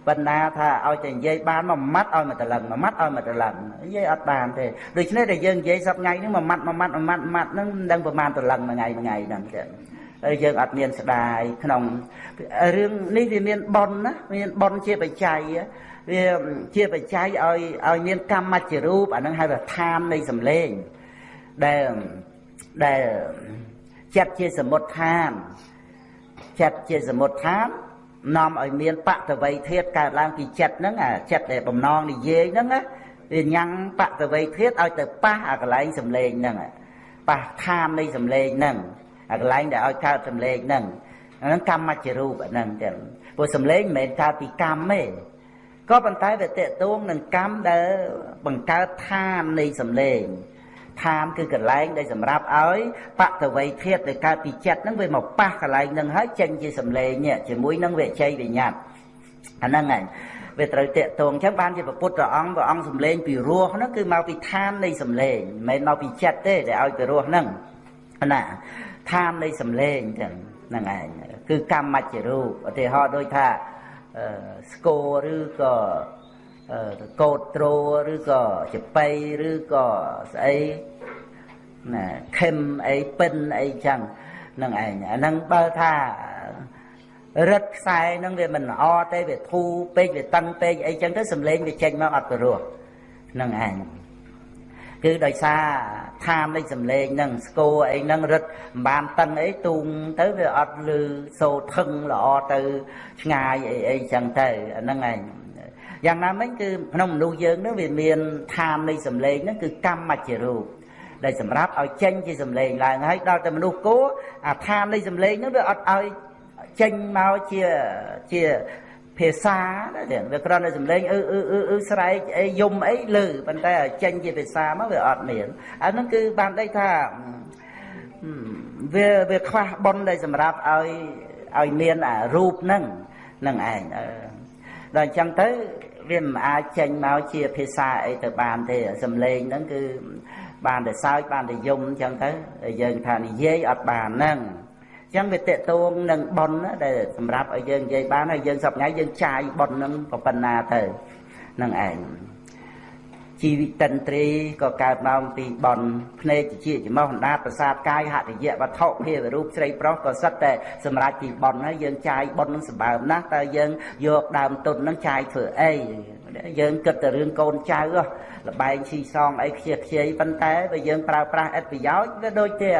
បណ្ដាថាឲ្យតែនិយាយបានមួយម៉ាត់ឲ្យមួយត្រឡឹងមួយម៉ាត់ឲ្យមួយត្រឡឹងនិយាយអត់បានទេដូច្នេះតែយើងនិយាយសប្ថ្ងៃនេះមួយម៉ាត់មួយម៉ាត់មួយម៉ាត់ម៉ាត់ហ្នឹងមិនដឹងប្រហែលត្រឡឹងមួយថ្ងៃមួយថ្ងៃហ្នឹងចឹង ហើយយើងអត់មានស្ដាយក្នុងរឿងនេះវាមានប៉ុនណាមានប៉ុនជាបច្ច័យវាជាបច្ច័យឲ្យឲ្យមានកម្មមច្ចរូបអានឹងហៅថាឋាននៃសម្លេងដែលដែលចិត្តជាសមុទ្ឋានចិត្តជាសមុទ្ឋាននាំឲ្យមានបតវ័យធាតកើតឡើងពីចិត្តហ្នឹងអាចិត្តដែលបំណងនិយាយហ្នឹងណាវាញ៉ាំងបតវ័យធាតឲ្យទៅប៉ះអាកន្លែងសម្លេងហ្នឹងប៉ះឋាននៃសម្លេងហ្នឹង អាកន្លែងដែលឲ្យកើតសម្លេងហ្នឹងហ្នឹងកម្មមច្ចរូបហ្នឹងចឹងព្រោះសម្លេងមិនមែនកើតពីកម្មទេក៏ប៉ុន្តែវាតេតួងនឹងកម្មដែលបង្កើតឋាននៃសម្លេងឋានគឺកន្លែងដែលសម្រាប់ឲ្យបតវ័យធាតដែលកើតពីចិត្តហ្នឹងវាមកប៉ះកន្លែងហ្នឹងហើយចេញជាសម្លេងនេះជាមួយនឹងវិជ័យវិញ្ញាតអាហ្នឹងហើយវាត្រូវតេតងអញ្ចឹងបានជាពុទ្ធព្រះអង្គព្រះអង្គសំលេងពីរោះហ្នឹងគឺមកពីឋាននៃសំលេងមិនមែនមកពីចិត្តទេដែលឲ្យពីរោះហ្នឹងណា ឋាននៃសំលេងអញ្ចឹងហ្នឹងឯងគឺកម្មមច្ចរូបឧទាហរណ៍ដូចថាស្គរឬក៏កោតត្រោឬក៏ចបៃឬក៏ស្អីណាខឹមអីពិនអីចឹងនឹងឯងអាហ្នឹងបើថារឹតខ្សែហ្នឹងវាមិនល្អទេវាធូរពេកវាតឹងពេកអីចឹងទៅសំឡេងវាចេញមកអត់ព្រោះនឹងឯង គឺដោយសារឋាននៃសំឡេងហ្នឹងស្គរអីហ្នឹងរឹតមិនបានតឹងអីទូងទៅវាអត់លឺសូថឹងល្អទៅឆ្ងាយអីអីចឹងទៅអាហ្នឹងឯងយ៉ាងណាមិញគឺក្នុងមនុស្សយើងហ្នឹងវាមានឋាននៃសំឡេងហ្នឹងគឺកម្មមជ្ឈរូបដែលសម្រាប់ឲ្យចេញជាសំឡេងឡើងហើយដល់តែមនុស្សគោអាឋាននៃសំឡេងហ្នឹងវាអត់ឲ្យចេញមកជាជា ភាសាណាវាគ្រាន់តែសំឡេងអឺអឺអឺអឺស្រែកអីយំអីលើប៉ុន្តែឲ្យចេញជាភាសាមកវាអត់មានអាហ្នឹងគឺបានដេកថាវាវាខ្វះប៉ុនដែលសម្រាប់ឲ្យឲ្យមានអារូបហ្នឹងនឹងឯងដល់អញ្ចឹងទៅវាមិនអាចចេញមកជាភាសាអីទៅបានទេសំឡេងហ្នឹងគឺបានតែសើចបានតែយំអញ្ចឹងទៅយើងថានិយាយអត់បានហ្នឹងអញ្ចឹងវាតេតួងនឹងប៉ុនដែលសម្រាប់ឲ្យយើងនិយាយបានហើយយើងសប្ងៃយើងចាយប៉ុននឹងប៉ុណ្ណាទៅនឹងឯងជីវិតិន្ទ្រីក៏កើតមកពីបនភ្នែកជាច្រមុះអណ្ដាតប្រសាទកាយហតិយៈវត្ថុភាវរូបស្រីប្រុសក៏សិតតែសម្រាប់ពីបនហើយយើងចាយបននឹងសម្បើមណាស់តើយើងយកដើមទុននឹងចាយធ្វើអីយើងគិតតែរឿងកូនចៅ លបែងស៊ីសងអីខ្ជិះខ្ជាយប៉ុន្តែបើយើងប្រើប្រាស់ឥតប្រយោជន៍វាដូចជា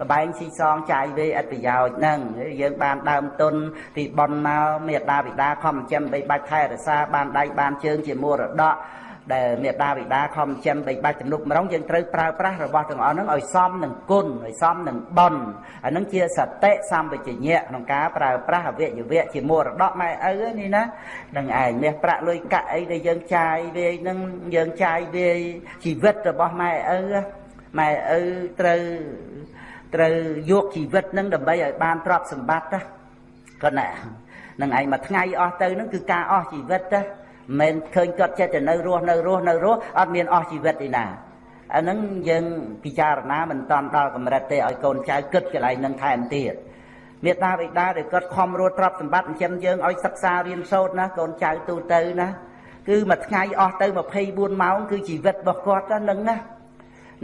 លបែងស៊ីសងចាយវេឥតប្រយោជន៍ហ្នឹងយើងបានដើមទុនពីបនមកមេដាបិតាខំចិញ្ចឹមបីបាច់ថែរក្សាបានដៃបានជើងជាមរតក ដែលមេដាបិតាខំចិញ្ចឹមបីបាច់ទំនុកម្រងយើងត្រូវប្រើប្រាស់របស់ទាំងអស់ហ្នឹងឲ្យសមនឹងគុណឲ្យសមនឹងបុណ្យអាហ្នឹងជាសតិសម្បជញ្ញៈក្នុងការប្រើប្រាស់អវយវៈជាមរតកម៉ែឪនេះណានឹងឯងមាសប្រាក់លុយកាក់អីដែលយើងចាយវាហ្នឹងយើងចាយវាជីវិតរបស់ម៉ែឪម៉ែឪត្រូវត្រូវយកជីវិតហ្នឹងដើម្បីឲ្យបានទ្រព្យសម្បត្តិណាគាត់ណានឹងឯងមួយថ្ងៃអស់ទៅហ្នឹងគឺការអស់ជីវិតណា មិនឃើញគាត់ចិត្តទៅនៅរស់នៅរស់នៅរស់អត់មានអស់ជីវិតទេណាអាហ្នឹងយើងពិចារណាមិនតាន់ដល់កម្រិតទេឲ្យកូនចៅគិតកន្លែងហ្នឹងថែមទៀតមេត្តាបិតាដែលគាត់ខំរត់ទ្រព្យសម្បត្តិចិញ្ចឹមយើងឲ្យសិក្សារៀនសូត្រណាកូនចៅទូទៅណាគឺមួយថ្ងៃអស់ទៅ24ម៉ោងគឺជីវិតរបស់គាត់ហ្នឹងណា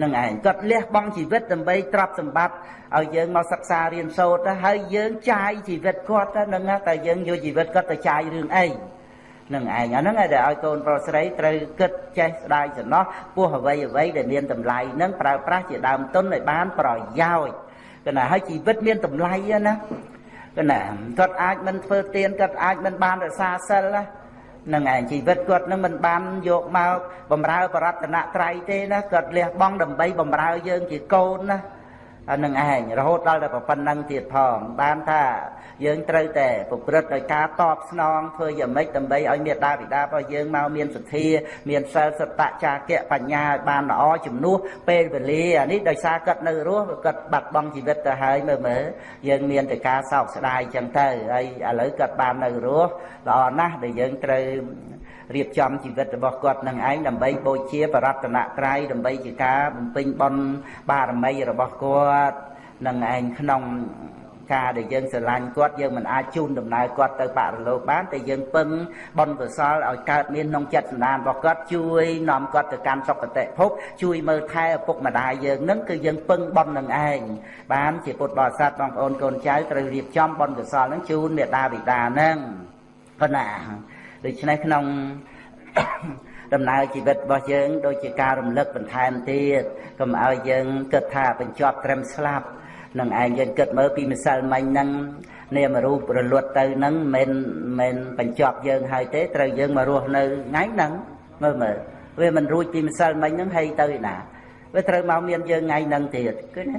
នឹងឯងគាត់លះបង់ជីវិតដើម្បីទ្រព្យសម្បត្តិឲ្យយើងមកសិក្សារៀនសូត្រហើយយើងចាយជីវិតគាត់ហ្នឹងតែយើងយកជីវិតគាត់ទៅចាយរឿងអី នឹងឯងអាហ្នឹងដែលឲ្យកូនប្រុសស្រីត្រូវគិតចេះស្ដាយសំណោះពោះអ្វីអ្វីដែលមានតម្លៃហ្នឹងប្រើប្រាស់ជាដើមទុនឲ្យបានប្រយោជន៍គណៈឲ្យជីវិតមានតម្លៃណាគណៈគាត់អាចមិនធ្វើទៀនគាត់អាចមិនបានរក្សាសិលណានឹងឯងជីវិតគាត់នឹងមិនបានយកមកបំរើបរតនត្រ័យទេណាគាត់លះបង់ដើម្បីបំរើយើងជាកូនណាអា នឹងឯងរហូតដល់តែប៉ុណ្្នឹងទៀតផងបានថាយើងត្រូវតែប្រព្រឹត្តដោយការតបស្នងធ្វើយ៉ាងម៉េចដើម្បីឲ្យមេដាបិតារបស់យើងមកមានសទ្ធាមានសិលសត្តចាគៈបញ្ញាឲ្យបានល្អជំនួសពេលវេលាអានេះដោយសារគាត់នៅរស់គាត់បាត់បង់ជីវិតទៅហើយមើលមើលយើងមានតែការសោកស្ដាយចឹងទៅហើយឥឡូវគាត់បាននៅរស់ល្អណាស់ដែលយើងត្រូវ រៀបចំជីវិតរបស់គាត់នឹងឯងដើម្បីបូជាបរតនត្រ័យដើម្បីជាការបំពេញបុណ្យបារមីរបស់គាត់នឹងឯងក្នុងការដែលយើងស្រឡាញ់គាត់យើងមិនអាចជូនដំណើរគាត់ទៅបរលោកបានតែយើងពឹងបុណ្យកុសលឲ្យកើតមានក្នុងចិត្តសន្តានរបស់គាត់ជួយនាំគាត់ទៅកាន់សុគតិភពជួយមើលថែឪពុកម្ដាយយើងនឹងគឺយើងពឹងបុណ្យនឹងឯងបានជាពុទ្ធបរិស័ទបងប្អូនកូនចៅត្រូវរៀបចំបុណ្យកុសលនឹងជូនមេដាបិតានឹងប៉ុណ្ណា ដូច្នេះក្នុងដំណើរជីវិតរបស់យើង ដូចជាការរំលឹកបន្ថែមទៀតកុំឲ្យយើងគិតថាបញ្ចប់ត្រឹមស្លាប់នឹងឯងយើងគិតមើលពីម្សិលមិញហ្នឹងនាមរូបរលត់ទៅហ្នឹងមិនមិនបញ្ចប់យើងហើយទេត្រូវយើងមករស់នៅថ្ងៃហ្នឹងមើលមើលវាមិនរួចពីម្សិលមិញហ្នឹងហើយទៅឯណាវាត្រូវមកមានយើងថ្ងៃហ្នឹងទៀតគឺណា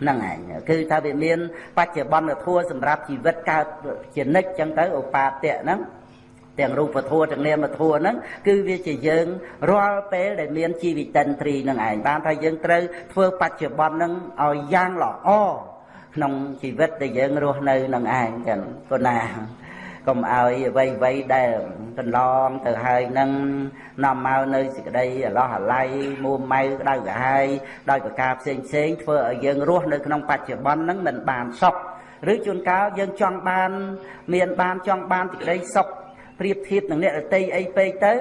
ហ្នឹងឯងគឺថាវាមានបច្ចុប្បន្នធម៌សម្រាប់ជីវិតកើតជានិច្ចចឹងទៅឧបាតៈហ្នឹង ទាំងរូបធម៌ទាំងនាមធម៌ហ្នឹងគឺវាជាយើងរាល់ពេលដែលមានជីវិតិន្ទ្រីនឹងឯងបានថាយើងត្រូវធ្វើបច្ចុប្បន្នហ្នឹងឲ្យយ៉ាងល្អក្នុងជីវិតដែលយើងរស់នៅនឹងឯងចឹងប៉ុណ្ណាកុំឲ្យអ្វីអ្វីដែលកន្លងទៅហើយនឹងនាំមកនៅសេចក្តីអឡោះអាល័យមួម៉ៅក្តៅក្រហាយដោយប្រការផ្សេងផ្សេងធ្វើឲ្យយើងរស់នៅក្នុងបច្ចុប្បន្នហ្នឹងមិនបានសុខឬជួនកាលយើងចង់បាន មានបានចង់បានសេចក្តីសុខ ប្រៀបធៀបនឹងអ្នករតីអីពេកទៅ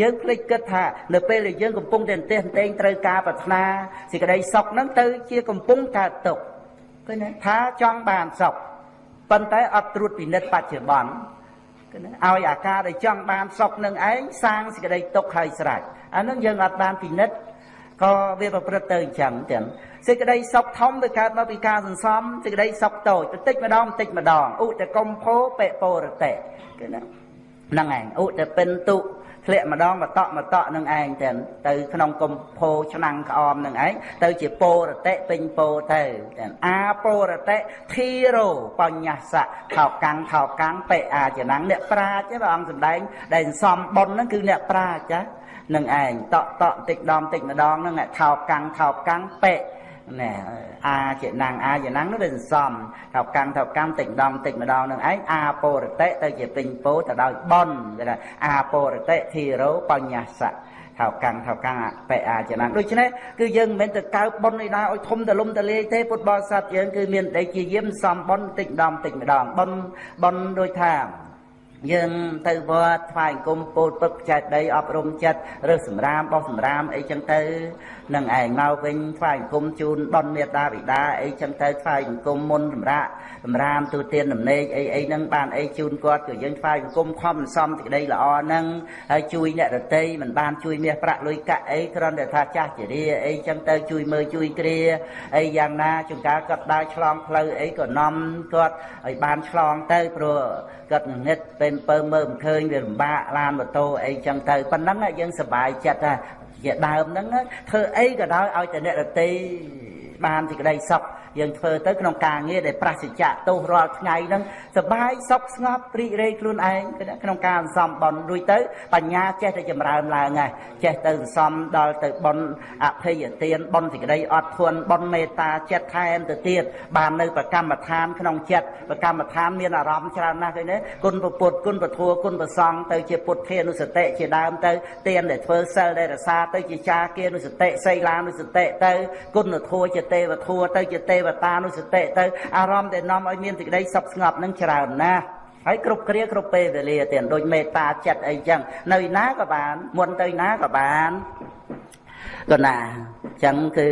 យើងភ្លេចគិតថានៅពេលដែលយើងកំពុងតែអន្តេះអន្តែងត្រូវការប្រាថ្នាសេចក្តីសុខហ្នឹងទៅជាកំពុងកើតទុក្ខឃើញទេថាចង់បានសុខប៉ុន្តែអត់ត្រួតពិនិត្យបច្ចុប្បន្នឃើញទេឲ្យអាការដែលចង់បានសុខនឹងឯងសាងសេចក្តីទុកហើយស្រេចអានឹងយើងអត់បានពិនិត្យក៏វាប្រព្រឹត្តទៅអញ្ចឹងទាំងសេចក្តីសុខធំវាកើតមកពីការសន្សំសេចក្តីសុខតូចបន្តិចម្ដងបន្តិចម្ដងឧតកុំភោបេពរតេគឺហ្នឹងឯងឧតពិនតុធ្លាក់ម្ដងបតក់បតក់នឹងឯងទៅទៅក្នុងកំភោឆ្នាំងក្អមនឹងឯងទៅជាពោរតិពេញពោទៅអាពោរតិធីរោបញ្ញសៈថោកាំងថោកាំងបេអាចនាំងអ្នកប្រាជ្ញព្រះអង្គសម្ដែងដែលសំបុនហ្នឹងគឺអ្នកប្រាជ្ញចានឹងឯងតក់តក់តិចដំតិចម្ដងហ្នឹងថោកាំងថោកាំងបេ ណែអាជាណាំងអាជាណាំងនោះវាសន្សំថោកាំងថោកាំងតិចម្ដងតិចម្ដងនឹងឯងអាពរតិទៅជាពេញពោទៅដោយបនគេថាអាពរតិធីរោបញ្ញសៈថៅកាំងថៅកាំងបេអាចំណាំដូច្នេះគឺយើងមិនមែនទៅកើបប៉ុនឯណាឲ្យធំទលំទលាយទេពុទ្ធបរិស័ទយើងគឺមានតែជាយាមសំប៉ុនតិចម្ដងតិចម្ដងប៉ុនប៉ុនដូចថា យើងទៅវត្តថ្វាយអង្គមពោលពឹកចែកដីអប់រំចិត្តរើសសម្រាមបោះសម្រាមអីចឹងទៅនឹងឯងមកវិញថ្វាយអង្គមជូនបនមេតាបិតាអីចឹងទៅថ្វាយអង្គមមុនសម្រាប់សម្រាមទូទានដំណេកអីអីហ្នឹងបានអីជូនគាត់ក៏យើងថ្វាយអង្គមខំសំសេចក្តីល្អហ្នឹងហើយជួយអ្នករតីមិនបានជួយមាសប្រាក់លុយកាក់អីគ្រាន់តែថាចាស់ជារាអីចឹងទៅជួយមើលជួយគ្រាអីយ៉ាងណាជួនកាលគាត់ដើរឆ្លងផ្លូវអីក៏នាំគាត់ឲ្យបានឆ្លងទៅព្រោះគាត់ងឹតពេលពើមើលមិនឃើញវាលំបាកឡានម៉ូតូអីចឹងទៅប៉ុណ្ណឹងយើងសប្បាយចិត្តថាជាដើមហ្នឹងធ្វើអីក៏ដោយឲ្យតែអ្នករតីបានសេចក្តីសុខ យើងធ្វើទៅក្នុងការងារដែលប្រសិជ្ជៈទោសរាល់ថ្ងៃហ្នឹងសបាយសុខស្ងប់ព្រីករាយខ្លួនឯងក្នុងការសន្សំបន់រួចទៅបញ្ញាចេះតែចម្រើនឡើងហើយចេះទៅសន្សំដល់ទៅបន់អភ័យទានបន់សេចក្តីអត់ធន់បន់មេត្តាចិត្តថែមទៅទៀតបាននៅប្រកម្មដ្ឋានក្នុងចិត្តប្រកម្មដ្ឋានមានអារម្មណ៍ច្រើនណាស់ឃើញទេគុណពុទ្ធគុណពធគុណប្រសង្ឃទៅជាពុទ្ធានុសតិជាដើមទៅទានដែលធ្វើសិលដែលរសាទៅជាចាគានុសតិសីលានុសតិទៅគុណធัวជាទេវធัวទៅជាទេវតានុសតិទៅអារម្មណ៍ដែលនាំឲ្យមានសេចក្តីសុខស្ងប់នឹងច្រើនណាស់ហើយគ្រប់គ្រាគ្រប់ពេលវេលាទៀតដូចមេត្តាចិត្តអីចឹងនៅណាក៏បាន មុនទៅណាក៏បានកណាអញ្ចឹងគឺ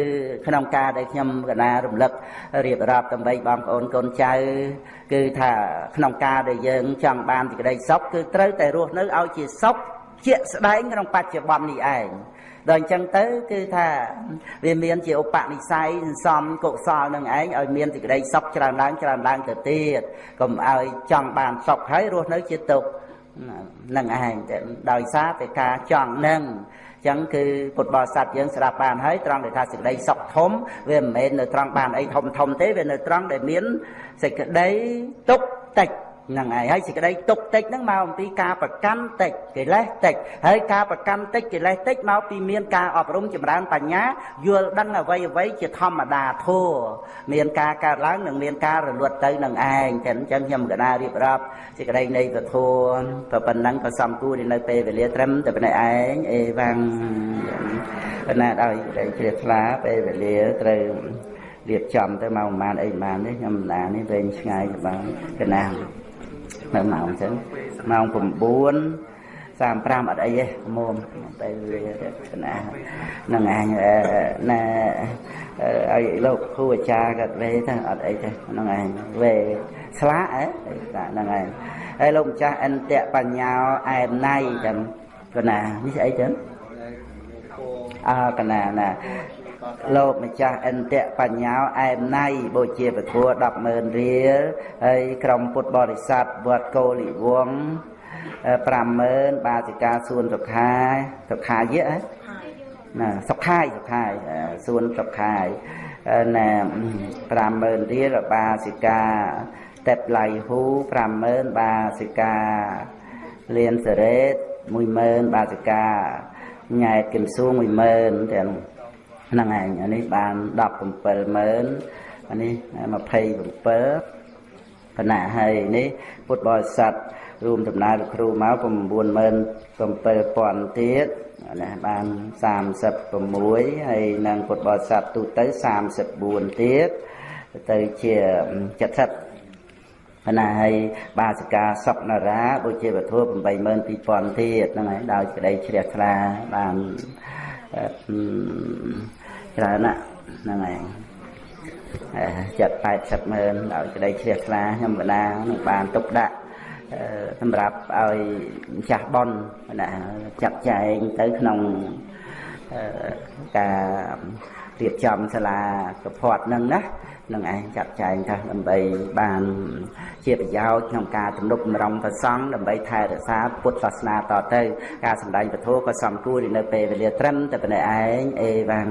ក្នុងការដែលខ្ញុំកណារំលឹករៀបរាប់ដើម្បីបងប្អូនកូនចៅគឺថាក្នុងការដែលយើងចង់បានសេចក្តីសុខគឺត្រូវតែរស់នៅឲ្យជាសុខ ជាក់ស្ដែងក្នុងបច្ចុប្បន្ននេះឯងដល់អញ្ចឹងទៅគឺថាវាមានជាឧបនិស្ស័យសំកុសលនឹងឯងឲ្យមានសេចក្តីសុខច្រើនឡើងច្រើនឡើងទៅទៀតកុំឲ្យចង់បានសុខហើយរស់នៅជាទុក្ខនឹងឯងដោយសារតែការចង់នឹងចឹងគឺពុទ្ធបរិស័ទយើងស្ដាប់បានហើយត្រង់ដែលថាសេចក្តីសុខធំវាមិនមែននៅត្រង់បានអីធំធំទេវានៅត្រង់ដែលមានសេចក្តីទុកតិច ហ្នឹងហើយហើយសេចក្តីទុកតិចហ្នឹងមកអំពីការប្រកាន់តិចកិលេសតិចហើយការប្រកាន់តិចកិលេសតិចមកពីមានការអប់រំចម្រើនបញ្ញាយល់ដឹងអ្វីអ្វីជាធម្មតាធัวមានការកើតឡើងនិងមានការរលត់ទៅនឹងឯងតែអញ្ចឹងខ្ញុំកណារៀបរាប់សេចក្តីនៃពធัวក៏ប៉ុណ្ណឹងក៏សំគួរនៅពេលវេលាត្រឹមតែប៉ុណ្ណេះឯងអេវ៉ាំងប៉ុណ្ណាដោយសេចក្តីជ្រះថ្លាពេលវេលាត្រូវរៀបចំទៅមកប្រហែលអីប្រហែលនេះខ្ញុំណានេះវែងឆ្ងាយក៏បានកណា នៅម៉ោងអញ្ចឹងម៉ោង9 35អត់អីទេមុំទៅវាណានឹងអញណាឲ្យលោកគ្រូអាចារ្យគាត់វេទៅអត់អីទេហ្នឹងឯងវេស្លាកហ៎ហ្នឹងឯងហើយលោកម្ចាស់អន្តៈបញ្ញាអែមណៃចឹងកណានេះស្អីចឹងអើកណាណា លោកម្ចាស់អន្តៈបញ្ញាអែមណៃបូជាពធัว100,000រៀលហើយក្រុមពុទ្ធបរិស័ទវត្តកូលិវង50000បាសិកាសួនសុខាសុខាយៈណាសុខាយសុខាយសួនសុខាយណា50000រៀលបាសិកាតេបឡៃហ៊ូ50000បាសិកាលៀនសេរ៉េត10000បាសិកាញ៉ែតគិមសួង10000ទាំង ហ្នឹងឯងអានេះបាន170,000អានេះ27បណ្ណាហើយនេះពុទ្ធបរិស័ទរួមដំណើរលោកគ្រូមក97000ទៀតណាបាន36ហើយនឹងពុទ្ធបរិស័ទទូទៅ34ទៀតទៅជា70បណ្ណាហើយបាសិកាសុកនារាដូចជាវត្ថុ82000ទៀតហ្នឹងហើយដោយក្តីជ្រះថ្លាបាន ច្រើនណាស់ហ្នឹងឯងចិត្ត80ម៉ឺនឲ្យក្តីជ្រះថ្លាខ្ញុំបណ្ណានឹងបានទុកដាក់សម្រាប់ឲ្យម្ចាស់ប៉ុនណាចាត់ចែងទៅក្នុងការរៀបចំសាលាកផាត់នឹងណា នឹងឯងចាត់ចែងថាដើម្បីបានជាប្រយោជន៍ក្នុងការទំនុកបំរុងប្រសង់ដើម្បីថែរក្សាពុទ្ធសាសនាតទៅ ការសម្ដែងពធក៏សំគួរនៅពេលវេលាត្រឹមតែប៉ុណ្ណេះឯងអេវ៉ាំង